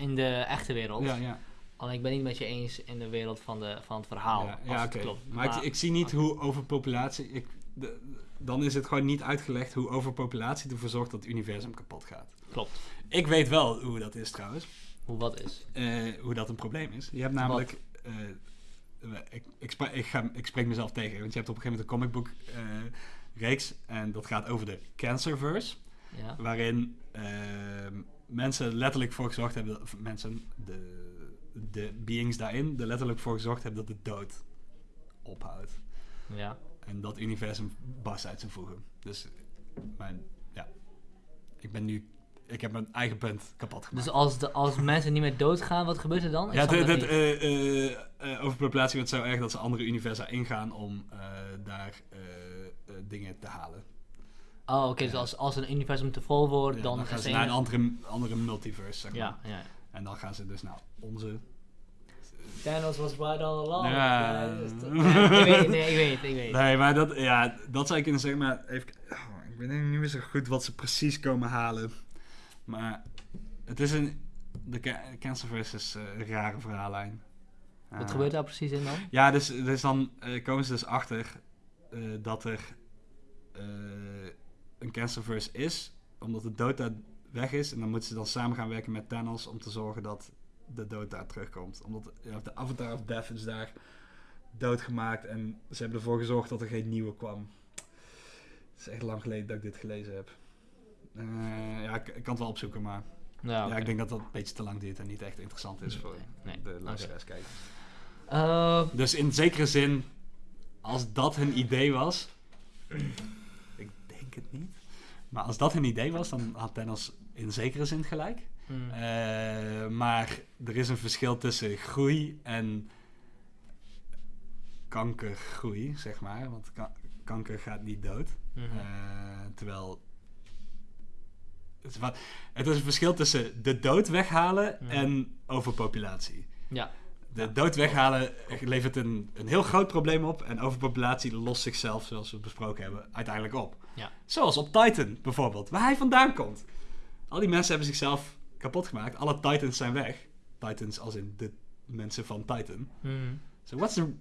in de echte wereld. Ja, ja. Alleen ik ben niet met je eens in de wereld van, de, van het verhaal. ja, oké. klopt. Maar, ik, ik zie niet hoe overpopulatie... Ik, de, dan is het gewoon niet uitgelegd hoe overpopulatie ervoor zorgt dat het universum kapot gaat. Klopt. Ik weet wel hoe dat is trouwens. Hoe wat is. eh, hoe dat een probleem is. Je hebt namelijk. eh, ik, ik, ga, ik spreek mezelf tegen, want je hebt op een gegeven moment een comicboek eh, reeks en dat gaat over de Cancerverse, Ja. waarin ehm, mensen letterlijk voor gezorgd hebben, dat, mensen, de, de beings daarin, er letterlijk voor gezorgd hebben dat de dood ophoudt. ja. En dat universum barst uit zijn voegen. Dus, mijn, ja, ik ben nu, ik heb mijn eigen punt kapot gemaakt. Dus als, de, als mensen niet meer doodgaan, wat gebeurt er dan? Ik Ja, eh, overpopulatie wordt zo erg dat ze andere universa ingaan om daar dingen te halen. Oh, oké, dus Ja. als, als een universum te vol wordt, Ja, dan, dan gaan ze naar een andere, andere multiverse, zeg maar. Ja, ja. En dan gaan ze dus naar onze... Thanos was right all along. Ja. Dus dat- ja, ik weet, nee, ik weet, ik weet. Nee, maar dat, ja, dat zou ik kunnen zeggen, maar even, oh, ik weet niet meer zo goed wat ze precies komen halen. Maar het is een, de ca- Cancerverse is eh, een rare verhaallijn. Wat Eh, gebeurt daar precies in dan? Ja, dus, dus dan eh, komen ze dus achter eh, dat er eh, een Cancerverse is, omdat de dood daar weg is. En dan moeten ze dan samen gaan werken met Thanos om te zorgen dat de dood daar terugkomt. Omdat de Avatar of Death is daar doodgemaakt en ze hebben ervoor gezorgd dat er geen nieuwe kwam. Het is echt lang geleden dat ik dit gelezen heb. Eh, ja, ik, ik kan het wel opzoeken, maar Ja, ik denk dat dat een beetje te lang duurt en niet echt interessant is voor Nee. de luisteraars kijken. Eh, Dus in zekere zin, als dat hun idee was. Denk het niet. Maar als dat hun idee was, dan had Thanos in zekere zin gelijk. hmm. Eh, maar er is een verschil tussen groei en kankergroei, zeg maar. Want ka- kanker gaat niet dood. Mhm. Eh, terwijl. Het is, wat, het is een verschil tussen de dood weghalen Mhm. en overpopulatie. ja. De dood weghalen levert een, een heel groot probleem op. En overpopulatie lost zichzelf, zoals we besproken hebben, uiteindelijk op. Ja. Zoals op Titan bijvoorbeeld, waar hij vandaan komt. Al die mensen hebben zichzelf kapot gemaakt. Alle Titans zijn weg. Titans als in de mensen van Titan. Mhm. So what's the...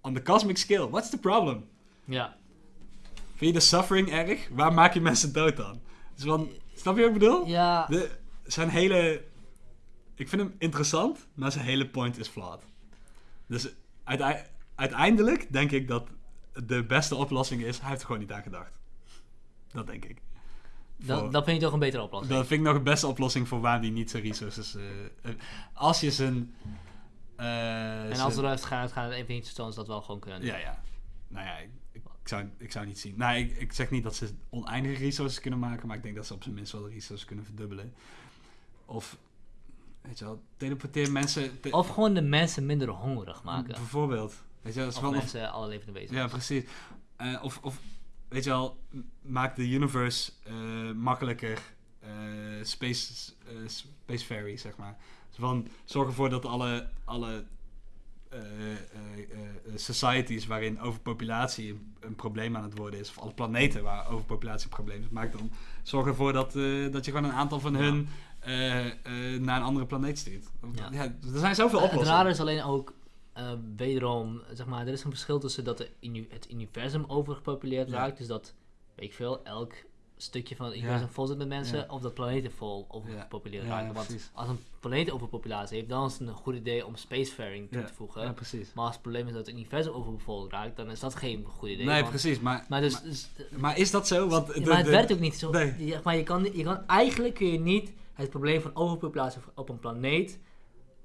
On the cosmic scale, what's the problem? Ja. Vind je de suffering erg? Waar maak je mensen dood dan? Dus van, snap je wat ik bedoel? Ja. De, zijn hele... Ik vind hem interessant, maar zijn hele point is flawed. Dus uitei- uiteindelijk denk ik dat de beste oplossing is... Hij heeft er gewoon niet aan gedacht. Dat denk ik. Dat, Voor- dat vind je toch een betere oplossing? dat vind ik nog de beste oplossing voor waarom hij niet zijn resources... eh, eh, als je zijn... eh, en als zijn- we eruit gaan, het Infinity Stones dat wel gewoon kunnen doen. Ja, ja. Nou ja, ik, ik, zou, ik zou niet zien. Nou, ik, ik zeg niet dat ze oneindige resources kunnen maken, maar ik denk dat ze op zijn minst wel de resources kunnen verdubbelen. Of, weet je wel, teleporteer mensen... te- Of gewoon de mensen minder hongerig maken. Bijvoorbeeld. Weet je wel, Of mensen alle levende wezens. ja, precies. Eh, of, of, weet je wel, maak de universe eh, makkelijker eh, space, eh, spacefaring, zeg maar. Dus van, zorg ervoor dat alle, alle societies waarin overpopulatie een, een probleem aan het worden is, of alle planeten waar overpopulatie een probleem is, maak dan, zorg ervoor dat, dat je gewoon een aantal van Ja. Eh, naar een andere planeet stuurt. Ja. Ja. er zijn zoveel Eh, het oplossingen. rare is alleen ook, wederom, zeg maar, er is een verschil tussen dat de het universum overgepopuleerd Ja. raakt. Dus dat, weet ik veel, elk stukje van het universum vol zit met mensen. Of dat planeten vol overgepopuleerd Ja, raken. Want als een planeet overpopulatie heeft, dan is het een goed idee om spacefaring toe te voegen. Maar als het probleem is dat het universum overbevolkt raakt, dan is dat geen goed idee. Nee, want- precies. Maar, Maar, dus, maar, dus- maar is dat zo? Want ja, de- maar het de- werkt ook niet zo. Nee. Maar je kan, je kan, eigenlijk kun je niet het probleem van overpopulatie op een planeet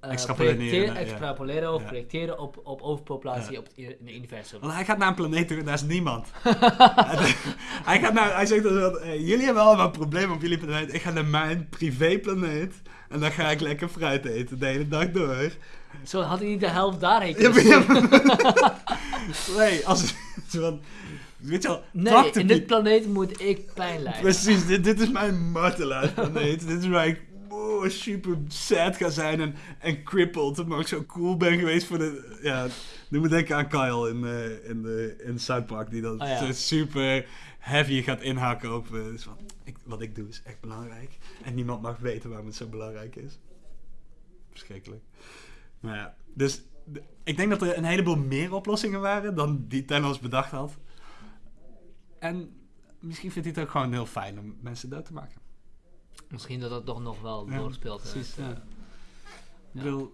eh, Extrapoleren, ja. extrapoleren of projecteren op, op overpopulatie Ja. op het, in het universum. Want hij gaat naar een planeet toe en daar is niemand. hij, gaat naar, hij zegt dan jullie hebben allemaal een probleem op jullie planeet. Ik ga naar mijn privéplaneet en dan ga ik lekker fruit eten de hele dag door. Zo had hij niet de helft daarheen kunnen ja, nee, als weet je wel, Nee, in dit planeet moet ik pijn lijden. Precies, dit, dit is mijn martelaarsplaneet. dit is waar ik oh, super sad ga zijn en, en crippled. Maar ik zo cool ben geweest voor de... Ja, doe me denken aan Kyle in, eh, in, de, in South Park. Die dan Oh ja. super heavy gaat inhaken op... eh, dus van, ik, wat ik doe is echt belangrijk. En niemand mag weten waarom het zo belangrijk is. Verschrikkelijk. Maar ja, dus... ik denk dat er een heleboel meer oplossingen waren dan die Thanos bedacht had. En misschien vindt hij het ook gewoon heel fijn om mensen dood te maken. Misschien dat dat toch nog wel doorspeelt. precies, ja. eh, Ik bedoel,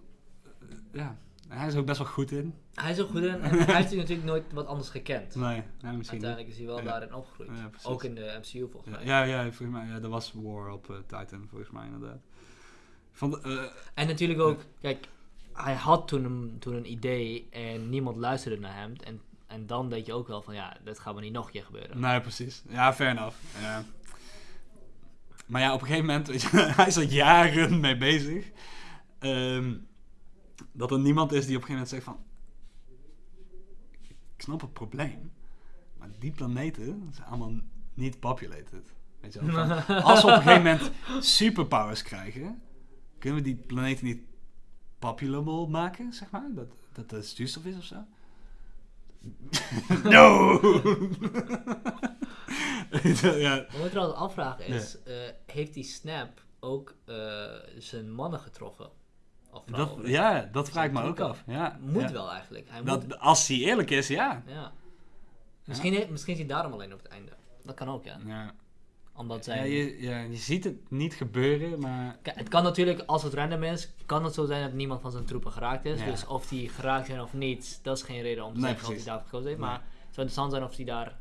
eh, ja, hij is er ook best wel goed in. Hij is ook goed in en hij heeft natuurlijk nooit wat anders gekend. Nee, misschien. Uiteindelijk is hij wel Ja. daarin opgegroeid. Ja, ook in de MCU volgens mij. Ja, ja, volgens mij, ja, er was War op eh, Titan, volgens mij inderdaad. Van, de- En natuurlijk ook, kijk, hij had toen een, toen een idee en niemand luisterde naar hem. En, en dan denk je ook wel van, ja, dat gaat maar niet nog een keer gebeuren. nee, precies. Ja, fair enough. Ja. Maar ja, op een gegeven moment, weet je, hij is er jaren mee bezig. Ehm, dat er niemand is die op een gegeven moment zegt van... Ik snap het probleem. Maar die planeten zijn allemaal niet populated. Weet je wel? Van, als we op een gegeven moment superpowers krijgen, kunnen we die planeten niet populable maken, zeg maar? Dat, dat er zuurstof is of zo? no! Ja, Wat ik trouwens afvragen is, eh, heeft die Snap ook eh, zijn mannen getroffen? Of dat, ja, dat vraag ik me ook af. Ja, Moet ja. wel eigenlijk. Hij Dat, moet, als hij eerlijk is, ja. ja. Misschien, misschien is hij daarom alleen op het einde. Dat kan ook, ja. Ja, Omdat ja, zij... je, ja, je ziet het niet gebeuren, maar... Kijk, het kan natuurlijk, als het random is, kan het zo zijn dat niemand van zijn troepen geraakt is. Ja. Dus of die geraakt zijn of niet, dat is geen reden om te Nee, zeggen dat hij daarvoor gekozen heeft. Nee. Maar het zou interessant zijn of hij daar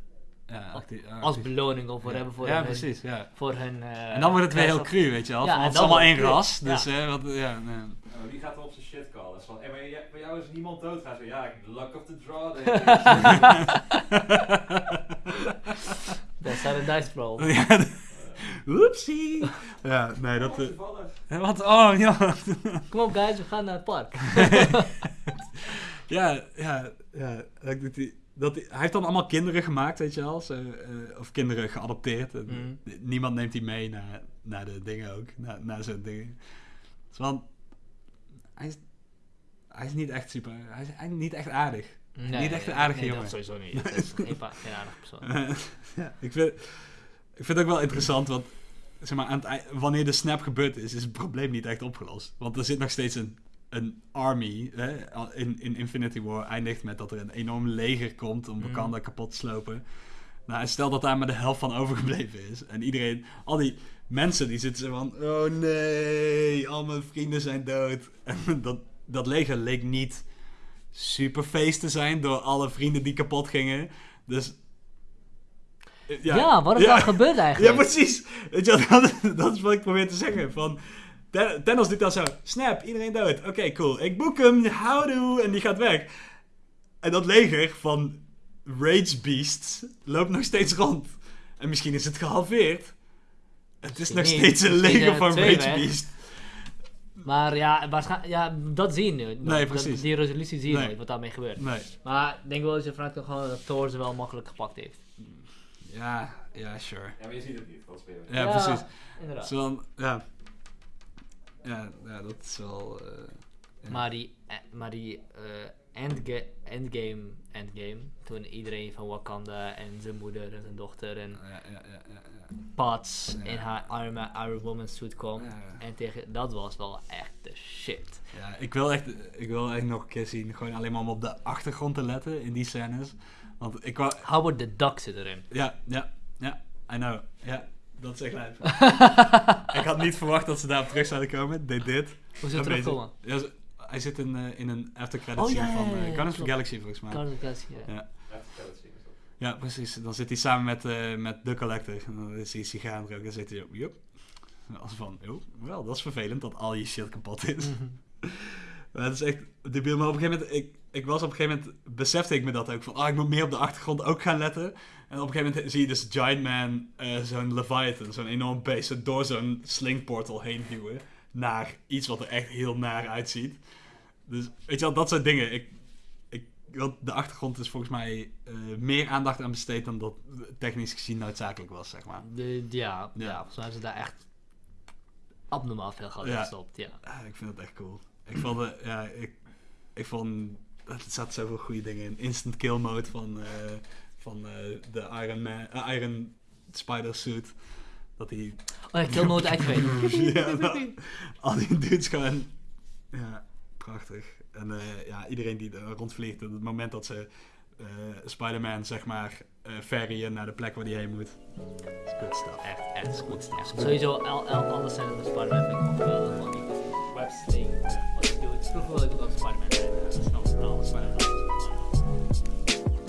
Ja, actie- ja, als beloning of ja. whatever voor Ja, hun... precies, ja. Voor hun eh, En dan wordt het weer heel cru, weet je wel. Het is allemaal één ras, dus Ja. hè, wat, ja, nee. Ja, maar die gaat er op zijn shit callen. Dat is van, hey, maar bij jou is niemand doodgaan. Zo, ja, luck of the draw. ik. Dat is een dice roll. Oepsie. Ja, nee, dat... Toevallig. hè, wat? Oh, ja. Kom op guys, we gaan naar het park. ja, ja, ja. Dat doet hij, dat hij, heeft dan allemaal kinderen gemaakt, weet je wel. Zo, eh, of kinderen geadopteerd. En Mhm. Niemand neemt die mee naar, naar de dingen ook. Naar, naar zo'n dingen. Dus want, hij is, hij is niet echt super... Hij is niet echt aardig. Nee, Niet echt een aardige nee, jongen. Dat sowieso niet. Dat is geen, aardige persoon. ja, ik vind, ik vind het ook wel interessant, want zeg maar, aan het, wanneer de snap gebeurd is, is het probleem niet echt opgelost. Want er zit nog steeds een, een army. Hè? In, in Infinity War eindigt met dat er een enorm leger komt om. Wakanda kapot te slopen. Nou, en stel dat daar maar de helft van overgebleven is. En iedereen, al die mensen die zitten zo van, oh nee, al mijn vrienden zijn dood. En dat, dat leger leek niet super feest te zijn door alle vrienden die kapot gingen. Dus... eh, Ja, wat is ja. daar gebeurd eigenlijk? Ja, precies. Weet je, dat, dat is wat ik probeer te zeggen. Van, Thanos doet dan zo, snap, iedereen dood. Oké, cool. Ik boek hem, houdoe, en die gaat weg. En dat leger van Rage Beasts loopt nog steeds rond. En misschien is het gehalveerd. Het is nog niet. steeds een leger van twee Rage. Beast. Maar ja, waarschijnlijk, ja, dat zie je nu. Nee, Dat- precies. Die resolutie zie je Nee. nooit, wat daarmee gebeurt. Nee. Maar ik denk wel dat je vanuit kan gaan dat Thor ze wel makkelijk gepakt heeft. Ja, ja, sure. Ja, maar je ziet het niet. Dat spelen. Ja, precies. Inderdaad. Wel, ja. Ja, ja, dat is wel... eh, ja. Maar die, eh, maar die endga endgame, endgame, toen iedereen van Wakanda en zijn moeder en zijn dochter en Ja, ja, ja, ja, ja. Pats in haar Man, Iron Woman suit kwam. En tegen, dat was wel echt de shit. Ja, ik wil echt, ik wil echt nog een keer zien. Gewoon alleen maar om op de achtergrond te letten in die scènes. Want ik wou, Howard the Duck zit erin. ja, ja, ja, I know. Ja, dat is echt lijp. ik had niet verwacht dat ze daarop terug zouden komen. They did. Hoe Amazing. het terugkomen? Ja, hij zit in, eh, in een after credit Oh, scene ja, ja, van ja, eh, ja, Guardians of the. Galaxy volgens mij. Guardians of the Galaxy, ja. Ja. Precies. Dan zit hij samen met, eh, met de collector. En dan is hij sigaar roken en zit hij op. Als van, joh, wel, dat is vervelend dat al je shit kapot is. Mhm. Maar het is echt debiel. Maar op een gegeven moment, ik, ik was op een gegeven moment, besefte ik me dat ook. Van, ah, ik moet meer op de achtergrond ook gaan letten. En op een gegeven moment zie je dus Giant Man, eh, zo'n Leviathan, zo'n enorm beest, door zo'n slingportal heen duwen. Naar iets wat er echt heel naar uitziet. Dus, weet je wel, dat soort dingen. Ik, ik, de achtergrond is volgens mij eh, meer aandacht aan besteed dan dat technisch gezien noodzakelijk was, zeg maar. De, ja, ja. Ja. volgens mij hebben ze daar echt abnormaal veel geld Ja. gestopt. Ja. Ik vind het echt cool. Ik vond, het, ja, ik, ik vond, er zaten zoveel goede dingen in. Instant kill mode van, eh, van eh, de Iron Man, eh, Iron Spider suit. Dat hij... Oh, ik kill mode activate. ja, nou, al die dudes gewoon... Ja, prachtig. En eh, ja, iedereen die er rondvliegt, op het moment dat ze eh, Spider-Man, zeg maar, eh ferryen naar de plek waar hij heen moet. is good stuff. Echt, echt goed. Echt. Sowieso, al, al, alle scènes van Spider-Man vind ik gewoon geweldig. Want die websling, wat hij doet. Vroeger wilde ik ook als Spider-Man zijn. Dat is nog alles Spider-Man.